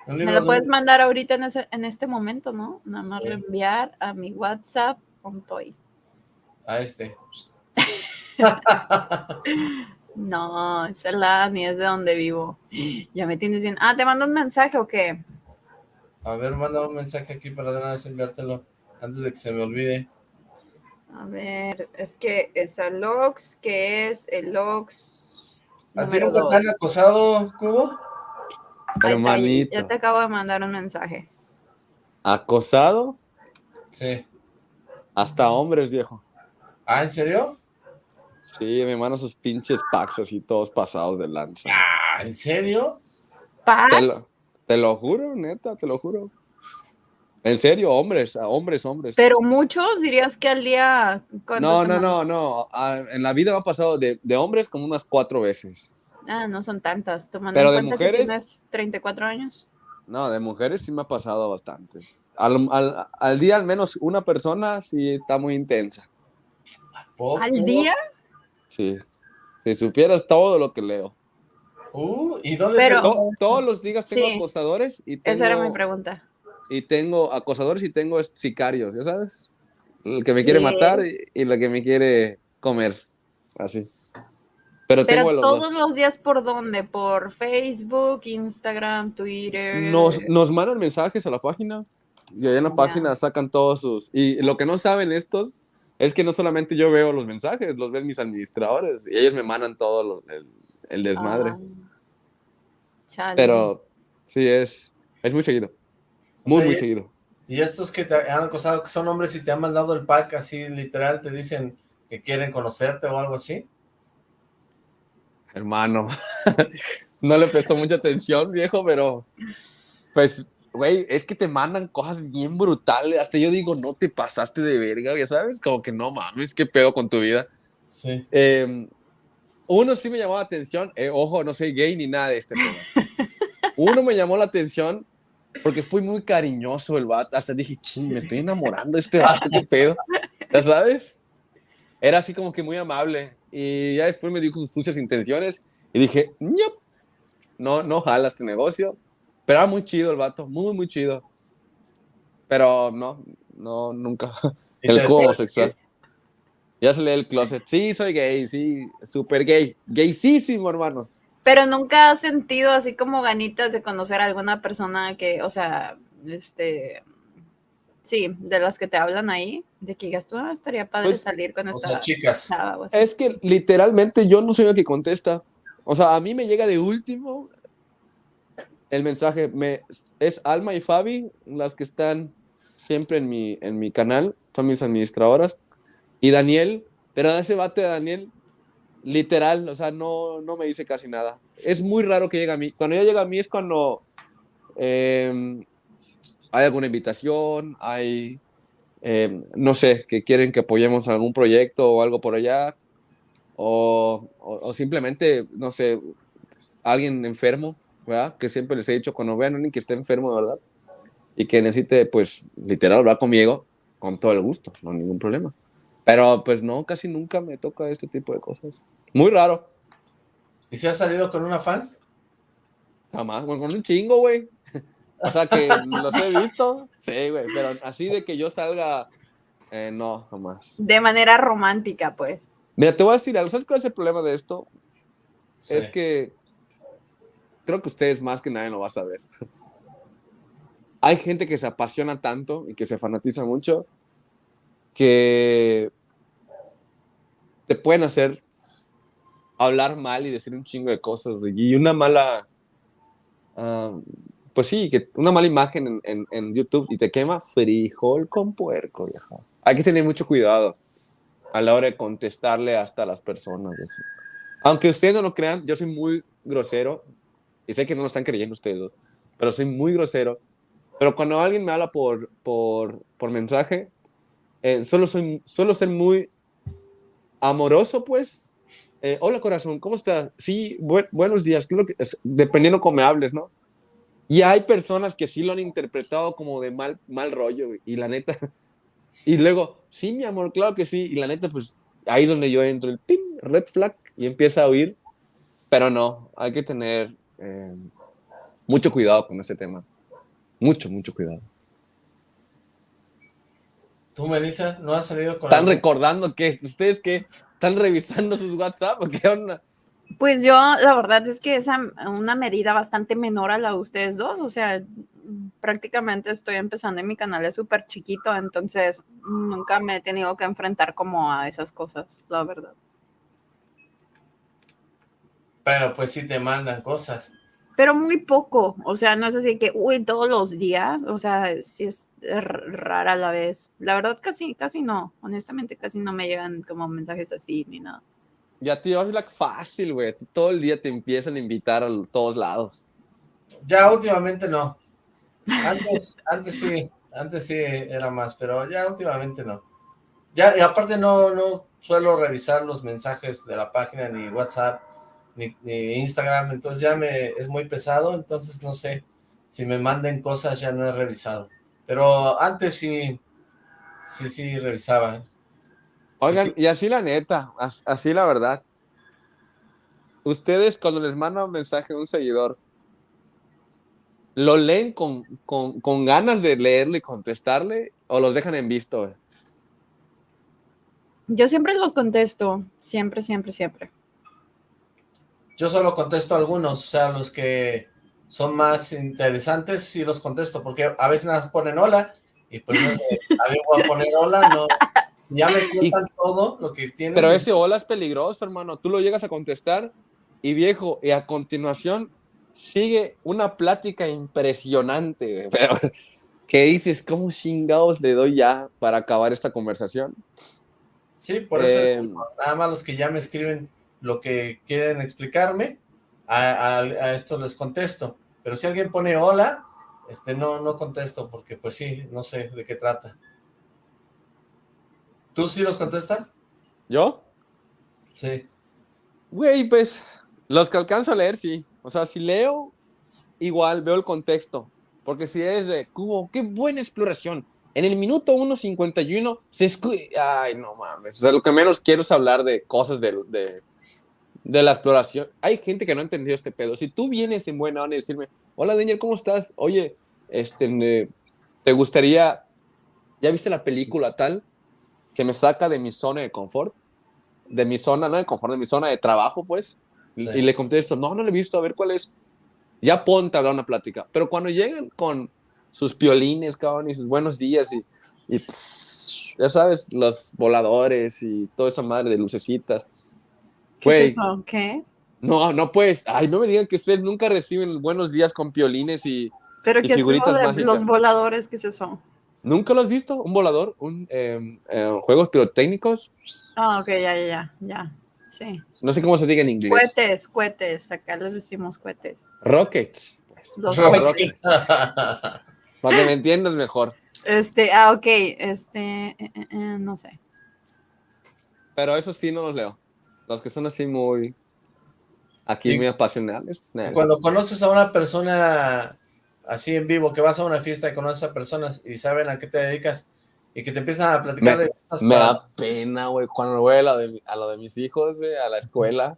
Me lo puedes mandar ahorita en, en, este momento, ¿no? Nada más reenviar a mi WhatsApp con Toy. A este. no, es la ni es de donde vivo. Ya me tienes bien. Ah, ¿te mando un mensaje o qué? A ver, manda un mensaje aquí para de vez enviártelo antes de que se me olvide. A ver, es que es el Lox, que es el Lox. ¿A ti no te han acosado, Cubo? Hermanito. Ya te acabo de mandar un mensaje. ¿Acosado? Sí. Hasta hombres, viejo. ¿Ah, en serio? Sí, mi hermano, sus pinches packs así todos pasados de lanza. Ah, ¿en serio? ¿Packs? te lo juro, neta, te lo juro. En serio, hombres, hombres, hombres. Pero muchos dirías que al día. No, no, no, no. En la vida me ha pasado de, hombres como unas cuatro veces. Ah, no son tantas. Tomando Pero de mujeres. Que tienes 34 años. No, de mujeres sí me ha pasado bastantes. Al, día al menos una persona sí está muy intensa. ¿Al día? Sí. Si supieras todo lo que leo. Uh, ¿y dónde Pero, todos los días tengo acosadores y tengo... Esa era mi pregunta y tengo acosadores y tengo sicarios, ¿ya sabes? El que me quiere matar y, y el que me quiere comer. Así. Pero, Pero tengo los todos dos. los días, ¿por dónde? ¿Por Facebook, Instagram, Twitter? Nos, nos mandan mensajes a la página y ahí en la Ya. página sacan todos sus... Y lo que no saben estos es que no solamente yo veo los mensajes, los ven mis administradores y ellos me mandan todo lo- el, el desmadre. Ah. Pero sí, es, es muy seguido. Muy, sea, muy y- seguido. Y estos que te han acosado, que son hombres y te han mandado el pack así, literal, te dicen que quieren conocerte o algo así. Hermano, no le prestó mucha atención, viejo, pero pues, güey, es que te mandan cosas bien brutales. Hasta yo digo, no te pasaste de verga, ya sabes, como que no mames, qué pedo con tu vida. Sí. Eh, uno sí me llamó la atención, eh, ojo, no soy gay ni nada de este. Uno me llamó la atención porque fui muy cariñoso el vato. Hasta dije, ching, me estoy enamorando de este vato, qué pedo. ¿Ya sabes? Era así como que muy amable. Y ya después me dijo sus sucias intenciones y dije, "Ñop, no, no jala este negocio. Pero era muy chido el vato, muy, muy chido. Pero no, no, nunca. ¿Y El cubo homosexual. Ya salí del closet. Sí, soy gay, sí, súper gay. Gaysísimo, hermano. Pero nunca has sentido así como ganitas de conocer a alguna persona que, o sea, este, sí, de las que te hablan ahí, de que digas tú, ah, estaría padre Pues, salir con O esta sea, chicas. chava o así. Es que literalmente yo no soy el que contesta. O sea, a mí me llega de último el mensaje. Me, es Alma y Fabi las que están siempre en mi, en mi canal, son mis administradoras. Y Daniel, pero ese bate de Daniel, literal, o sea, no, no me dice casi nada. Es muy raro que llegue a mí. Cuando ya llega a mí es cuando eh, hay alguna invitación, hay, eh, no sé, que quieren que apoyemos algún proyecto o algo por allá, o, simplemente, no sé, alguien enfermo, ¿verdad? Que siempre les he dicho, cuando vean a alguien que esté enfermo, ¿verdad? Y que necesite, pues, literal, hablar conmigo, con todo el gusto, no ningún problema. Pero, pues, no, casi nunca me toca este tipo de cosas. Muy raro. ¿Y si has salido con una fan? Jamás, bueno, con un chingo, güey. O sea, que los he visto, sí, güey, pero así de que yo salga, eh, no, jamás. De manera romántica, pues. Mira, te voy a decir algo, ¿sabes cuál es el problema de esto? Sí. Es que creo que ustedes más que nadie lo va a saber. Hay gente que se apasiona tanto y que se fanatiza mucho que te pueden hacer hablar mal y decir un chingo de cosas. Y una mala, ah, pues sí, que una mala imagen en, en- en YouTube y te quema frijol con puerco, vieja. Hay que tener mucho cuidado a la hora de contestarle hasta a las personas. Aunque ustedes no lo crean, yo soy muy grosero y sé que no lo están creyendo ustedes, pero soy muy grosero. Pero cuando alguien me habla por, por, por mensaje, eh, solo, soy, suelo ser muy amoroso, pues. Eh, Hola, corazón, ¿cómo estás? Sí, bu- buenos días. ¿qué es lo que- es- dependiendo cómo me hables, ¿no? Y hay personas que sí lo han interpretado como de mal, mal rollo, y la neta. Y luego, sí, mi amor, claro que sí. Y la neta, pues ahí es donde yo entro, el pim, red flag, y empieza a oír. Pero no, hay que tener eh, mucho cuidado con ese tema. Mucho, mucho cuidado. ¿Tú, Melissa, no has salido con ¿Están recordando que ustedes que están revisando sus WhatsApp o qué onda? Pues yo, la verdad es que es a una medida bastante menor a la de ustedes dos, o sea, prácticamente estoy empezando en mi canal, es súper chiquito, entonces nunca me he tenido que enfrentar como a esas cosas, la verdad. Pero pues sí te mandan cosas. Pero muy poco, o sea, no es así que, uy, todos los días, o sea, sí es rara a la vez. La verdad casi, casi no, honestamente casi no me llegan como mensajes así ni nada. Ya te llevas la fácil, güey. Todo el día te empiezan a invitar a todos lados. Ya últimamente no. Antes, antes sí, antes sí era más, pero ya últimamente no. Ya, y aparte no, no suelo revisar los mensajes de la página, ni WhatsApp, ni, ni Instagram, entonces ya me es muy pesado, entonces no sé, si me manden cosas ya no he revisado. Pero antes sí, sí, sí revisaba. Oigan, Sí. y así la neta, as- así la verdad. Ustedes cuando les mandan un mensaje a un seguidor, ¿lo leen con, con, con ganas de leerle y contestarle o los dejan en visto? Yo siempre los contesto, siempre, siempre, siempre. Yo solo contesto algunos, o sea, los que son más interesantes sí los contesto, porque a veces nada ponen hola, y pues no sé, a mí voy a poner hola, no, ya me cuentan todo lo que tienen. Pero ese hola es peligroso, hermano, tú lo llegas a contestar, y viejo, y a continuación sigue una plática impresionante, pero que dices, ¿cómo chingados le doy ya para acabar esta conversación? Sí, por eso eh, nada más los que ya me escriben lo que quieren explicarme, a, esto les contesto. Pero si alguien pone hola, este no, no contesto, porque pues sí, no sé de qué trata. ¿Tú sí los contestas? ¿Yo? Sí. Güey, pues, los que alcanzo a leer, sí. O sea, si leo, igual veo el contexto. Porque si es de Cubo, qué buena exploración. En el minuto 1.51 se escucha. Ay, no mames. O sea, lo que menos quiero es hablar de cosas de, de, de, la exploración. Hay gente que no ha entendido este pedo. Si tú vienes en buena onda y decirme, hola Daniel, ¿cómo estás? Oye, este, ¿te gustaría. ¿Ya viste la película tal? Que me saca de mi zona de confort. De mi zona, no de confort, de mi zona de trabajo, pues. Y le contesto, no, no lo he visto, a ver cuál es. Ya ponte a hablar una plática. Pero cuando llegan con sus piolines, cabrón, y sus buenos días, y, ya sabes, los voladores y toda esa madre de lucecitas. ¿Qué es eso? ¿Qué? No, no pues, ay, no me digan que ustedes nunca reciben buenos días con piolines y, ¿Pero qué figuritas es de los voladores? ¿Qué es eso? ¿Nunca lo has visto? ¿Un volador? ¿Un eh, eh, juegos pirotécnicos? Ah, ok, ya, ya, ya, ya. Sí. No sé cómo se diga en inglés. Cohetes, cohetes. Acá les decimos cohetes. Rockets. Los rockets. Para que me entiendas mejor. Este, ah, ok. Este, eh, eh, eh, no sé. Pero eso sí no los leo. Los que son así muy. Aquí muy apasionales. Cuando conoces a una persona así en vivo, que vas a una fiesta y conoces a personas y saben a qué te dedicas, y que te empiezan a platicar me, de cosas. Me da pena, güey, cuando voy a lo de, a lo de mis hijos, güey, a la escuela.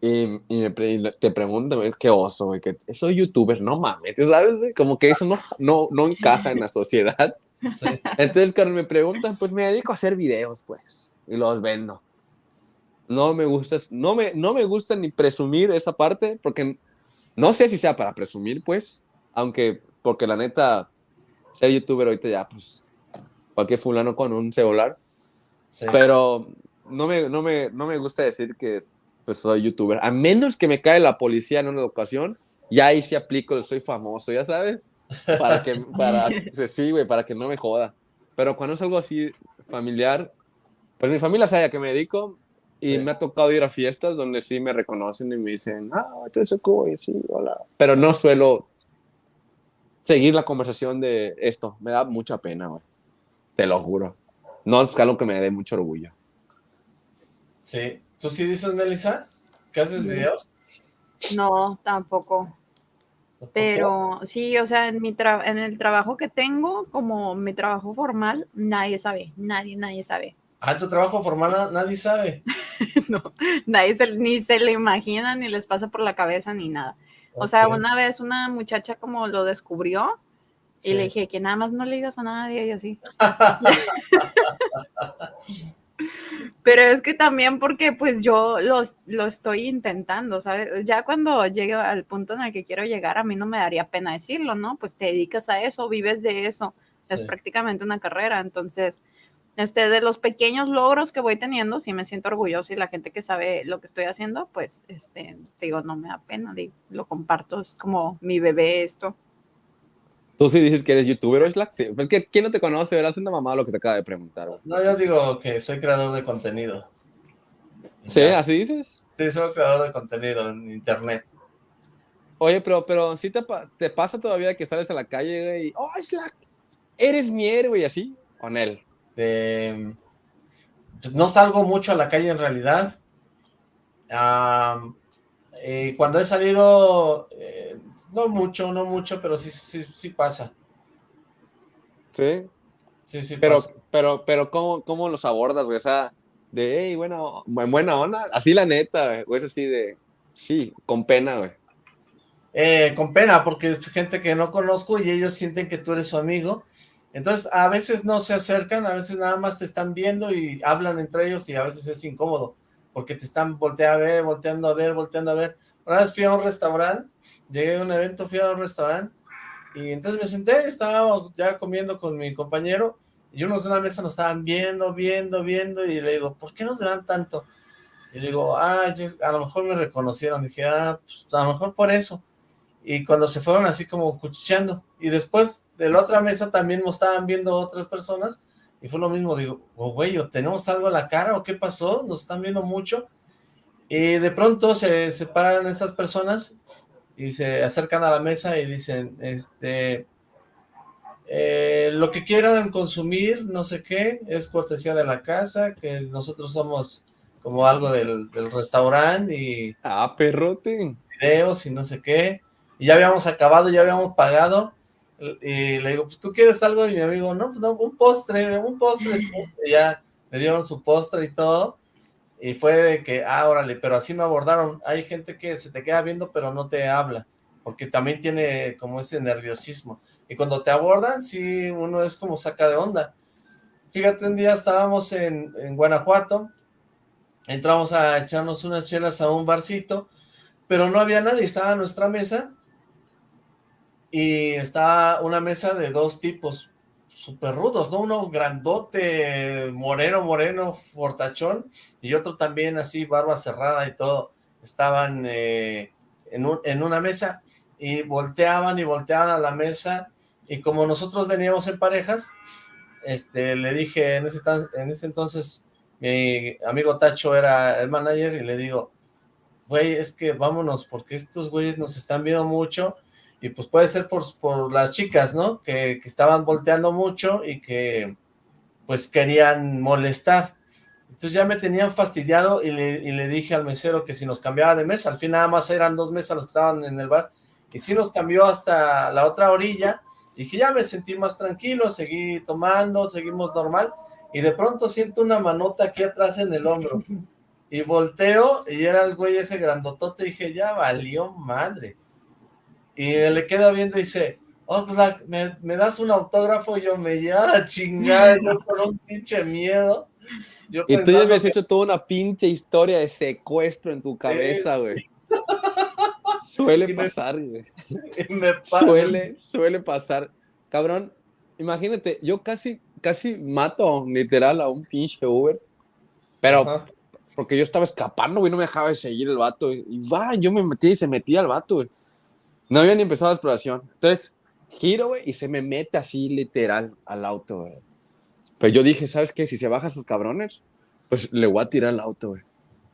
Y, y, me te preguntan, qué oso, güey, que soy youtuber, no mames, ¿sabes? Como que eso no, no, no encaja en la sociedad. Entonces, cuando me preguntan, pues me dedico a hacer videos, pues, y los vendo. No me gusta, no me, no me gusta ni presumir esa parte, porque no sé si sea para presumir, pues, aunque, porque la neta, ser youtuber ahorita ya, pues, cualquier fulano con un celular. Pero no me, no, me, no me gusta decir que pues, soy youtuber. A menos que me cae la policía en una ocasión, ya ahí sí aplico, soy famoso, ya sabes. Para que, para, pues, sí, güey, para que no me joda. Pero cuando es algo así familiar, pues mi familia sabe a qué me dedico y me ha tocado ir a fiestas donde sí me reconocen y me dicen, ah, entonces y sí, hola. Pero no suelo seguir la conversación de esto, me da mucha pena, güey. Te lo juro. No es algo que me dé mucho orgullo. Sí. ¿Tú sí dices, Melissa? ¿Que haces videos? No, tampoco. Pero sí, o sea, en, mi en el trabajo que tengo, como mi trabajo formal, nadie sabe, nadie, nadie sabe. Ah, tu trabajo formal nadie sabe. no, nadie ni se le imagina, ni les pasa por la cabeza, ni nada. O sea, una vez una muchacha como lo descubrió y le dije que nada más no le digas a nadie y así. Pero es que también porque pues yo lo estoy intentando, ¿sabes? Ya cuando llegue al punto en el que quiero llegar, a mí no me daría pena decirlo, ¿no? Pues te dedicas a eso, vives de eso, es prácticamente una carrera, entonces, este, de los pequeños logros que voy teniendo, sí me siento orgulloso y la gente que sabe lo que estoy haciendo, pues, este, digo, no me da pena, digo, lo comparto, es como mi bebé esto. Tú sí dices que eres youtuber, o Sí. Pues que quién no te conoce, verás una mamá lo que te acaba de preguntar. No, yo digo que soy creador de contenido. ¿Sí? ¿Así dices? Sí, soy creador de contenido en internet. Oye, pero, pero ¿sí te, te pasa todavía que sales a la calle, y oh, Slack, eres mi héroe y así? Con él. Este, no salgo mucho a la calle en realidad. Eh, cuando he salido, eh, no mucho, no mucho, pero sí, sí, sí pasa. ¿Sí? Sí, sí pero, Pero, pero, ¿cómo, cómo los abordas, güey? O sea, de, hey, bueno, buena onda. Así la neta, güey. es así de, sí, con pena, güey. Eh, con pena, porque es gente que no conozco y ellos sienten que tú eres su amigo. Entonces, a veces no se acercan, a veces nada más te están viendo y hablan entre ellos y a veces es incómodo, porque te están volteando a ver, volteando a ver, volteando a ver. Una vez fui a un restaurante, llegué a un evento, fui a un restaurante, y entonces me senté, estaba ya comiendo con mi compañero, y unos de una mesa nos estaban viendo, viendo, viendo, y le digo, ¿por qué nos verán tanto? Y le digo, ah, a lo mejor me reconocieron, dije, ah, pues a lo mejor por eso y cuando se fueron así como cuchicheando, y después de la otra mesa también nos estaban viendo otras personas, y fue lo mismo, digo, oh, güey, ¿tenemos algo a la cara o qué pasó? Nos están viendo mucho, y de pronto se separan estas personas y se acercan a la mesa y dicen, este, eh, lo que quieran consumir, no sé qué, es cortesía de la casa, que nosotros somos como algo del, del restaurante y... Ah, perrote. Videos y no sé qué y ya habíamos acabado, ya habíamos pagado, y le digo, pues tú quieres algo, y mi amigo, no, pues no, un postre, un postre, y ya me dieron su postre y todo, y fue de que, ah, órale, pero así me abordaron, hay gente que se te queda viendo pero no te habla, porque también tiene como ese nerviosismo, y cuando te abordan, sí, uno es como saca de onda, fíjate, un día estábamos en, en Guanajuato, entramos a echarnos unas chelas a un barcito, pero no había nadie, estaba a nuestra mesa, y está una mesa de dos tipos súper rudos, ¿no? Uno grandote, moreno, moreno, fortachón, y otro también así, barba cerrada y todo. Estaban eh, en, en una mesa y volteaban y volteaban a la mesa, y como nosotros veníamos en parejas, este, le dije en ese, en ese entonces, mi amigo Tacho era el manager, y le digo, güey, es que vámonos, porque estos güeyes nos están viendo mucho, y pues puede ser por, por las chicas, ¿no? Que, que, estaban volteando mucho y que pues querían molestar. Entonces ya me tenían fastidiado y le, y le, dije al mesero que si nos cambiaba de mesa, al fin nada más eran dos mesas las que estaban en el bar, y sí nos cambió hasta la otra orilla, y que ya me sentí más tranquilo, seguí tomando, seguimos normal, y de pronto siento una manota aquí atrás en el hombro, y volteo, y era el güey ese grandotote, y dije, ya valió madre, y le queda viendo y dice, Oxlack, ¿me, ¿me, das un autógrafo? Yo me lleva a chingar, yo con un pinche miedo. y tú ya habías hecho toda una pinche historia de secuestro en tu cabeza, güey. Suele pasar, güey. Suele, suele pasar. Cabrón, imagínate, yo casi, casi mato literal a un pinche Uber, pero porque yo estaba escapando, güey, no me dejaba de seguir el vato, y va, yo me metí y se metía al vato, güey. No había ni empezado la exploración. Entonces, giro, güey, y se me mete así literal al auto, güey. Pero yo dije, ¿sabes qué? Si se bajan esos cabrones, pues le voy a tirar el auto, güey.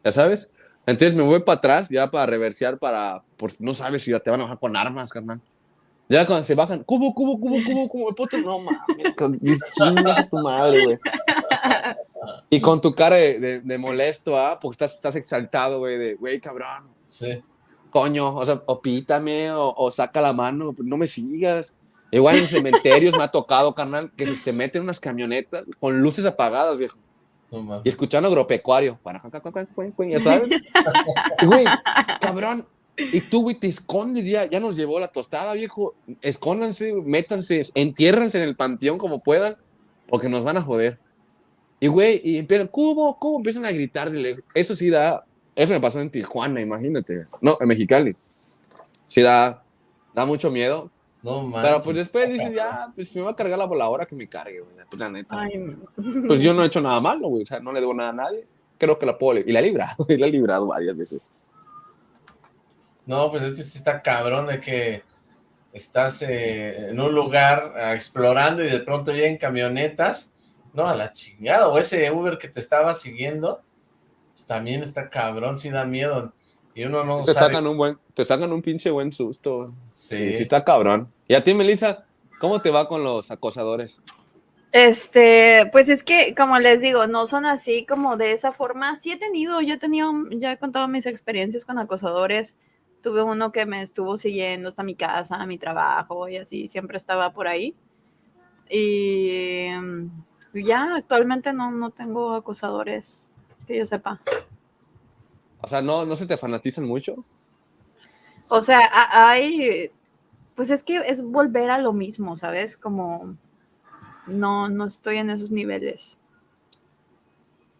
¿Ya sabes? Entonces me voy para atrás, ya para reversear, para... Por, no sabes si ya te van a bajar con armas, carnal. Ya cuando se bajan, cubo, cubo, cubo, cubo, cubo, puto, no mames, chingas tu madre, güey. Y con tu cara de, de, molesto, ¿ah? Porque estás, estás exaltado, güey, de, güey, cabrón. Sí coño, o sea, o pítame, o, saca la mano, no me sigas. Igual en cementerios me ha tocado, carnal, que se meten unas camionetas con luces apagadas, viejo. y escuchando agropecuario. Ya sabes. güey, cabrón. Y tú, güey, te escondes ya. Ya nos llevó la tostada, viejo. Escóndanse, métanse, entiérrense en el panteón como puedan, porque nos van a joder. Y, güey, y empiezan, cubo, cubo, empiezan a gritar. Eso sí da eso me pasó en Tijuana, imagínate. No, en Mexicali. Sí, da, da mucho miedo. No mames. Pero pues después dices, ya, pues me va a cargar la voladora que me cargue, güey. Pues, la neta. Pues yo no he hecho nada malo, güey. O sea, no le debo nada a nadie. Creo que la puedo. Y la he librado, y la he librado varias veces. No, pues es que sí está cabrón de que estás eh, en un lugar ah, explorando y de pronto llegan camionetas. No, a la chingada. O ese Uber que te estaba siguiendo también está cabrón, si da miedo. Y uno no te sacan un buen, te sacan un pinche buen susto. Sí. Sí, está cabrón. Y a ti, Melissa, ¿cómo te va con los acosadores? Este, pues es que, como les digo, no son así como de esa forma. Sí he tenido, yo he tenido, ya he contado mis experiencias con acosadores. Tuve uno que me estuvo siguiendo hasta mi casa, a mi trabajo y así, siempre estaba por ahí. Y ya actualmente no, no tengo acosadores que yo sepa. O sea, ¿no, no se te fanatizan mucho? O sea, hay, pues es que es volver a lo mismo, ¿sabes? Como, no, no estoy en esos niveles.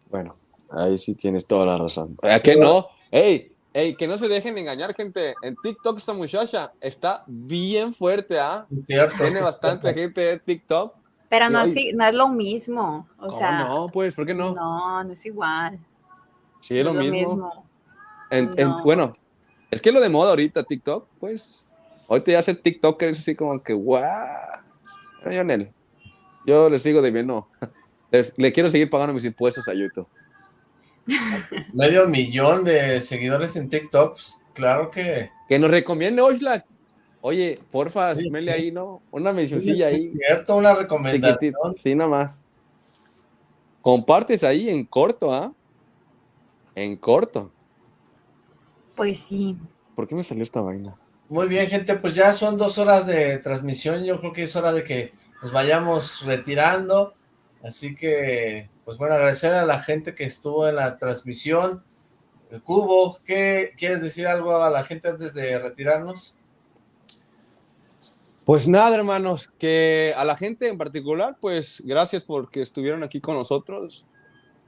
Bueno, ahí sí tienes toda la razón. ¿A qué no? ¡Ey! ¡Ey! Que no se dejen engañar, gente. En TikTok esta muchacha está bien fuerte, ¿ah? Tiene bastante gente de TikTok. Pero no, es, no es lo mismo. O sea, no? Pues, ¿por qué no? No, no es igual. Sí, es lo, mismo. bueno, es que lo de moda ahorita, TikTok, pues. Ahorita ya ser TikToker es así como que, guau. Lionel, yo le sigo debiendo. le quiero seguir pagando mis impuestos a YouTube. Medio millón de seguidores en TikTok, pues, claro que... Que nos recomiende Oxlack. Oye, porfa, sí, ahí, ¿no? Una mencioncilla ahí. Es cierto, una recomendación. sí, nada más. Compartes ahí en corto, ¿ah? En corto. Pues sí. ¿Por qué me salió esta vaina? Muy bien, gente, pues ya son dos horas de transmisión. Yo creo que es hora de que nos vayamos retirando. Así que, pues bueno, agradecer a la gente que estuvo en la transmisión. El Cubo, ¿qué quieres decir algo a la gente antes de retirarnos? Pues nada, hermanos, que a la gente en particular, pues gracias porque estuvieron aquí con nosotros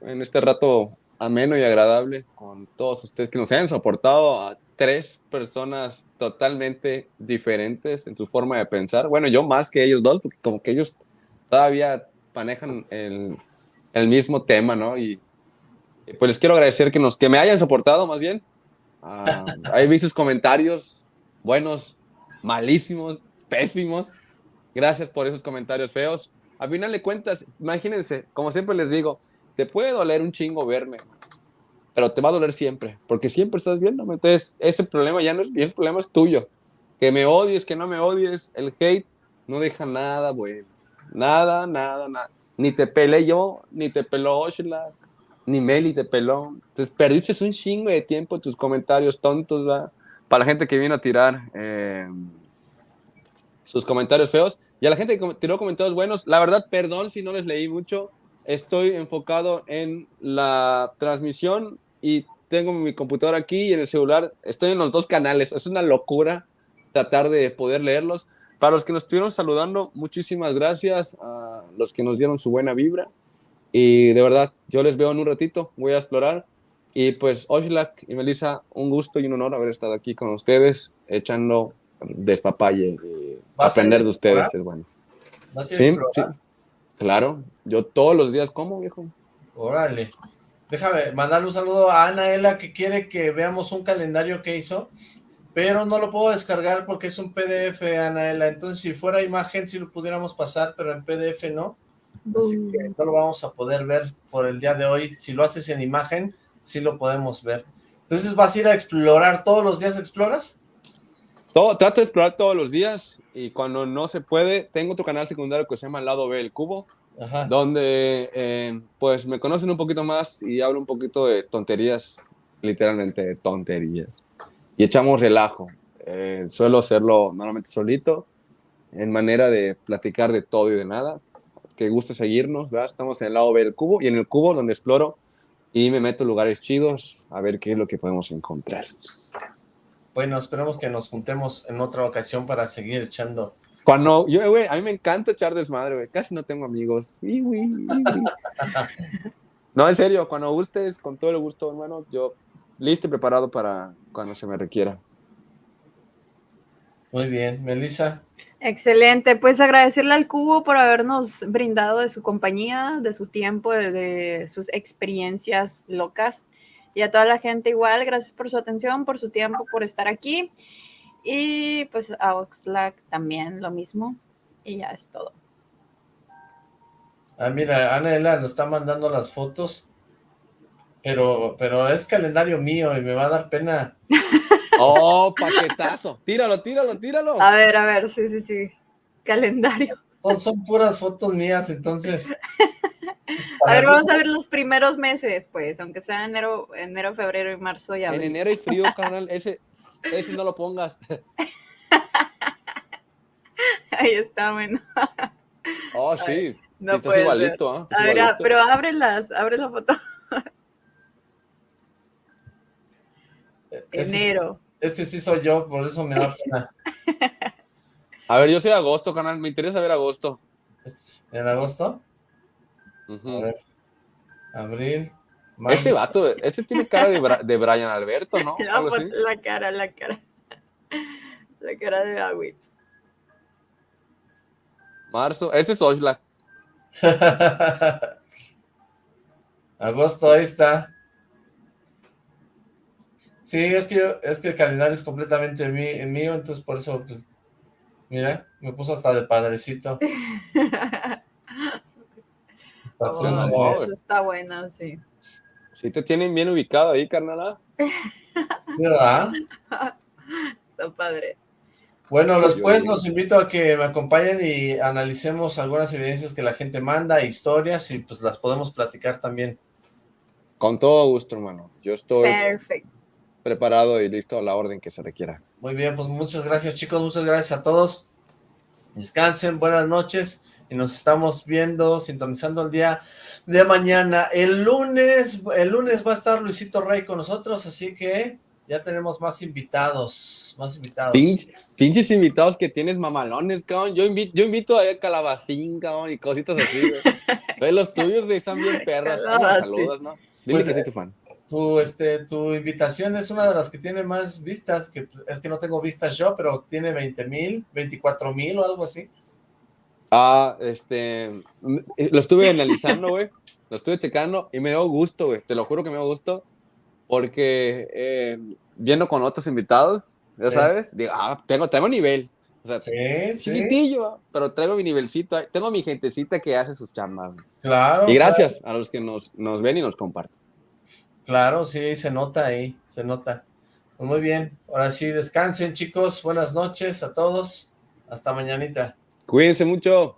en este rato ameno y agradable con todos ustedes que nos hayan soportado a tres personas totalmente diferentes en su forma de pensar. Bueno, yo más que ellos dos, porque como que ellos todavía manejan el, el mismo tema, ¿no? Y, pues les quiero agradecer que, nos, que me hayan soportado más bien. Uh, he visto comentarios buenos, malísimos, pésimos. Gracias por esos comentarios feos. A final de cuentas, imagínense, como siempre les digo, te puede doler un chingo verme, pero te va a doler siempre, porque siempre estás viéndome. Entonces, ese problema ya no es ese problema es tuyo. Que me odies, que no me odies, el hate no deja nada, güey. Nada, nada, nada. Ni te pelé yo, ni te peló Oshla, ni Meli te peló. Entonces, perdiste un chingo de tiempo tus comentarios tontos, ¿verdad? Para la gente que vino a tirar eh, sus comentarios feos. Y a la gente que tiró comentarios buenos, la verdad, perdón si no les leí mucho estoy enfocado en la transmisión y tengo mi computadora aquí y en el celular. Estoy en los dos canales. Es una locura tratar de poder leerlos. Para los que nos estuvieron saludando, muchísimas gracias a los que nos dieron su buena vibra. Y de verdad, yo les veo en un ratito. Voy a explorar. Y pues, Oshilak y Melissa, un gusto y un honor haber estado aquí con ustedes, echando despapalle y aprender de ustedes es bueno. Sí, sí. Claro, yo todos los días como, viejo. Órale. Déjame mandarle un saludo a Anaela que quiere que veamos un calendario que hizo, pero no lo puedo descargar porque es un PDF, Anaela. Entonces, si fuera imagen, sí lo pudiéramos pasar, pero en PDF no. Así que no lo vamos a poder ver por el día de hoy. Si lo haces en imagen, sí lo podemos ver. Entonces, ¿vas a ir a explorar? ¿Todos los días exploras? Todo, trato de explorar todos los días y cuando no se puede, tengo otro canal secundario que se llama El Lado B, El Cubo, donde eh, pues me conocen un poquito más y hablo un poquito de tonterías, literalmente de tonterías. Y echamos relajo. Eh, suelo hacerlo normalmente solito, en manera de platicar de todo y de nada. Que guste seguirnos, ¿verdad? Estamos en el lado B del cubo y en el cubo donde exploro y me meto en lugares chidos a ver qué es lo que podemos encontrar. Bueno, esperemos que nos juntemos en otra ocasión para seguir echando. Cuando, yo, güey, a mí me encanta echar desmadre, güey. Casi no tengo amigos. no, en serio, cuando gustes, con todo el gusto, hermano, yo listo y preparado para cuando se me requiera. Muy bien, Melissa. Excelente, pues agradecerle al Cubo por habernos brindado de su compañía, de su tiempo, de sus experiencias locas. Y a toda la gente igual, gracias por su atención, por su tiempo, por estar aquí. Y pues a Oxlack también lo mismo. Y ya es todo. Ah, mira, Ana nos está mandando las fotos. Pero, pero es calendario mío y me va a dar pena. ¡Oh, paquetazo! Tíralo, tíralo, tíralo. A ver, a ver, sí, sí, sí. Calendario. Son, son puras fotos mías, entonces. A ver, vamos a ver los primeros meses, pues, aunque sea enero, enero, febrero y marzo ya. En enero hay frío, carnal, ese, ese no lo pongas. Ahí está, bueno. Oh, sí. no puede igualito, ¿eh? A ver, pero ábrelas, abre la foto. enero. Ese sí soy yo, por eso me da pena. A ver, yo soy agosto, canal, me interesa ver agosto. ¿En agosto? A ver. Abril. Este vato, este tiene cara de, de Brian Alberto, ¿no? La, cara, la cara. La cara de Awitz. Marzo, este es Oshla. Agosto, ahí está. Sí, es que, es que el calendario es completamente mío, entonces por eso, pues, mira, me puso hasta de padrecito. Está bueno, sí. Sí te tienen bien ubicado ahí, carnal. ¿Verdad? está padre. Bueno, después los invito a que me acompañen y analicemos algunas evidencias que la gente manda, historias, y pues las podemos platicar también. Con todo gusto, hermano. Yo estoy preparado y listo a la orden que se requiera. Muy bien, pues muchas gracias, chicos. Muchas gracias a todos. Descansen, buenas noches. Y nos estamos viendo, sintonizando el día de mañana. El lunes, el lunes va a estar Luisito Rey con nosotros, así que ya tenemos más invitados, más invitados. pinches invitados que tienes mamalones, cabrón. Yo invito, yo invito a calabacín, cabrón, y cositas así, güey. los tuyos están bien perras. Saludos, ¿no? Dile pues, que soy tu fan. Tu, este, tu invitación es una de las que tiene más vistas, que es que no tengo vistas yo, pero tiene 20 mil, 24 mil o algo así. Ah, este, lo estuve analizando, güey, lo estuve checando y me dio gusto, güey, te lo juro que me dio gusto, porque eh, viendo con otros invitados, ya sabes, digo, ah, tengo, tengo nivel, o sea, chiquitillo, pero traigo mi nivelcito, tengo mi gentecita que hace sus chamas. Claro. Y gracias a los que nos, nos ven y nos comparten. Claro, sí, se nota ahí, se nota. Pues muy bien, ahora sí, descansen chicos, buenas noches a todos, hasta mañanita. Cuídense mucho.